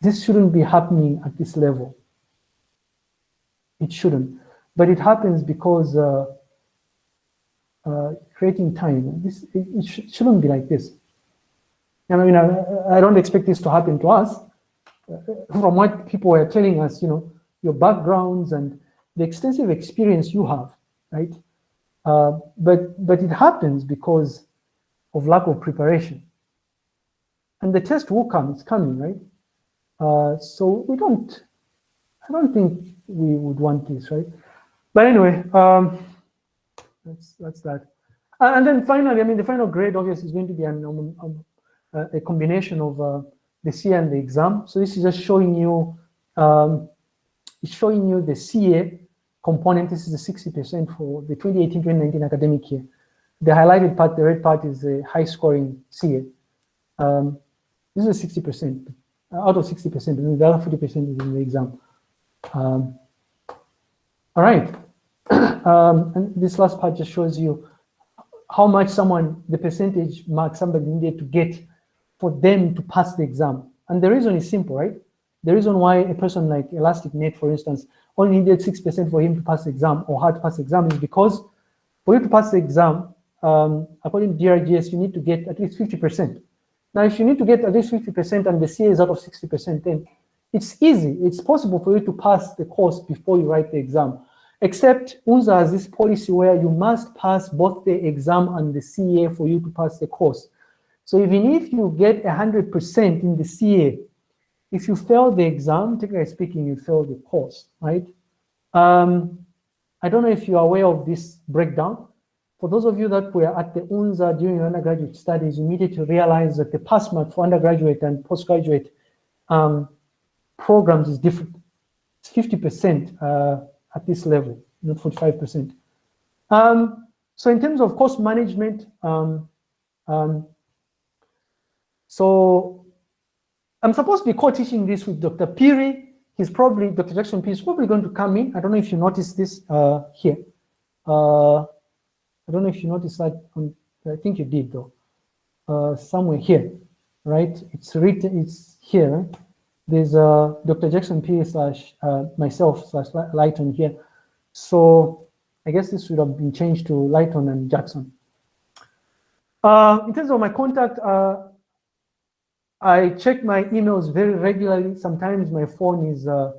This shouldn't be happening at this level. It shouldn't. But it happens because uh, uh, creating time, this, it, it sh shouldn't be like this. I mean, I, I don't expect this to happen to us. From what people were telling us, you know, your backgrounds and the extensive experience you have, right? Uh, but but it happens because of lack of preparation. And the test will come, it's coming, right? Uh, so we don't, I don't think we would want this, right? But anyway, um, that's, that's that. Uh, and then finally, I mean, the final grade obviously is going to be an, um, um, a combination of uh, the CA and the exam. So this is just showing you, um, it's showing you the CA component. This is the 60% for the 2018-2019 academic year. The highlighted part, the red part is the high scoring CA. Um, this is 60%, out of 60%, and the other 40% is in the exam. Um, all right. <coughs> um, and this last part just shows you how much someone, the percentage mark somebody needed to get for them to pass the exam. And the reason is simple, right? The reason why a person like ElasticNet, for instance, only needed 6% for him to pass the exam or hard to pass the exam is because for you to pass the exam, um, according to DRGS, you need to get at least 50%. Now, if you need to get at least 50% and the CA is out of 60%, then it's easy. It's possible for you to pass the course before you write the exam. Except UNZA has this policy where you must pass both the exam and the CA for you to pass the course. So even if you get 100% in the CA, if you fail the exam, technically speaking, you fail the course, right? Um, I don't know if you're aware of this breakdown. For those of you that were at the UNZA during your undergraduate studies, you needed to realize that the pass mark for undergraduate and postgraduate um, programs is different. It's 50% uh, at this level, not 45%. Um, so in terms of course management, um, um, so I'm supposed to be co-teaching this with Dr. Phiri. He's probably, Dr. Jackson Phiri is probably going to come in. I don't know if you noticed this uh, here. Uh, I don't know if you noticed that. I think you did though. Uh, somewhere here, right? It's written. It's here. There's uh, Dr. Jackson P slash uh, myself slash Lighton here. So I guess this would have been changed to Lighton and Jackson. Uh, in terms of my contact, uh, I check my emails very regularly. Sometimes my phone is uh,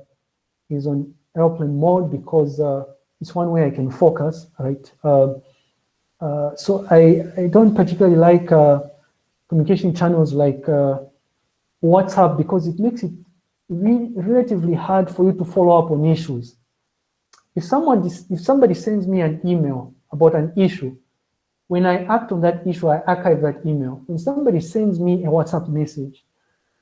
is on airplane mode because uh, it's one way I can focus, right? Uh, uh, so I, I don't particularly like uh, communication channels like uh, WhatsApp because it makes it re relatively hard for you to follow up on issues. If someone if somebody sends me an email about an issue, when I act on that issue, I archive that email. When somebody sends me a WhatsApp message,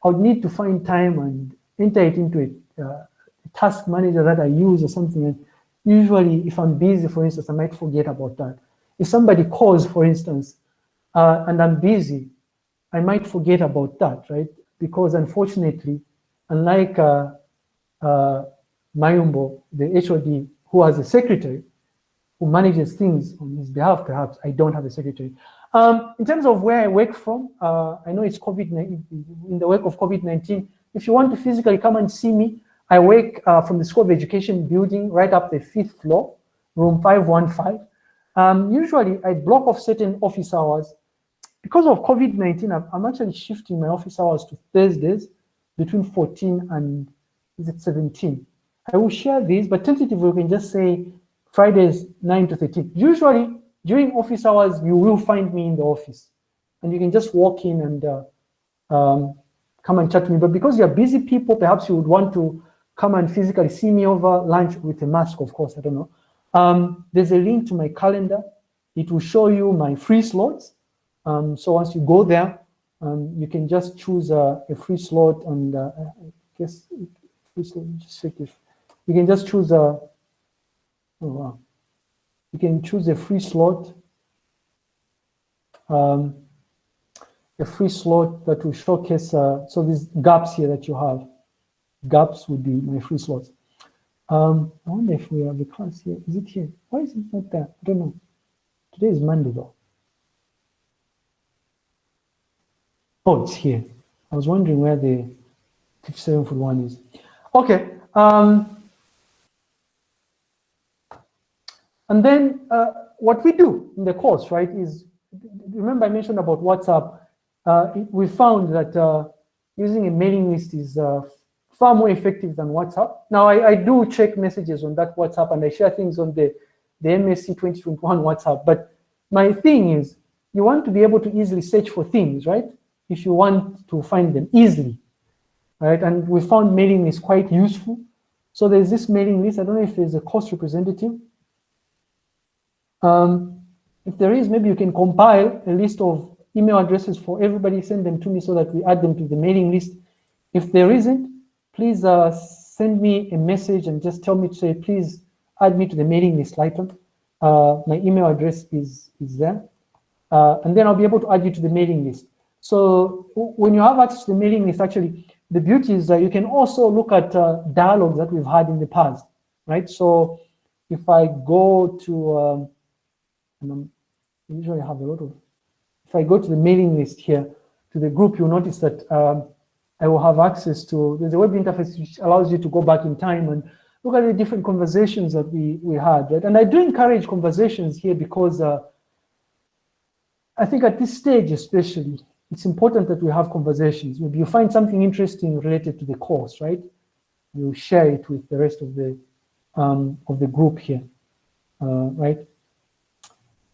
I would need to find time and enter it into a, uh, task manager that I use or something. And usually, if I'm busy, for instance, I might forget about that. If somebody calls, for instance, uh, and I'm busy, I might forget about that, right? Because unfortunately, unlike uh, uh, Mayumbo, the HOD, who has a secretary who manages things on his behalf, perhaps, I don't have a secretary. Um, in terms of where I work from, uh, I know it's COVID-19, in the wake of COVID-19, if you want to physically come and see me, I work uh, from the School of Education building right up the fifth floor, room 515. Um, usually I block off certain office hours. Because of COVID-19, I'm, I'm, actually shifting my office hours to Thursdays between 14 and is it 17. I will share these, but tentatively we can just say Fridays 9 to 13. Usually during office hours, you will find me in the office and you can just walk in and uh, um, come and chat to me. But because you're busy people, perhaps you would want to come and physically see me over lunch with a mask, of course, I don't know. Um, there's a link to my calendar. It will show you my free slots. Um, so once you go there, um, you can just choose a, a free slot and uh, I guess just check if you can just choose a, you can choose a free slot, um, a free slot that will showcase, uh, so these gaps here that you have, gaps would be my free slots. Um, I wonder if we have a class here. Is it here? Why is it not there? I don't know. Today is Monday though. Oh, it's here. I was wondering where the 57 foot one is. Okay. Um, and then uh, what we do in the course, right, is remember I mentioned about WhatsApp. Uh, we found that uh, using a mailing list is uh, far more effective than WhatsApp. Now, I, I, do check messages on that WhatsApp and I share things on the, the MSc 2021 WhatsApp. But my thing is, you want to be able to easily search for things, right? If you want to find them easily, right? And we found mailing is quite useful. So there's this mailing list. I don't know if there's a course representative. Um, if there is, maybe you can compile a list of email addresses for everybody, send them to me so that we add them to the mailing list. If there isn't, please uh, send me a message and just tell me to say, please add me to the mailing list later. Uh, my email address is, is there. Uh, and then I'll be able to add you to the mailing list. So when you have access to the mailing list, actually, the beauty is that you can also look at uh, dialogues that we've had in the past, right? So if I go to, um, and i usually have a lot of, if I go to the mailing list here, to the group, you'll notice that um, I will have access to, there's a web interface which allows you to go back in time and look at the different conversations that we, we had, right? And I do encourage conversations here because uh, I think at this stage especially, it's important that we have conversations. Maybe you find something interesting related to the course, right? You share it with the rest of the um, of the group here, uh, right?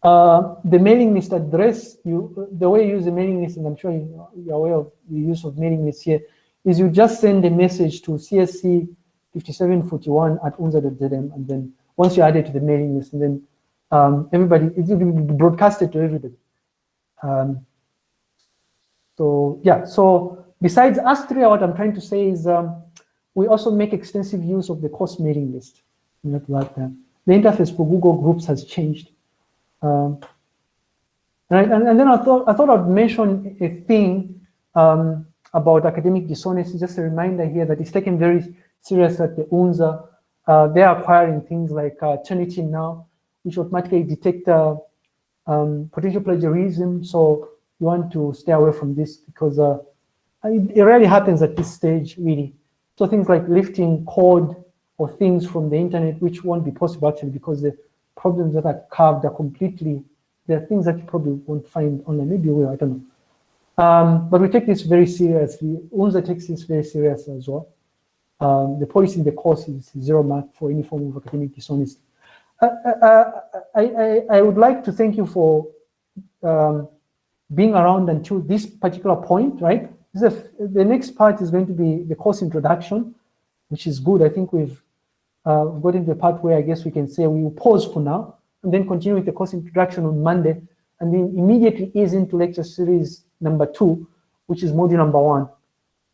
Uh, the mailing list address, you, the way you use the mailing list, and I'm sure you're aware of the use of mailing lists here, is you just send a message to CSC 5741 at unza.zm, and then once you add it to the mailing list, and then um, everybody, it will be broadcasted to everybody. Um, so yeah, so besides Astria, what I'm trying to say is um, we also make extensive use of the course mailing list. Not like that. The interface for Google Groups has changed. Um, and, and then I thought I thought I'd mention a thing um, about academic dishonesty. Just a reminder here that it's taken very serious at the UNZA. Uh, they're acquiring things like uh, Turnitin now, which automatically detect uh, um, potential plagiarism. So you want to stay away from this because uh, it, it rarely happens at this stage, really. So things like lifting code or things from the internet, which won't be possible actually because the problems that are carved are completely, there are things that you probably won't find online. Maybe you will, I don't know. Um, but we take this very seriously. UNZA takes this very serious as well. Um, the policy in the course is zero mark for any form of academic dishonesty. Uh, uh, uh I, I, I, would like to thank you for um, being around until this particular point, right? the next part is going to be the course introduction, which is good. I think we've uh, gotten to the part where I guess we can say we will pause for now and then continue with the course introduction on Monday and then immediately ease into lecture series number two, which is module number one.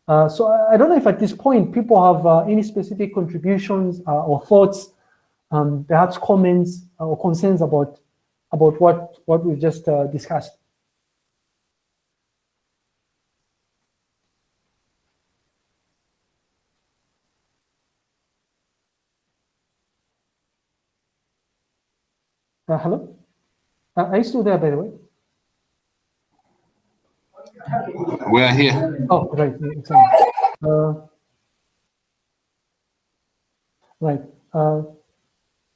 Uh, so I, I, don't know if at this point people have uh, any specific contributions uh, or thoughts, um, perhaps comments or concerns about about what what we've just uh, discussed. Uh, hello? Uh, are you still there, by the way? We are here. Oh, right. Uh, right. Uh,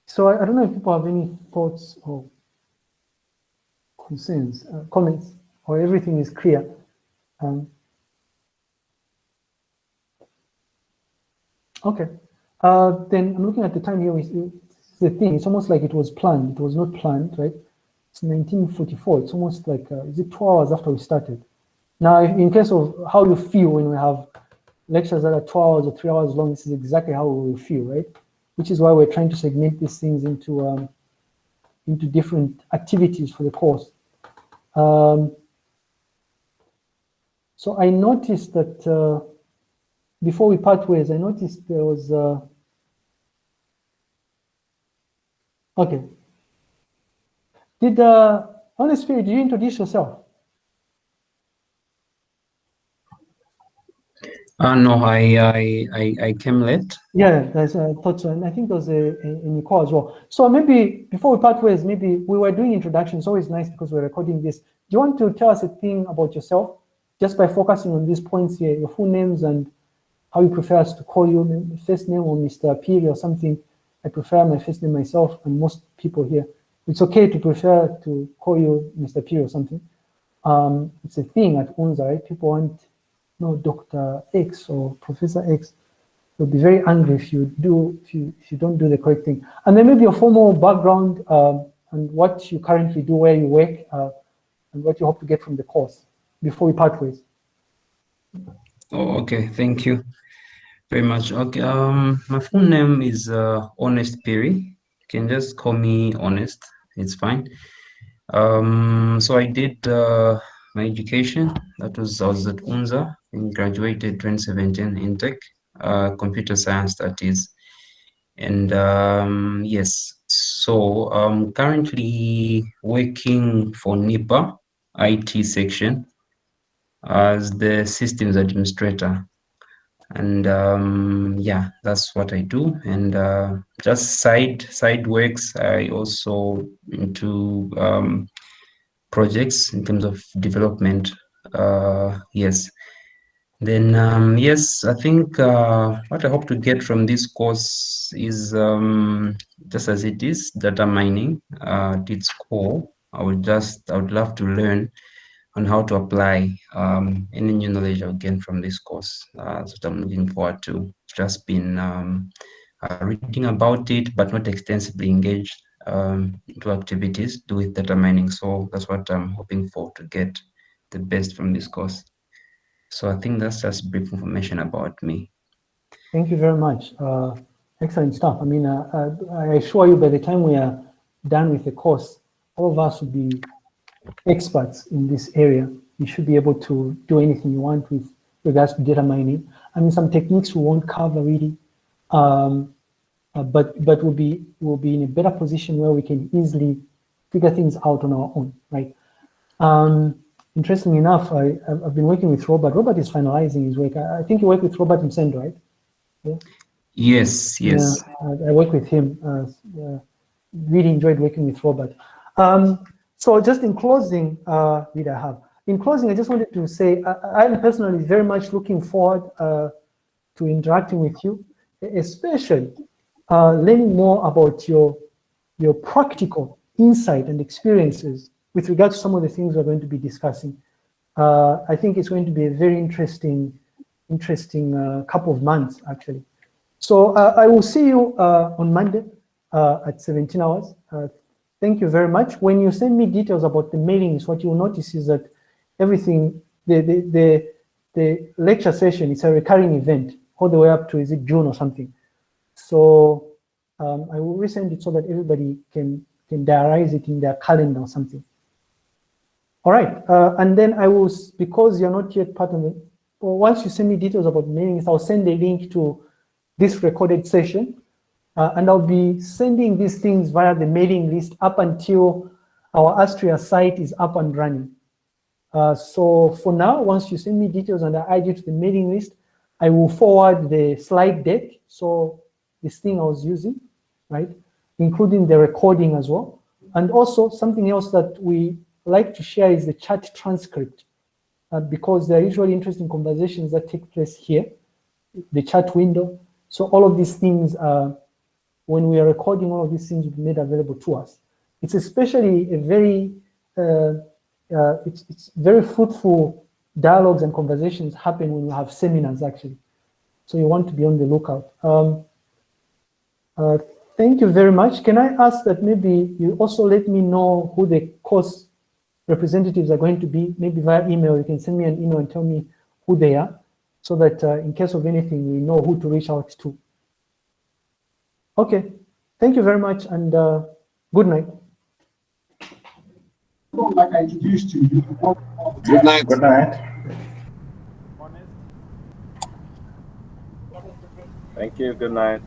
so I, I, don't know if people have any thoughts or concerns, uh, comments, or everything is clear. Um, okay. Uh, then I'm looking at the time here. The thing. It's almost like it was planned. It was not planned, right? It's 1944. It's almost like, uh, is it two hours after we started? Now, in case of how you feel when we have lectures that are two hours or three hours long, this is exactly how we feel, right? Which is why we're trying to segment these things into um, into different activities for the course. Um, So I noticed that uh, before we part ways, I noticed there was, uh, okay. Did, uh, Honest Phiri, did you introduce yourself? Uh, no, I, I, I, I came late. Yeah, that's, I thought so. And I think there was a, a, a Nicole as well. So maybe before we part ways, maybe we were doing introductions. always nice because we're recording this. Do you want to tell us a thing about yourself just by focusing on these points here, your full names and how you prefer us to call you, first name or Mr. Phiri or something. I prefer my first name myself and most people here. It's okay to prefer to call you Mr. Phiri or something. Um, it's a thing at UNZA, right? People want no Dr. X or Professor X. They'll be very angry if you do if you if you don't do the correct thing. And then maybe your formal background um, and what you currently do, where you work, uh, and what you hope to get from the course before we part ways. Oh, okay, thank you very much. Okay, um, my full name is uh, Honest Phiri. You can just call me Honest. It's fine. Um, so I did uh, my education. That was I was at UNZA and graduated 2017 in tech, uh, computer science that is. And um, yes, so I'm currently working for NIPA IT section as the systems administrator. And um, yeah, that's what I do. And uh, just side side works, I also into um, projects in terms of development. Uh, yes. Then, um, yes, I think uh, what I hope to get from this course is um, just as it is, data mining uh, at its core. I would just, I would love to learn on how to apply um, any new knowledge I'll gain from this course. Uh, so I'm looking forward to. Just been um, uh, reading about it, but not extensively engaged um, into activities do with data mining. So that's what I'm hoping for to get the best from this course. So I think that's just brief information about me. Thank you very much. Uh, excellent stuff. I mean, uh, uh, I assure you by the time we are done with the course, all of us will be experts in this area. You should be able to do anything you want with regards to data mining. I mean, some techniques we won't cover really, um, uh, but but we'll be we'll be in a better position where we can easily figure things out on our own, right? Um, interestingly enough, I, I've been working with Robert. Robert is finalizing his work. I, I think you work with Robert Msendo, right? Yeah. Yes, yes. Yeah, I, I work with him. Uh, really enjoyed working with Robert. Um, so just in closing, uh, I have. In closing, I just wanted to say I, am personally very much looking forward uh, to interacting with you, especially uh, learning more about your, your practical insight and experiences with regard to some of the things we're going to be discussing. Uh, I think it's going to be a very interesting, interesting uh, couple of months, actually. So uh, I will see you uh, on Monday uh, at 17 hours. Thank you very much. When you send me details about the mailings, what you'll notice is that everything, the, the, the, the lecture session is a recurring event all the way up to, is it June or something? So um, I will resend it so that everybody can, can diarize it in their calendar or something. All right, uh, and then I will, because you're not yet part of it, well, once you send me details about mailings, I'll send a link to this recorded session, uh, and I'll be sending these things via the mailing list up until our Astria site is up and running. Uh, so for now, once you send me details and I add you to the mailing list, I will forward the slide deck. So this thing I was using, right? Including the recording as well. And also something else that we like to share is the chat transcript uh, because there are usually interesting conversations that take place here, the chat window. So all of these things, uh, when we are recording, all of these things made available to us. It's especially a very, uh, uh it's, it's very fruitful dialogues and conversations happen when you have seminars actually. So you want to be on the lookout. Um, uh, thank you very much. Can I ask that maybe you also let me know who the course representatives are going to be, maybe via email, you can send me an email and tell me who they are, so that uh, in case of anything, we know who to reach out to. Okay, thank you very much and uh, good night. Like I introduced you. Good night. Good night. Thank you. Good night.